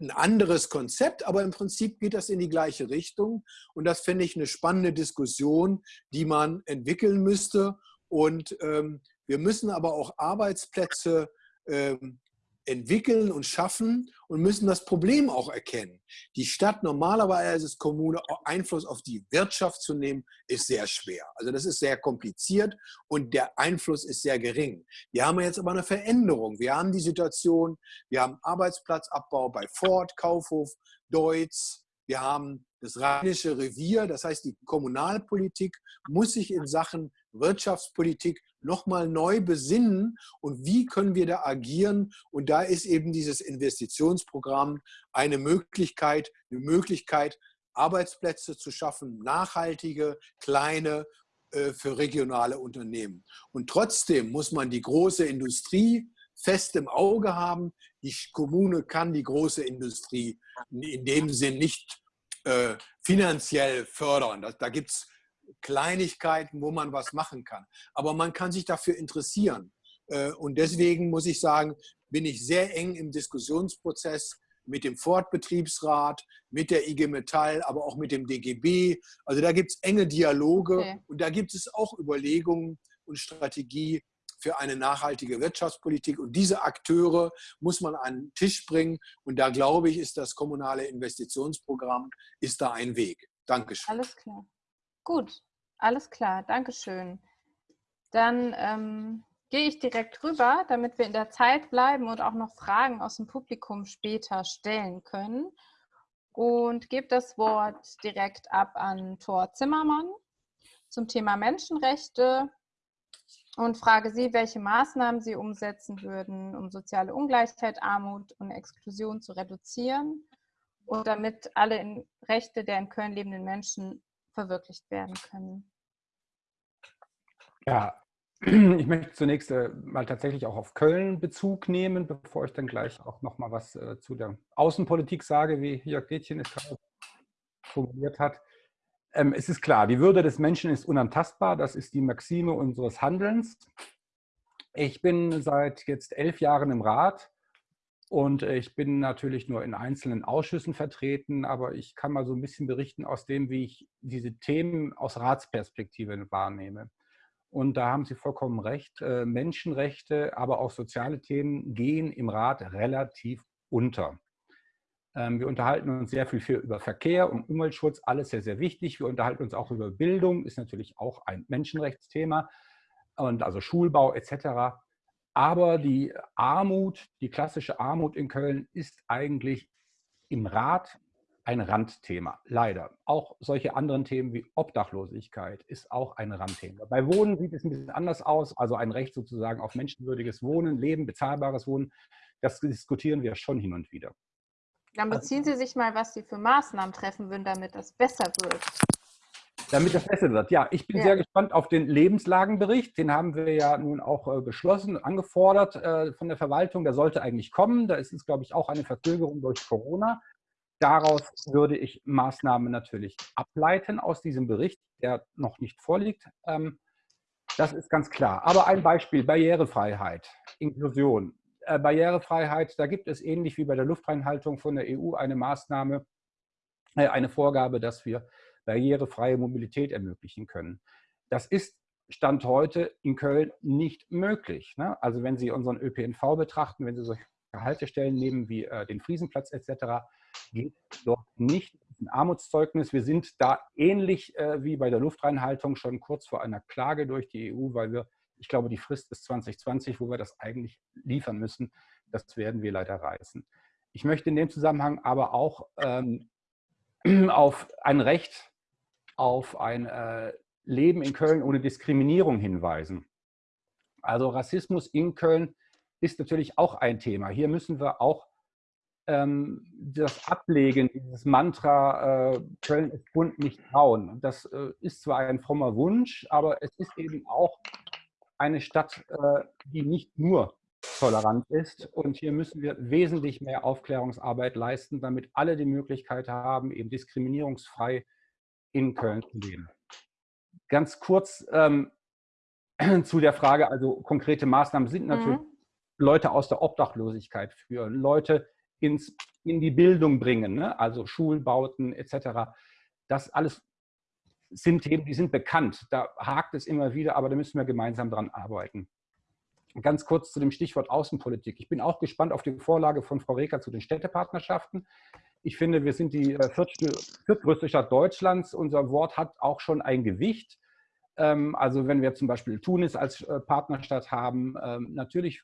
ein anderes Konzept, aber im Prinzip geht das in die gleiche Richtung. Und das finde ich eine spannende Diskussion, die man entwickeln müsste. Und ähm, wir müssen aber auch Arbeitsplätze ähm, entwickeln und schaffen und müssen das Problem auch erkennen. Die Stadt normalerweise als Kommune Einfluss auf die Wirtschaft zu nehmen, ist sehr schwer. Also das ist sehr kompliziert und der Einfluss ist sehr gering. Wir haben jetzt aber eine Veränderung. Wir haben die Situation, wir haben Arbeitsplatzabbau bei Ford, Kaufhof, Deutz, wir haben das Rheinische Revier, das heißt, die Kommunalpolitik muss sich in Sachen Wirtschaftspolitik nochmal neu besinnen und wie können wir da agieren. Und da ist eben dieses Investitionsprogramm eine Möglichkeit, eine Möglichkeit, Arbeitsplätze zu schaffen, nachhaltige, kleine äh, für regionale Unternehmen. Und trotzdem muss man die große Industrie fest im Auge haben. Die Kommune kann die große Industrie in dem Sinn nicht äh, finanziell fördern. Da, da gibt es Kleinigkeiten, wo man was machen kann. Aber man kann sich dafür interessieren. Äh, und deswegen muss ich sagen, bin ich sehr eng im Diskussionsprozess mit dem Fortbetriebsrat, mit der IG Metall, aber auch mit dem DGB. Also da gibt es enge Dialoge okay. und da gibt es auch Überlegungen und Strategie für eine nachhaltige Wirtschaftspolitik. Und diese Akteure muss man an den Tisch bringen. Und da glaube ich, ist das kommunale Investitionsprogramm, ist da ein Weg. Dankeschön. Alles klar. Gut, alles klar, Dankeschön. Dann ähm, gehe ich direkt rüber, damit wir in der Zeit bleiben und auch noch Fragen aus dem Publikum später stellen können. Und gebe das Wort direkt ab an Thor Zimmermann zum Thema Menschenrechte und frage Sie, welche Maßnahmen Sie umsetzen würden, um soziale Ungleichheit, Armut und Exklusion zu reduzieren und damit alle Rechte der in Köln lebenden Menschen verwirklicht werden können. Ja, ich möchte zunächst äh, mal tatsächlich auch auf Köln Bezug nehmen, bevor ich dann gleich auch noch mal was äh, zu der Außenpolitik sage, wie Jörg Gätchen es gerade formuliert hat. Ähm, es ist klar, die Würde des Menschen ist unantastbar. Das ist die Maxime unseres Handelns. Ich bin seit jetzt elf Jahren im Rat und äh, ich bin natürlich nur in einzelnen Ausschüssen vertreten, aber ich kann mal so ein bisschen berichten aus dem, wie ich diese Themen aus Ratsperspektive wahrnehme. Und da haben Sie vollkommen recht. Äh, Menschenrechte, aber auch soziale Themen gehen im Rat relativ unter. Ähm, wir unterhalten uns sehr viel über Verkehr und Umweltschutz, alles sehr, sehr wichtig. Wir unterhalten uns auch über Bildung, ist natürlich auch ein Menschenrechtsthema und also Schulbau etc. Aber die Armut, die klassische Armut in Köln ist eigentlich im Rat ein Randthema, leider. Auch solche anderen Themen wie Obdachlosigkeit ist auch ein Randthema. Bei Wohnen sieht es ein bisschen anders aus, also ein Recht sozusagen auf menschenwürdiges Wohnen, Leben, bezahlbares Wohnen. Das diskutieren wir schon hin und wieder. Dann beziehen Sie sich mal, was Sie für Maßnahmen treffen würden, damit das besser wird. Damit das besser wird. Ja, ich bin ja. sehr gespannt auf den Lebenslagenbericht. Den haben wir ja nun auch äh, beschlossen, angefordert äh, von der Verwaltung. Der sollte eigentlich kommen. Da ist es, glaube ich, auch eine Verzögerung durch Corona. Daraus würde ich Maßnahmen natürlich ableiten aus diesem Bericht, der noch nicht vorliegt. Ähm, das ist ganz klar. Aber ein Beispiel, Barrierefreiheit, Inklusion. Äh, Barrierefreiheit, da gibt es ähnlich wie bei der Luftreinhaltung von der EU eine Maßnahme, eine Vorgabe, dass wir barrierefreie Mobilität ermöglichen können. Das ist Stand heute in Köln nicht möglich. Ne? Also wenn Sie unseren ÖPNV betrachten, wenn Sie solche Haltestellen nehmen wie äh, den Friesenplatz etc., geht dort nicht ein Armutszeugnis. Wir sind da ähnlich äh, wie bei der Luftreinhaltung schon kurz vor einer Klage durch die EU, weil wir, ich glaube, die Frist ist 2020, wo wir das eigentlich liefern müssen. Das werden wir leider reißen. Ich möchte in dem Zusammenhang aber auch ähm, auf ein Recht auf ein äh, Leben in Köln ohne Diskriminierung hinweisen. Also Rassismus in Köln ist natürlich auch ein Thema. Hier müssen wir auch ähm, das Ablegen, dieses Mantra, äh, Köln ist bunt, nicht trauen. Das äh, ist zwar ein frommer Wunsch, aber es ist eben auch eine Stadt, äh, die nicht nur tolerant ist. Und hier müssen wir wesentlich mehr Aufklärungsarbeit leisten, damit alle die Möglichkeit haben, eben diskriminierungsfrei in Köln zu leben. Ganz kurz ähm, zu der Frage, also konkrete Maßnahmen sind natürlich mhm. Leute aus der Obdachlosigkeit führen, Leute ins in die Bildung bringen, ne? also Schulbauten etc. Das alles sind Themen, die sind bekannt. Da hakt es immer wieder, aber da müssen wir gemeinsam dran arbeiten. Ganz kurz zu dem Stichwort Außenpolitik. Ich bin auch gespannt auf die Vorlage von Frau Reker zu den Städtepartnerschaften. Ich finde, wir sind die äh, viertgrößte Stadt Deutschlands. Unser Wort hat auch schon ein Gewicht. Ähm, also wenn wir zum Beispiel Tunis als äh, Partnerstadt haben, ähm, natürlich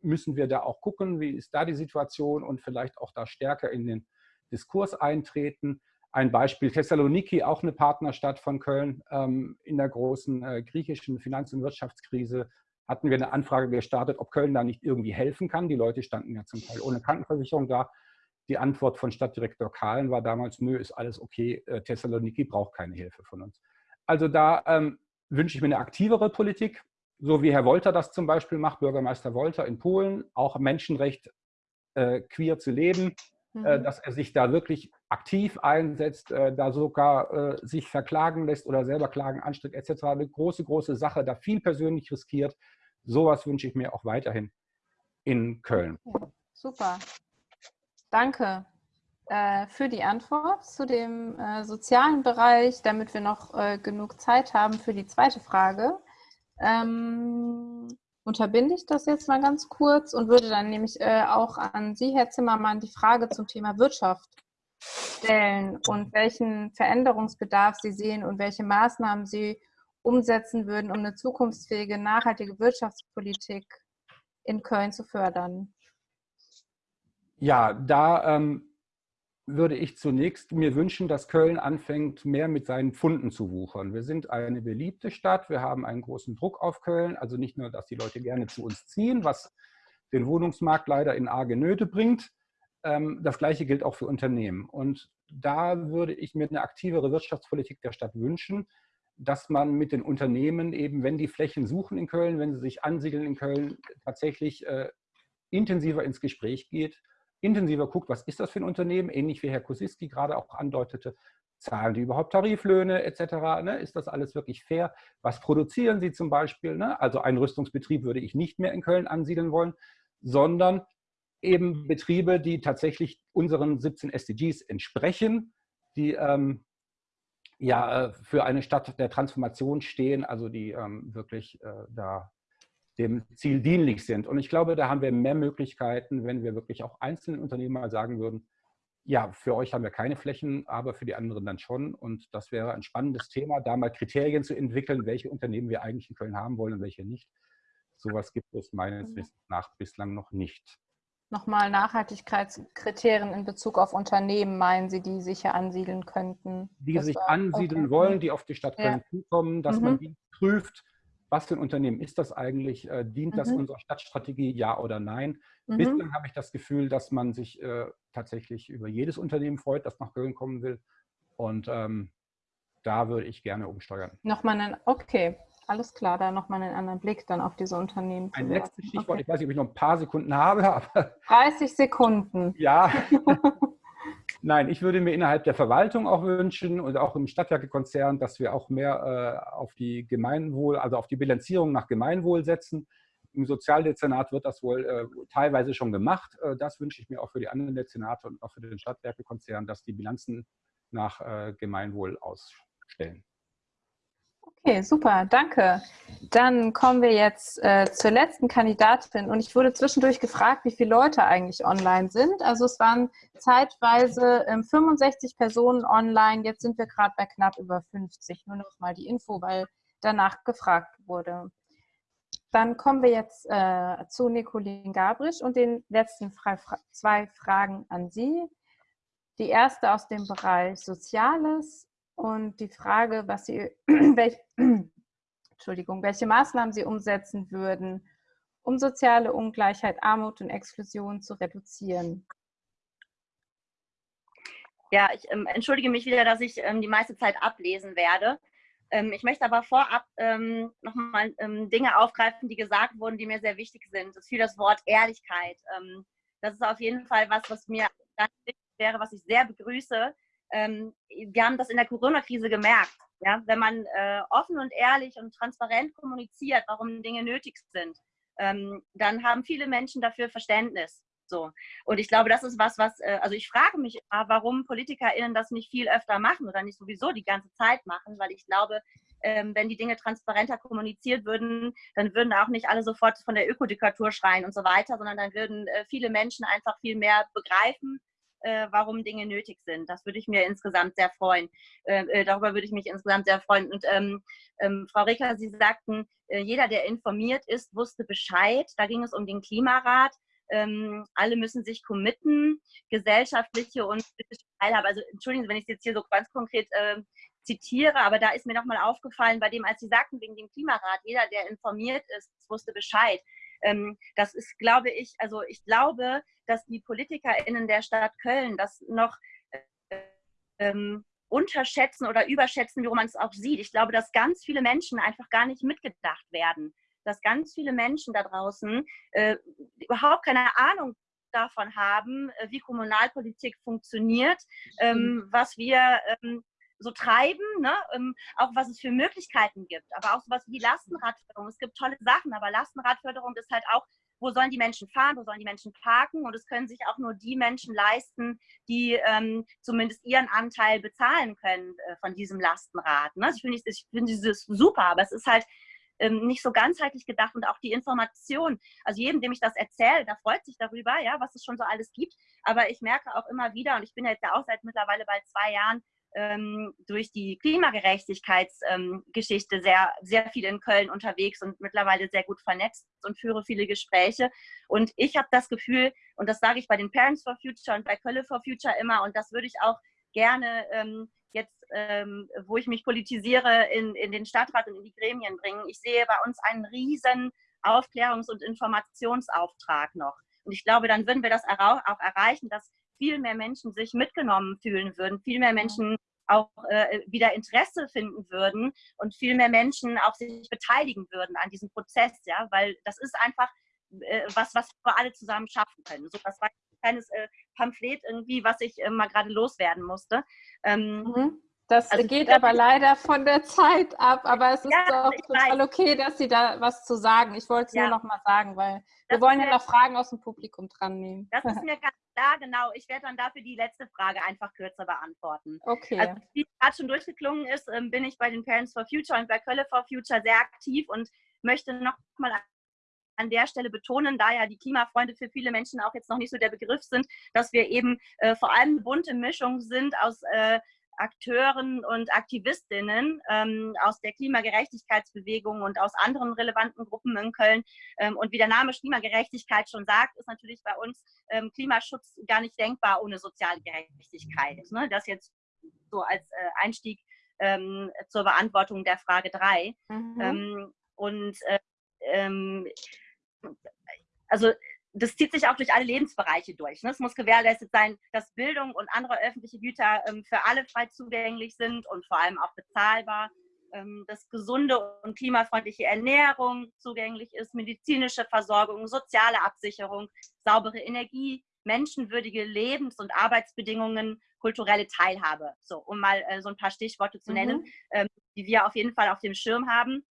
müssen wir da auch gucken, wie ist da die Situation und vielleicht auch da stärker in den Diskurs eintreten. Ein Beispiel Thessaloniki, auch eine Partnerstadt von Köln. Ähm, in der großen äh, griechischen Finanz- und Wirtschaftskrise hatten wir eine Anfrage gestartet, ob Köln da nicht irgendwie helfen kann. Die Leute standen ja zum Teil ohne Krankenversicherung da. Die Antwort von Stadtdirektor Kahlen war damals, nö, ist alles okay, äh, Thessaloniki braucht keine Hilfe von uns. Also da ähm, wünsche ich mir eine aktivere Politik, so wie Herr Wolter das zum Beispiel macht, Bürgermeister Wolter in Polen, auch Menschenrecht äh, queer zu leben, äh, mhm. dass er sich da wirklich aktiv einsetzt, äh, da sogar äh, sich verklagen lässt oder selber Klagen anstrengt etc. Eine große, große Sache, da viel persönlich riskiert. Sowas wünsche ich mir auch weiterhin in Köln. Ja, super. Danke äh, für die Antwort zu dem äh, sozialen Bereich, damit wir noch äh, genug Zeit haben für die zweite Frage. Ähm, unterbinde ich das jetzt mal ganz kurz und würde dann nämlich äh, auch an Sie, Herr Zimmermann, die Frage zum Thema Wirtschaft stellen und welchen Veränderungsbedarf Sie sehen und welche Maßnahmen Sie umsetzen würden, um eine zukunftsfähige, nachhaltige Wirtschaftspolitik in Köln zu fördern. Ja, da ähm, würde ich zunächst mir wünschen, dass Köln anfängt, mehr mit seinen Pfunden zu wuchern. Wir sind eine beliebte Stadt, wir haben einen großen Druck auf Köln. Also nicht nur, dass die Leute gerne zu uns ziehen, was den Wohnungsmarkt leider in arge Nöte bringt. Ähm, das Gleiche gilt auch für Unternehmen. Und da würde ich mir eine aktivere Wirtschaftspolitik der Stadt wünschen, dass man mit den Unternehmen eben, wenn die Flächen suchen in Köln, wenn sie sich ansiedeln in Köln, tatsächlich äh, intensiver ins Gespräch geht intensiver guckt, was ist das für ein Unternehmen, ähnlich wie Herr Kosiski gerade auch andeutete, zahlen die überhaupt Tariflöhne etc., ne? ist das alles wirklich fair, was produzieren sie zum Beispiel, ne? also einen Rüstungsbetrieb würde ich nicht mehr in Köln ansiedeln wollen, sondern eben Betriebe, die tatsächlich unseren 17 SDGs entsprechen, die ähm, ja äh, für eine Stadt der Transformation stehen, also die ähm, wirklich äh, da dem Ziel dienlich sind. Und ich glaube, da haben wir mehr Möglichkeiten, wenn wir wirklich auch einzelnen Unternehmen mal sagen würden, ja, für euch haben wir keine Flächen, aber für die anderen dann schon. Und das wäre ein spannendes Thema, da mal Kriterien zu entwickeln, welche Unternehmen wir eigentlich in Köln haben wollen und welche nicht. Sowas gibt es meines mhm. Wissens nach bislang noch nicht. Nochmal Nachhaltigkeitskriterien in Bezug auf Unternehmen, meinen Sie, die sich hier ansiedeln könnten? Die sich ansiedeln okay. wollen, die auf die Stadt Köln ja. zukommen, dass mhm. man die prüft, was für ein Unternehmen ist das eigentlich? Äh, dient mhm. das unserer Stadtstrategie, ja oder nein? Mhm. Bislang habe ich das Gefühl, dass man sich äh, tatsächlich über jedes Unternehmen freut, das nach Köln kommen will. Und ähm, da würde ich gerne umsteuern. Nochmal einen, okay, alles klar, da nochmal einen anderen Blick dann auf diese Unternehmen. Ein letztes Stichwort, okay. ich weiß nicht, ob ich noch ein paar Sekunden habe. Aber 30 Sekunden. Ja. Nein, ich würde mir innerhalb der Verwaltung auch wünschen und auch im Stadtwerkekonzern, dass wir auch mehr äh, auf die Gemeinwohl, also auf die Bilanzierung nach Gemeinwohl setzen. Im Sozialdezernat wird das wohl äh, teilweise schon gemacht. Äh, das wünsche ich mir auch für die anderen Dezernate und auch für den Stadtwerkekonzern, dass die Bilanzen nach äh, Gemeinwohl ausstellen. Okay, super, danke. Dann kommen wir jetzt äh, zur letzten Kandidatin und ich wurde zwischendurch gefragt, wie viele Leute eigentlich online sind. Also es waren zeitweise äh, 65 Personen online, jetzt sind wir gerade bei knapp über 50. Nur noch mal die Info, weil danach gefragt wurde. Dann kommen wir jetzt äh, zu Nicolin Gabrisch und den letzten Fra zwei Fragen an Sie. Die erste aus dem Bereich Soziales und die Frage, was Sie, welch, Entschuldigung, welche Maßnahmen Sie umsetzen würden, um soziale Ungleichheit, Armut und Exklusion zu reduzieren. Ja, ich ähm, entschuldige mich wieder, dass ich ähm, die meiste Zeit ablesen werde. Ähm, ich möchte aber vorab ähm, nochmal ähm, Dinge aufgreifen, die gesagt wurden, die mir sehr wichtig sind. Das ist für das Wort Ehrlichkeit. Ähm, das ist auf jeden Fall was, was mir ganz wichtig wäre, was ich sehr begrüße, ähm, wir haben das in der Corona-Krise gemerkt. Ja? Wenn man äh, offen und ehrlich und transparent kommuniziert, warum Dinge nötig sind, ähm, dann haben viele Menschen dafür Verständnis. So. Und ich glaube, das ist was, was, äh, also ich frage mich, warum PolitikerInnen das nicht viel öfter machen oder nicht sowieso die ganze Zeit machen, weil ich glaube, ähm, wenn die Dinge transparenter kommuniziert würden, dann würden auch nicht alle sofort von der Ökodiktatur schreien und so weiter, sondern dann würden äh, viele Menschen einfach viel mehr begreifen, äh, warum Dinge nötig sind. Das würde ich mir insgesamt sehr freuen. darüber würde ich mich insgesamt sehr freuen. Und ähm, ähm, Frau Reker, Sie sagten, jeder, der informiert ist, wusste Bescheid. Da ging es um den Klimarat ähm, alle müssen sich committen, gesellschaftliche und politische Teilhabe. Also entschuldigen Sie, wenn ich es jetzt hier so ganz konkret äh, zitiere, aber da ist mir nochmal aufgefallen, bei dem, als Sie sagten, wegen dem Klimarat, jeder, der informiert ist, wusste Bescheid. Ähm, das ist, glaube ich, also ich glaube, dass die PolitikerInnen der Stadt Köln das noch äh, ähm, unterschätzen oder überschätzen, wie man es auch sieht. Ich glaube, dass ganz viele Menschen einfach gar nicht mitgedacht werden dass ganz viele Menschen da draußen äh, überhaupt keine Ahnung davon haben, äh, wie Kommunalpolitik funktioniert, ähm, was wir ähm, so treiben, ne? ähm, auch was es für Möglichkeiten gibt, aber auch sowas wie Lastenradförderung. Es gibt tolle Sachen, aber Lastenradförderung ist halt auch, wo sollen die Menschen fahren, wo sollen die Menschen parken und es können sich auch nur die Menschen leisten, die ähm, zumindest ihren Anteil bezahlen können äh, von diesem Lastenrad. Ne? Ich finde ich find dieses super, aber es ist halt ähm, nicht so ganzheitlich gedacht und auch die Information. Also jedem, dem ich das erzähle, der freut sich darüber, ja, was es schon so alles gibt. Aber ich merke auch immer wieder, und ich bin jetzt ja auch seit mittlerweile bald zwei Jahren durch die Klimagerechtigkeitsgeschichte ähm, sehr, sehr viel in Köln unterwegs und mittlerweile sehr gut vernetzt und führe viele Gespräche. Und ich habe das Gefühl, und das sage ich bei den Parents for Future und bei Kölle for Future immer, und das würde ich auch gerne ähm, jetzt, ähm, wo ich mich politisiere, in, in den Stadtrat und in die Gremien bringen. Ich sehe bei uns einen riesen Aufklärungs- und Informationsauftrag noch. Und ich glaube, dann würden wir das auch erreichen, dass viel mehr Menschen sich mitgenommen fühlen würden, viel mehr Menschen auch äh, wieder Interesse finden würden und viel mehr Menschen auch sich beteiligen würden an diesem Prozess, ja, weil das ist einfach äh, was, was wir alle zusammen schaffen können. So, das war ein kleines äh, Pamphlet irgendwie, was ich äh, mal gerade loswerden musste. Ähm, mhm. Das also geht aber leider von der Zeit ab, aber es ist ja, auch total weiß. okay, dass Sie da was zu sagen. Ich wollte es ja. nur noch mal sagen, weil das wir wollen ja noch Fragen aus dem Publikum dran nehmen. Das ist mir ganz klar, genau. Ich werde dann dafür die letzte Frage einfach kürzer beantworten. Okay. Also, wie gerade schon durchgeklungen ist, ähm, bin ich bei den Parents for Future und bei Kölle for Future sehr aktiv und möchte noch mal an der Stelle betonen, da ja die Klimafreunde für viele Menschen auch jetzt noch nicht so der Begriff sind, dass wir eben äh, vor allem eine bunte Mischung sind aus äh, Akteuren und Aktivistinnen ähm, aus der Klimagerechtigkeitsbewegung und aus anderen relevanten Gruppen in Köln. Ähm, und wie der Name Klimagerechtigkeit schon sagt, ist natürlich bei uns ähm, Klimaschutz gar nicht denkbar ohne soziale Gerechtigkeit. Ne? Das jetzt so als äh, Einstieg ähm, zur Beantwortung der Frage 3. Mhm. Ähm, und äh, ähm, also das zieht sich auch durch alle Lebensbereiche durch. Ne? Es muss gewährleistet sein, dass Bildung und andere öffentliche Güter ähm, für alle frei zugänglich sind und vor allem auch bezahlbar, ähm, dass gesunde und klimafreundliche Ernährung zugänglich ist, medizinische Versorgung, soziale Absicherung, saubere Energie, menschenwürdige Lebens- und Arbeitsbedingungen, kulturelle Teilhabe. So, um mal äh, so ein paar Stichworte zu nennen, mhm. ähm, die wir auf jeden Fall auf dem Schirm haben.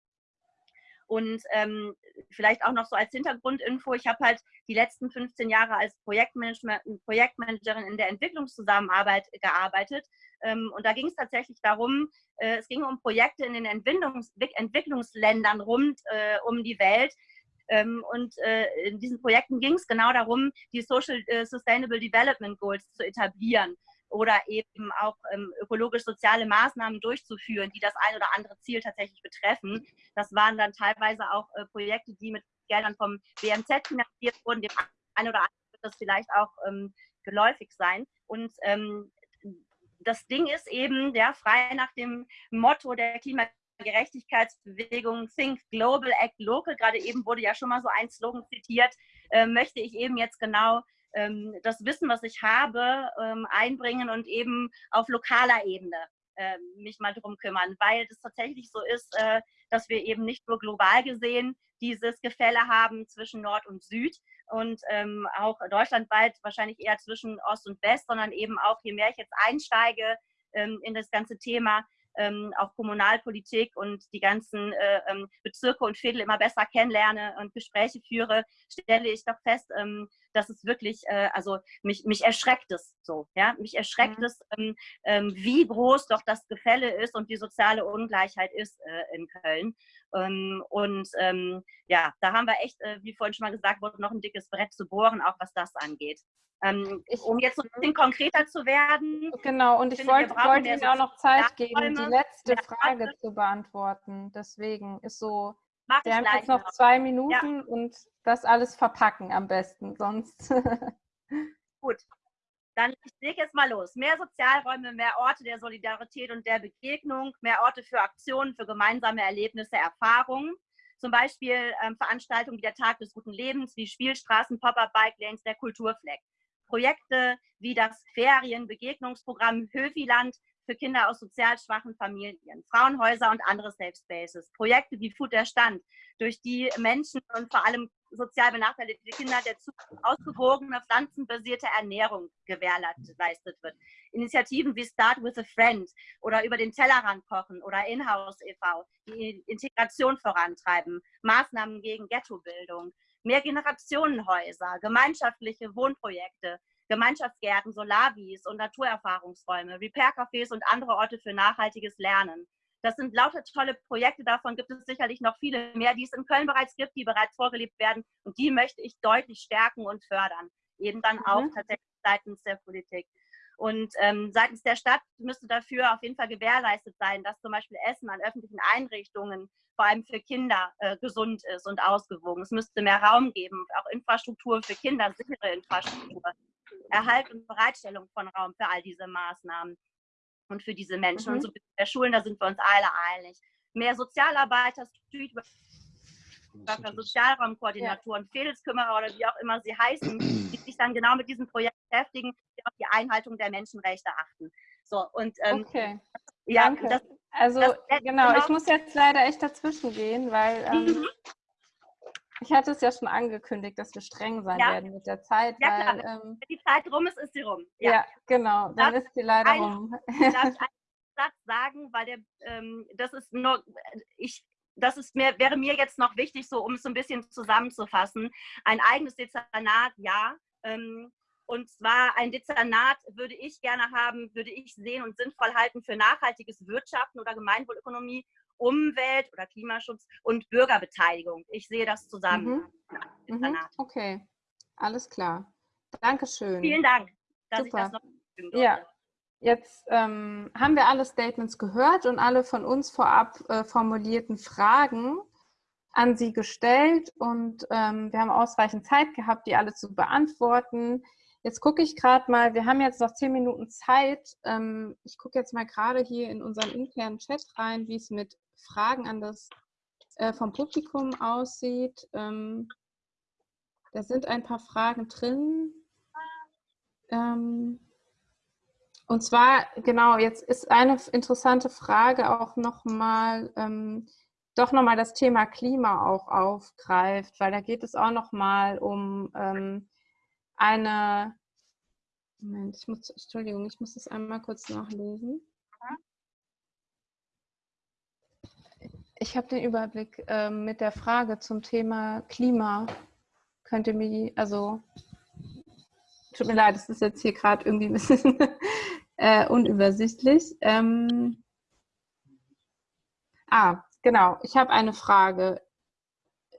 Und ähm, vielleicht auch noch so als Hintergrundinfo, ich habe halt die letzten 15 Jahre als Projektmanagerin in der Entwicklungszusammenarbeit gearbeitet. Ähm, und da ging es tatsächlich darum, äh, es ging um Projekte in den Entwicklungs Entwicklungsländern rund äh, um die Welt, ähm, und äh, in diesen Projekten ging es genau darum, die Social äh, Sustainable Development Goals zu etablieren oder eben auch ähm, ökologisch-soziale Maßnahmen durchzuführen, die das ein oder andere Ziel tatsächlich betreffen. Das waren dann teilweise auch äh, Projekte, die mit Geldern vom BMZ finanziert wurden. Dem einen oder anderen wird das vielleicht auch ähm, geläufig sein. Und ähm, das Ding ist eben, ja, frei nach dem Motto der Klimagerechtigkeitsbewegung Think Global, Act Local, gerade eben wurde ja schon mal so ein Slogan zitiert, äh, möchte ich eben jetzt genau ähm, das Wissen, was ich habe, ähm, einbringen und eben auf lokaler Ebene äh, mich mal drum kümmern, weil es tatsächlich so ist, äh, dass wir eben nicht nur global gesehen dieses Gefälle haben zwischen Nord und Süd und ähm, auch deutschlandweit wahrscheinlich eher zwischen Ost und West, sondern eben auch, je mehr ich jetzt einsteige ähm, in das ganze Thema, ähm, auch Kommunalpolitik und die ganzen äh, ähm, Bezirke und Viertel immer besser kennenlerne und Gespräche führe, stelle ich doch fest, ähm, dass es wirklich, äh, also mich, mich erschreckt es so, ja, mich erschreckt mhm. es, ähm, ähm, wie groß doch das Gefälle ist und die soziale Ungleichheit ist äh, in Köln. Ähm, und ähm, ja, da haben wir echt, äh, wie vorhin schon mal gesagt wurde, noch ein dickes Brett zu bohren, auch was das angeht. Ähm, um jetzt ein bisschen konkreter zu werden. Genau, und ich finde, wollte, wollte Ihnen auch noch Zeit geben, die letzte Frage zu beantworten. Deswegen ist so, Mach Sie haben jetzt noch zwei Minuten ja. und das alles verpacken am besten, sonst. Gut, dann ich lege jetzt mal los. Mehr Sozialräume, mehr Orte der Solidarität und der Begegnung, mehr Orte für Aktionen, für gemeinsame Erlebnisse, Erfahrungen. Zum Beispiel ähm, Veranstaltungen wie der Tag des guten Lebens, wie Spielstraßen, Pop-up Bike Lanes, der Kulturfleck. Projekte wie das Ferienbegegnungsprogramm Höfiland für Kinder aus sozial schwachen Familien, Frauenhäuser und andere Safe Spaces, Projekte wie Food der Stand, durch die Menschen und vor allem sozial benachteiligte Kinder der ausgewogene pflanzenbasierte Ernährung gewährleistet wird. Initiativen wie Start with a Friend oder über den Tellerrand kochen oder Inhouse e.V., die Integration vorantreiben, Maßnahmen gegen Ghettobildung, Mehrgenerationenhäuser, gemeinschaftliche Wohnprojekte, Gemeinschaftsgärten, Solavis und Naturerfahrungsräume, Repair-Cafés und andere Orte für nachhaltiges Lernen. Das sind lauter tolle Projekte, davon gibt es sicherlich noch viele mehr, die es in Köln bereits gibt, die bereits vorgelebt werden und die möchte ich deutlich stärken und fördern, eben dann auch mhm. tatsächlich seitens der Politik. Und ähm, seitens der Stadt müsste dafür auf jeden Fall gewährleistet sein, dass zum Beispiel Essen an öffentlichen Einrichtungen vor allem für Kinder äh, gesund ist und ausgewogen. Es müsste mehr Raum geben, auch Infrastruktur für Kinder, sichere Infrastruktur, Erhalt und Bereitstellung von Raum für all diese Maßnahmen und für diese Menschen. Mhm. Und so der Schulen, da sind wir uns alle einig. Mehr Sozialarbeiter, Street Sozialraumkoordinatoren, ja. Fedelskümmerer oder wie auch immer sie heißen, die sich dann genau mit diesem Projekt beschäftigen, die auf die Einhaltung der Menschenrechte achten. So, und ähm, okay. Ja, Danke. Das, also das, genau, ich muss jetzt leider echt dazwischen gehen, weil ähm, mhm. Ich hatte es ja schon angekündigt, dass wir streng sein ja. werden mit der Zeit. Ja, weil, klar. Ähm, Wenn die Zeit rum ist, ist sie rum. Ja, ja genau, dann darf ist sie leider eine, rum. Darf ich einen Satz sagen, weil der, ähm, das ist nur, ich, das ist mir, wäre mir jetzt noch wichtig, so um es so ein bisschen zusammenzufassen. Ein eigenes Dezernat, ja. Ähm, und zwar ein Dezernat würde ich gerne haben, würde ich sehen und sinnvoll halten für nachhaltiges Wirtschaften oder Gemeinwohlökonomie, Umwelt oder Klimaschutz und Bürgerbeteiligung. Ich sehe das zusammen. Mhm. Mhm. Okay, alles klar. Dankeschön. Vielen Dank, dass Super. ich das noch Ja, jetzt ähm, haben wir alle Statements gehört und alle von uns vorab äh, formulierten Fragen an Sie gestellt und ähm, wir haben ausreichend Zeit gehabt, die alle zu beantworten. Jetzt gucke ich gerade mal, wir haben jetzt noch zehn Minuten Zeit. Ähm, ich gucke jetzt mal gerade hier in unseren internen Chat rein, wie es mit Fragen an das äh, vom Publikum aussieht. Ähm, da sind ein paar Fragen drin. Ähm, und zwar, genau, jetzt ist eine interessante Frage auch nochmal, ähm, doch nochmal das Thema Klima auch aufgreift, weil da geht es auch nochmal um ähm, eine, Moment, ich muss, Entschuldigung, ich muss das einmal kurz nachlesen. Ich habe den Überblick äh, mit der Frage zum Thema Klima. Könnte mir, also, tut mir leid, es ist jetzt hier gerade irgendwie ein bisschen äh, unübersichtlich. Ähm, ah, genau, ich habe eine Frage.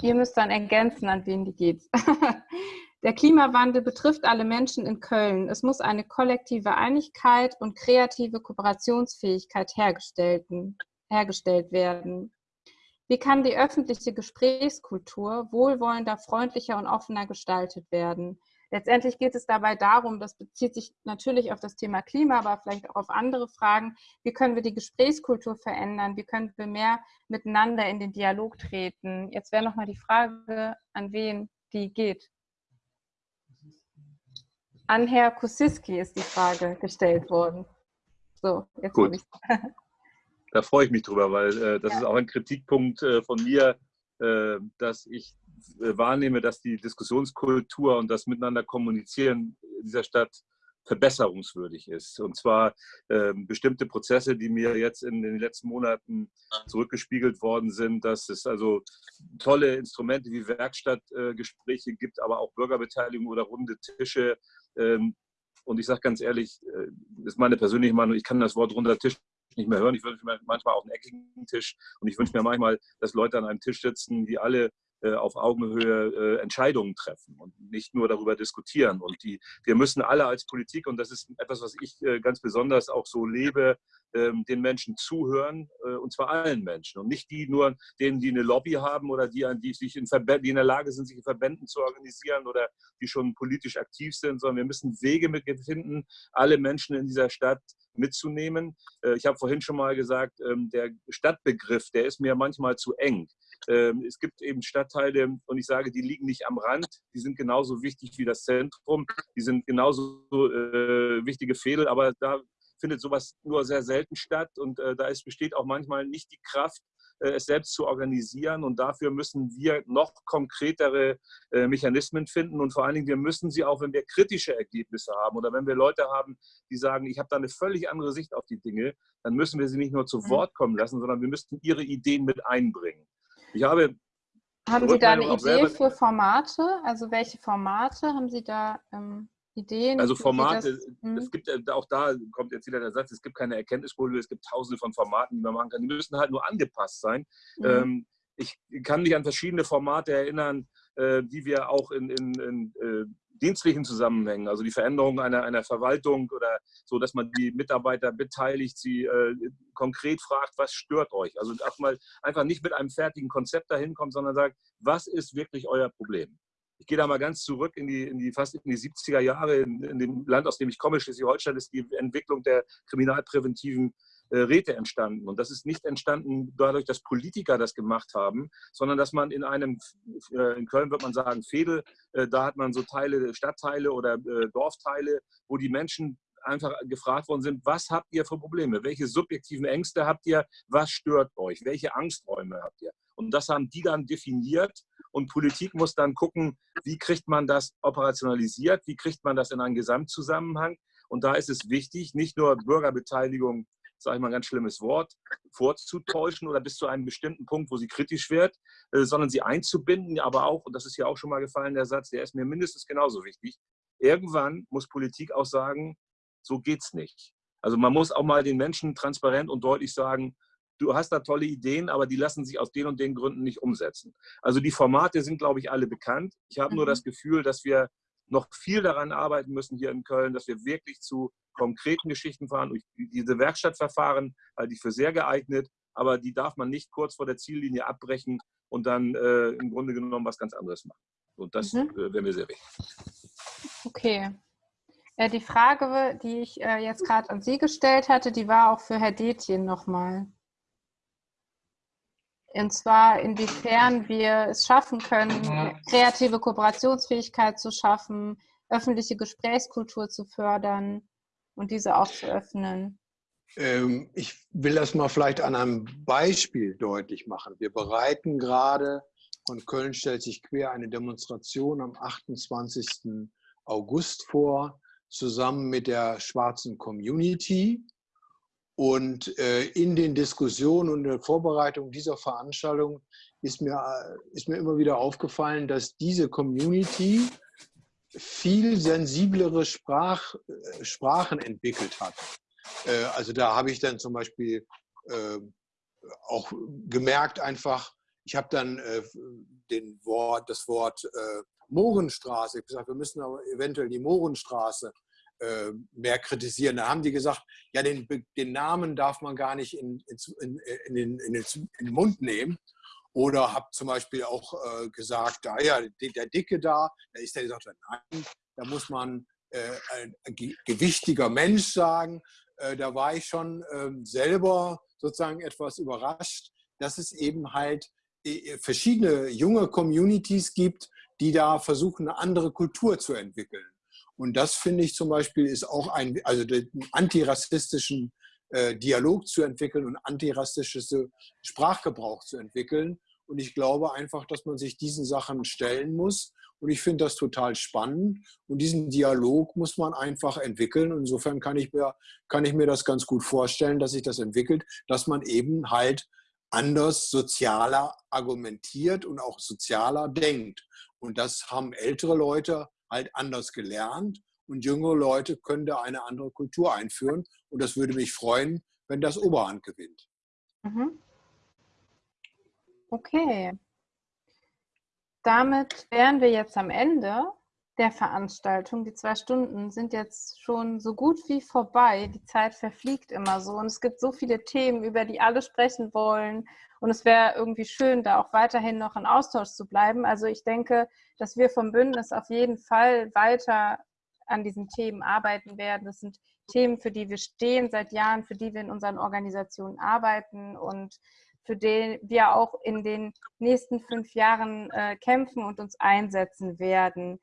Ihr müsst dann ergänzen, an wen die geht. Der Klimawandel betrifft alle Menschen in Köln. Es muss eine kollektive Einigkeit und kreative Kooperationsfähigkeit hergestellt werden. Wie kann die öffentliche Gesprächskultur wohlwollender, freundlicher und offener gestaltet werden? Letztendlich geht es dabei darum, das bezieht sich natürlich auf das Thema Klima, aber vielleicht auch auf andere Fragen. Wie können wir die Gesprächskultur verändern? Wie können wir mehr miteinander in den Dialog treten? Jetzt wäre nochmal die Frage, an wen die geht. An Herr Kusiski ist die Frage gestellt worden. So, jetzt Gut. Ich. Da freue ich mich drüber, weil äh, das ja. ist auch ein Kritikpunkt äh, von mir, äh, dass ich äh, wahrnehme, dass die Diskussionskultur und das Miteinander kommunizieren in dieser Stadt verbesserungswürdig ist. Und zwar äh, bestimmte Prozesse, die mir jetzt in den letzten Monaten zurückgespiegelt worden sind, dass es also tolle Instrumente wie Werkstattgespräche äh, gibt, aber auch Bürgerbeteiligung oder runde Tische. Ähm, und ich sage ganz ehrlich, äh, das ist meine persönliche Meinung, ich kann das Wort runder Tisch nicht mehr hören. Ich wünsche mir manchmal auch einen eckigen Tisch und ich wünsche mir manchmal, dass Leute an einem Tisch sitzen, die alle äh, auf Augenhöhe äh, Entscheidungen treffen und nicht nur darüber diskutieren. Und die, wir müssen alle als Politik, und das ist etwas, was ich äh, ganz besonders auch so lebe, ähm, den Menschen zuhören, und zwar allen Menschen. Und nicht die nur denen, die eine Lobby haben oder die, die, sich in die in der Lage sind, sich in Verbänden zu organisieren oder die schon politisch aktiv sind, sondern wir müssen Wege finden, alle Menschen in dieser Stadt mitzunehmen. Ich habe vorhin schon mal gesagt, ähm, der Stadtbegriff, der ist mir manchmal zu eng. Ähm, es gibt eben Stadtteile, und ich sage, die liegen nicht am Rand, die sind genauso wichtig wie das Zentrum, die sind genauso äh, wichtige Fädel, aber da findet sowas nur sehr selten statt und äh, da ist, besteht auch manchmal nicht die Kraft, äh, es selbst zu organisieren. Und dafür müssen wir noch konkretere äh, Mechanismen finden. Und vor allen Dingen, wir müssen sie auch, wenn wir kritische Ergebnisse haben oder wenn wir Leute haben, die sagen, ich habe da eine völlig andere Sicht auf die Dinge, dann müssen wir sie nicht nur zu mhm. Wort kommen lassen, sondern wir müssen ihre Ideen mit einbringen. Ich habe. Haben Sie da eine Idee für Formate? Also welche Formate haben Sie da ähm, Ideen? Also Formate, das, es gibt äh, auch da kommt jetzt wieder der Satz, es gibt keine Erkenntnisfolie, es gibt tausende von Formaten, die man machen kann. Die müssen halt nur angepasst sein. Mhm. Ähm, ich kann mich an verschiedene Formate erinnern, äh, die wir auch in, in, in äh, dienstlichen Zusammenhängen, also die Veränderung einer, einer Verwaltung oder so, dass man die Mitarbeiter beteiligt, sie äh, konkret fragt, was stört euch? Also mal einfach nicht mit einem fertigen Konzept dahin kommt, sondern sagt, was ist wirklich euer Problem? Ich gehe da mal ganz zurück in die, in die fast in die 70er Jahre. In, in dem Land, aus dem ich komme, Schleswig-Holstein, ist die Entwicklung der kriminalpräventiven äh, Räte entstanden. Und das ist nicht entstanden dadurch, dass Politiker das gemacht haben, sondern dass man in einem, äh, in Köln wird man sagen, Fädel, äh, da hat man so Teile, Stadtteile oder Dorfteile, wo die Menschen einfach gefragt worden sind, was habt ihr für Probleme? Welche subjektiven Ängste habt ihr? Was stört euch? Welche Angsträume habt ihr? Und das haben die dann definiert. Und Politik muss dann gucken, wie kriegt man das operationalisiert? Wie kriegt man das in einen Gesamtzusammenhang? Und da ist es wichtig, nicht nur Bürgerbeteiligung sage ich mal ein ganz schlimmes Wort, vorzutäuschen oder bis zu einem bestimmten Punkt, wo sie kritisch wird, äh, sondern sie einzubinden, aber auch, und das ist ja auch schon mal gefallen, der Satz, der ist mir mindestens genauso wichtig, irgendwann muss Politik auch sagen, so geht's nicht. Also man muss auch mal den Menschen transparent und deutlich sagen, du hast da tolle Ideen, aber die lassen sich aus den und den Gründen nicht umsetzen. Also die Formate sind, glaube ich, alle bekannt. Ich habe mhm. nur das Gefühl, dass wir noch viel daran arbeiten müssen hier in Köln, dass wir wirklich zu konkreten Geschichten fahren. Diese Werkstattverfahren halte ich für sehr geeignet, aber die darf man nicht kurz vor der Ziellinie abbrechen und dann äh, im Grunde genommen was ganz anderes machen. Und das mhm. äh, wäre mir sehr wichtig. Okay. Äh, die Frage, die ich äh, jetzt gerade an Sie gestellt hatte, die war auch für Herr Detjen nochmal. Und zwar, inwiefern wir es schaffen können, kreative Kooperationsfähigkeit zu schaffen, öffentliche Gesprächskultur zu fördern und diese auch zu öffnen. Ähm, ich will das mal vielleicht an einem Beispiel deutlich machen. Wir bereiten gerade, von Köln stellt sich quer eine Demonstration am 28. August vor, zusammen mit der schwarzen Community. Und äh, in den Diskussionen und der Vorbereitung dieser Veranstaltung ist mir, äh, ist mir immer wieder aufgefallen, dass diese Community viel sensiblere Sprach, äh, Sprachen entwickelt hat. Also da habe ich dann zum Beispiel auch gemerkt einfach, ich habe dann den Wort, das Wort Mohrenstraße, ich habe gesagt, wir müssen aber eventuell die Mohrenstraße äh, mehr kritisieren. Da haben die gesagt, ja, den, den Namen darf man gar nicht in, in, in, den, in, den, Mund nehmen. Oder habe zum Beispiel auch äh, gesagt, ah ja, der Dicke da, da ist der gesagt, nein, da muss man äh, ein gewichtiger Mensch sagen. Äh, da war ich schon ähm, selber sozusagen etwas überrascht, dass es eben halt äh, verschiedene junge Communities gibt, die da versuchen, eine andere Kultur zu entwickeln. Und das finde ich zum Beispiel ist auch ein, also den antirassistischen äh, Dialog zu entwickeln und antirassisches Sprachgebrauch zu entwickeln. Und ich glaube einfach, dass man sich diesen Sachen stellen muss. Und ich finde das total spannend. Und diesen Dialog muss man einfach entwickeln. Insofern kann ich, mir, kann ich mir das ganz gut vorstellen, dass sich das entwickelt, dass man eben halt anders sozialer argumentiert und auch sozialer denkt. Und das haben ältere Leute halt anders gelernt und jüngere Leute können da eine andere Kultur einführen. Und das würde mich freuen, wenn das Oberhand gewinnt. Mhm. Okay. Damit wären wir jetzt am Ende der Veranstaltung. Die zwei Stunden sind jetzt schon so gut wie vorbei. Die Zeit verfliegt immer so und es gibt so viele Themen, über die alle sprechen wollen. Und es wäre irgendwie schön, da auch weiterhin noch in Austausch zu bleiben. Also ich denke, dass wir vom Bündnis auf jeden Fall weiter an diesen Themen arbeiten werden. Das sind Themen, für die wir stehen seit Jahren, für die wir in unseren Organisationen arbeiten und für die wir auch in den nächsten fünf Jahren äh, kämpfen und uns einsetzen werden,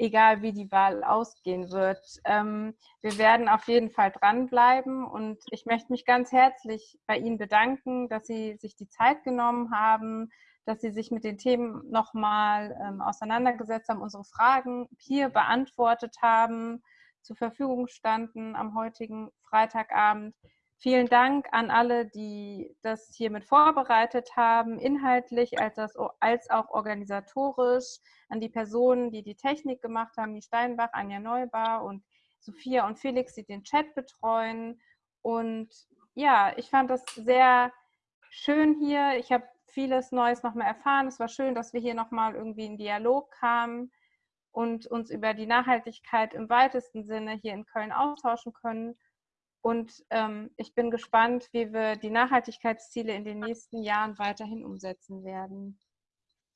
egal wie die Wahl ausgehen wird. Ähm, wir werden auf jeden Fall dranbleiben und ich möchte mich ganz herzlich bei Ihnen bedanken, dass Sie sich die Zeit genommen haben, dass Sie sich mit den Themen nochmal ähm, auseinandergesetzt haben, unsere Fragen hier beantwortet haben, zur Verfügung standen am heutigen Freitagabend. Vielen Dank an alle, die das hiermit vorbereitet haben, inhaltlich als, auch organisatorisch, an die Personen, die die Technik gemacht haben, die Steinbach, Anja Neubar und Sophia und Felix, die den Chat betreuen. Und ja, ich fand das sehr schön hier. Ich habe vieles Neues nochmal erfahren. Es war schön, dass wir hier nochmal irgendwie in Dialog kamen und uns über die Nachhaltigkeit im weitesten Sinne hier in Köln austauschen können. Und ähm, ich bin gespannt, wie wir die Nachhaltigkeitsziele in den nächsten Jahren weiterhin umsetzen werden.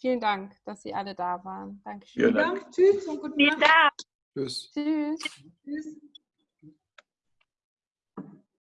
Vielen Dank, dass Sie alle da waren. Dankeschön. Vielen Dank. Tschüss und guten Vielen Dank. Tschüss. Tschüss. Tschüss.